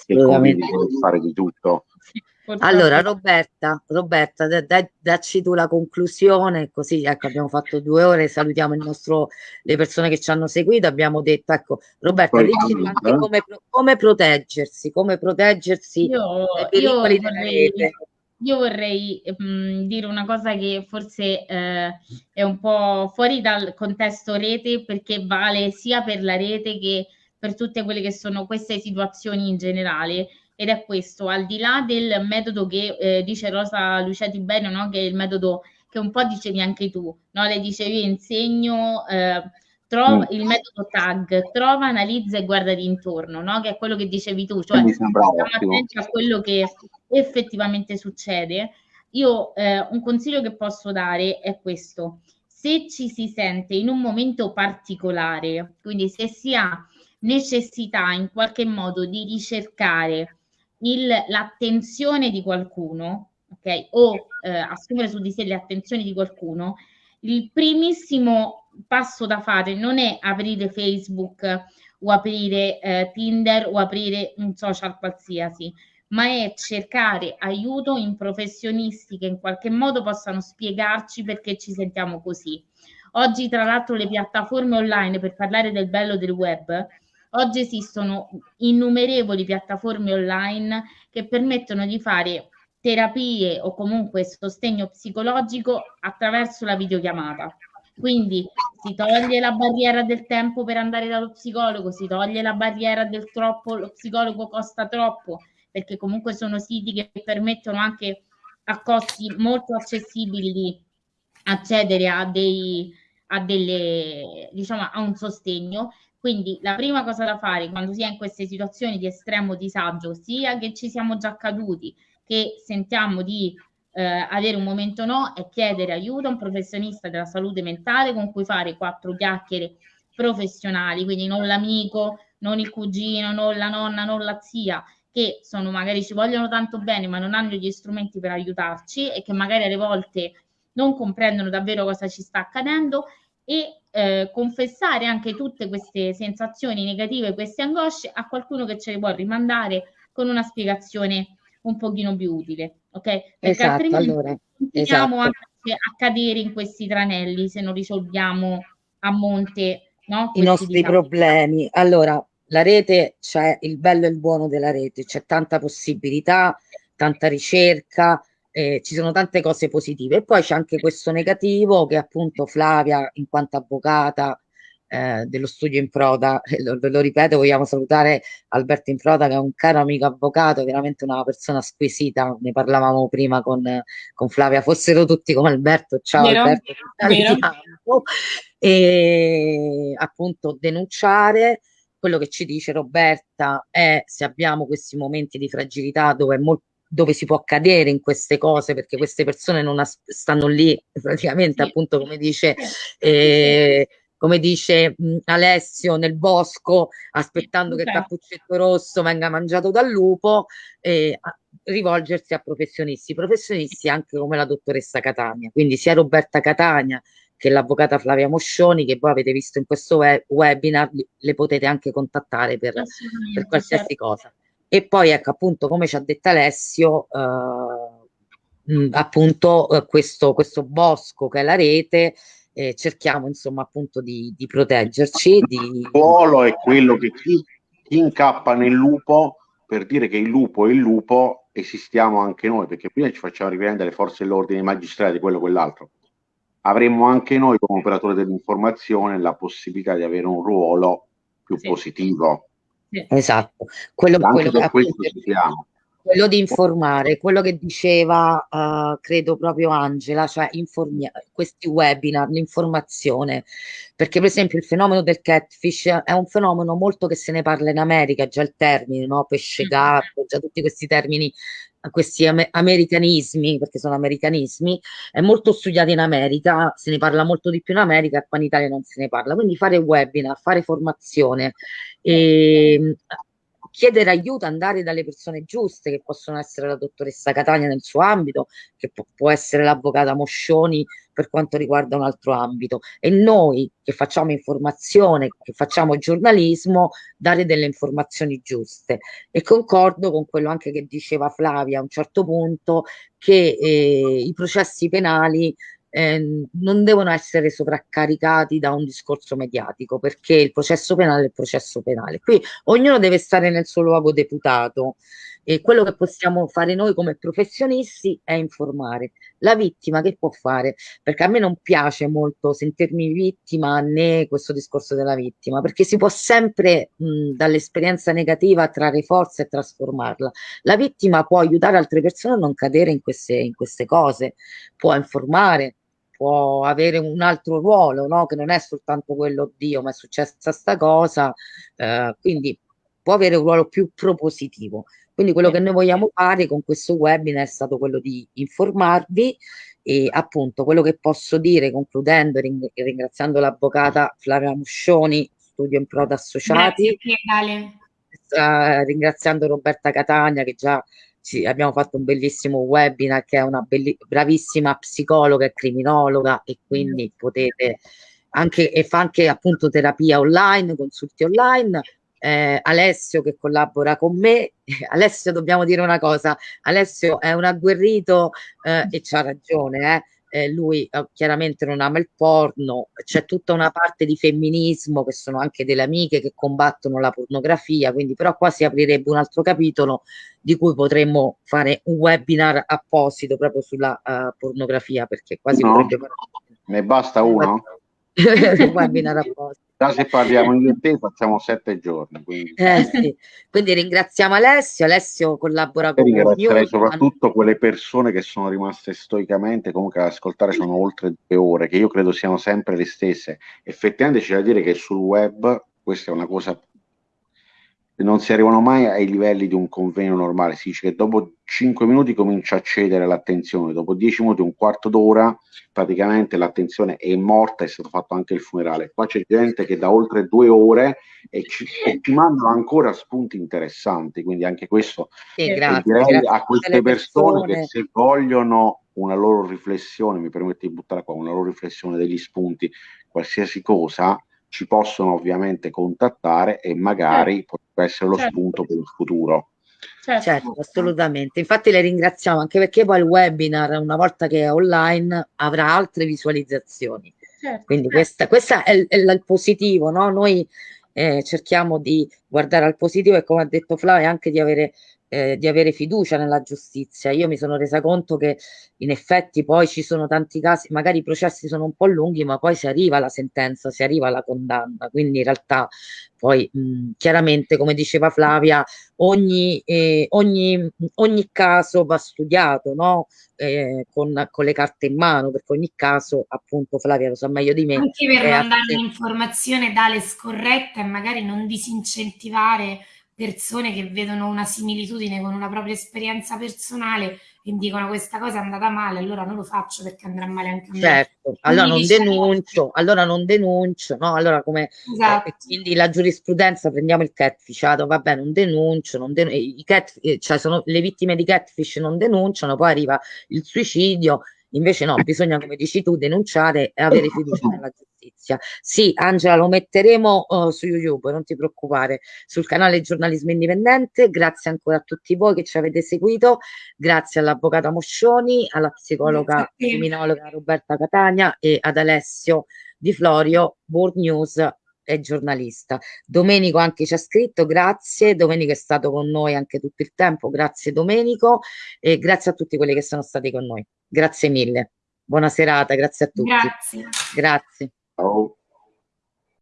il Covid deve fare di tutto. Allora, Roberta, Roberta, dai, dacci tu la conclusione, così ecco, abbiamo fatto due ore, salutiamo nostro, le persone che ci hanno seguito, abbiamo detto, ecco, Roberta, dici anche come, come, proteggersi, come proteggersi io, io vorrei, io vorrei mh, mm, dire una cosa che forse eh, è un po' fuori dal contesto rete, perché vale sia per la rete che per tutte quelle che sono queste situazioni in generale ed è questo, al di là del metodo che eh, dice Rosa Lucetti bene, no? che è il metodo che un po' dicevi anche tu, no? le dicevi insegno, eh, trova mm. il metodo tag, trova, analizza e guarda intorno, no? che è quello che dicevi tu, cioè stiamo attenti a quello che effettivamente succede. Io eh, un consiglio che posso dare è questo, se ci si sente in un momento particolare, quindi se si ha necessità in qualche modo di ricercare l'attenzione di qualcuno, ok? O eh, assumere su di sé le attenzioni di qualcuno, il primissimo passo da fare non è aprire Facebook o aprire eh, Tinder o aprire un social qualsiasi, ma è cercare aiuto in professionisti che in qualche modo possano spiegarci perché ci sentiamo così. Oggi, tra l'altro, le piattaforme online per parlare del bello del web Oggi esistono innumerevoli piattaforme online che permettono di fare terapie o comunque sostegno psicologico attraverso la videochiamata. Quindi si toglie la barriera del tempo per andare dallo psicologo, si toglie la barriera del troppo, lo psicologo costa troppo, perché comunque sono siti che permettono anche a costi molto accessibili di accedere a dei a delle diciamo a un sostegno quindi la prima cosa da fare quando si è in queste situazioni di estremo disagio sia che ci siamo già caduti che sentiamo di eh, avere un momento no è chiedere aiuto a un professionista della salute mentale con cui fare quattro chiacchiere professionali quindi non l'amico non il cugino non la nonna non la zia che sono magari ci vogliono tanto bene ma non hanno gli strumenti per aiutarci e che magari alle volte non comprendono davvero cosa ci sta accadendo e eh, confessare anche tutte queste sensazioni negative, queste angosce a qualcuno che ce le può rimandare con una spiegazione un pochino più utile, ok? Perché esatto, altrimenti allora, continuiamo esatto. anche a cadere in questi tranelli se non risolviamo a monte no, i nostri disagi. problemi. Allora, la rete c'è il bello e il buono della rete, c'è tanta possibilità, tanta ricerca, eh, ci sono tante cose positive. E poi c'è anche questo negativo che appunto Flavia, in quanto avvocata eh, dello studio Improda, lo, lo ripeto, vogliamo salutare Alberto Improda che è un caro amico avvocato, veramente una persona squisita, ne parlavamo prima con, con Flavia, fossero tutti come Alberto, ciao Vero, Alberto, vero. e appunto denunciare quello che ci dice Roberta è se abbiamo questi momenti di fragilità dove, è molto, dove si può cadere in queste cose perché queste persone non stanno lì praticamente Sì. appunto come dice eh, come dice mh, Alessio nel bosco aspettando che il Esatto. cappuccetto rosso venga mangiato dal lupo e a- rivolgersi a professionisti professionisti anche come la dottoressa Catania quindi sia Roberta Catania che l'avvocata Flavia Moscioni, che voi avete visto in questo we- webinar, le potete anche contattare per, per qualsiasi certo. cosa. E poi, ecco, appunto, come ci ha detto Alessio, eh, mh, appunto, eh, questo, questo bosco che è la rete, eh, cerchiamo, insomma, appunto, di, di proteggerci, di... Il ruolo è quello che chi, chi incappa nel lupo per dire che il lupo è il lupo esistiamo anche noi, perché prima ci facciamo riprendere le forze dell'ordine, i magistrati, quello e quell'altro avremmo anche noi come operatore dell'informazione la possibilità di avere un ruolo più Sì. positivo. Sì. Esatto, quello, quello, questo appunto, quello di informare, quello che diceva, eh, credo proprio Angela, cioè questi webinar, l'informazione, perché per esempio il fenomeno del catfish è un fenomeno molto che se ne parla in America, già il termine, no? Pesce Mm. gatto, già tutti questi termini, questi ame- americanismi, perché sono americanismi, è molto studiato in America, se ne parla molto di più in America, qua in Italia non se ne parla, quindi fare webinar, fare formazione, e chiedere aiuto, andare dalle persone giuste, che possono essere la dottoressa Catania nel suo ambito, che può, può essere l'avvocata Moscioni per quanto riguarda un altro ambito, e noi che facciamo informazione, che facciamo giornalismo, dare delle informazioni giuste. E concordo con quello anche che diceva Flavia a un certo punto, che eh, i processi penali eh, non devono essere sovraccaricati da un discorso mediatico, perché il processo penale è il processo penale. Qui ognuno deve stare nel suo luogo deputato e quello che possiamo fare noi come professionisti è informare. La vittima che può fare? Perché a me non piace molto sentirmi vittima né questo discorso della vittima, perché si può sempre dall'esperienza negativa trarre forza e trasformarla. La vittima può aiutare altre persone a non cadere in queste, in queste cose, può informare, può avere un altro ruolo, no? che non è soltanto quello, Dio, ma è successa sta cosa, eh, quindi può avere un ruolo più propositivo. Quindi quello che noi vogliamo fare con questo webinar è stato quello di informarvi e appunto quello che posso dire concludendo, ring- ringraziando l'avvocata Flavia Muscioni, Studio in Proda Associati, Grazie eh, ringraziando Roberta Catania che già ci- abbiamo fatto un bellissimo webinar che è una belli- bravissima psicologa e criminologa e quindi potete anche e fa anche appunto terapia online, consulti online. Eh, Alessio che collabora con me. Alessio, dobbiamo dire una cosa: Alessio è un agguerrito eh, e c'ha ragione, eh. Eh, lui eh, chiaramente non ama il porno, c'è tutta una parte di femminismo che sono anche delle amiche che combattono la pornografia, quindi però qua si aprirebbe un altro capitolo di cui potremmo fare un webinar apposito proprio sulla eh, pornografia, perché quasi No. potrebbe Ne basta uno? un webinar apposito. Già se parliamo e te facciamo sette giorni. Quindi, eh, sì. quindi ringraziamo Alessio, Alessio collabora con noi. Ringrazierei soprattutto quelle persone che sono rimaste stoicamente, comunque ad ascoltare sono oltre due ore, che io credo siano sempre le stesse. Effettivamente c'è da dire che sul web questa è una cosa non si arrivano mai ai livelli di un convegno normale, si dice che dopo 5 minuti comincia a cedere l'attenzione, dopo 10 minuti, un quarto d'ora, praticamente l'attenzione è morta, è stato fatto anche il funerale. Qua c'è gente che da oltre due ore e ci, e ci mandano ancora spunti interessanti, quindi anche questo sì, grazie, direi grazie a queste persone, persone che se vogliono una loro riflessione, mi permette di buttare qua, una loro riflessione degli spunti, qualsiasi cosa, ci possono ovviamente contattare e magari certo. potrebbe essere lo certo. spunto per il futuro. Certo. certo. assolutamente. Infatti le ringraziamo anche perché poi il webinar, una volta che è online, avrà altre visualizzazioni. Certo. Quindi questa, questa è, è, il positivo, no? Noi eh, cerchiamo di guardare al positivo e come ha detto Flavia anche di avere eh, di avere fiducia nella giustizia. Io mi sono resa conto che in effetti poi ci sono tanti casi, magari i processi sono un po' lunghi, ma poi si arriva alla sentenza, si arriva alla condanna. Quindi in realtà poi mh, chiaramente, come diceva Flavia, ogni, eh, ogni, ogni caso va studiato no? eh, con, con, le carte in mano, perché ogni caso, appunto, Flavia lo sa meglio di me. Anche per non dare un'informazione tale scorretta e magari non disincentivare persone che vedono una similitudine con una propria esperienza personale e dicono questa cosa è andata male, allora non lo faccio perché andrà male anche a me. Certo, allora non denuncio, allora non denuncio, no? Allora come esatto. eh, quindi la giurisprudenza prendiamo il catfishato, vabbè, non denuncio, non denuncio i cat, eh, cioè sono le vittime di catfish non denunciano, poi arriva il suicidio Invece no, bisogna, come dici tu, denunciare e avere fiducia nella giustizia. Sì, Angela, lo metteremo uh, su YouTube, non ti preoccupare, sul canale Giornalismo Indipendente. Grazie ancora a tutti voi che ci avete seguito. Grazie all'avvocata Moscioni, alla psicologa criminologa Roberta Catania e ad Alessio Di Florio, World News è giornalista. Domenico anche ci ha scritto, grazie. Domenico è stato con noi anche tutto il tempo, grazie Domenico e grazie a tutti quelli che sono stati con noi. Grazie mille. Buona serata, grazie a tutti. Grazie. Grazie. Ciao.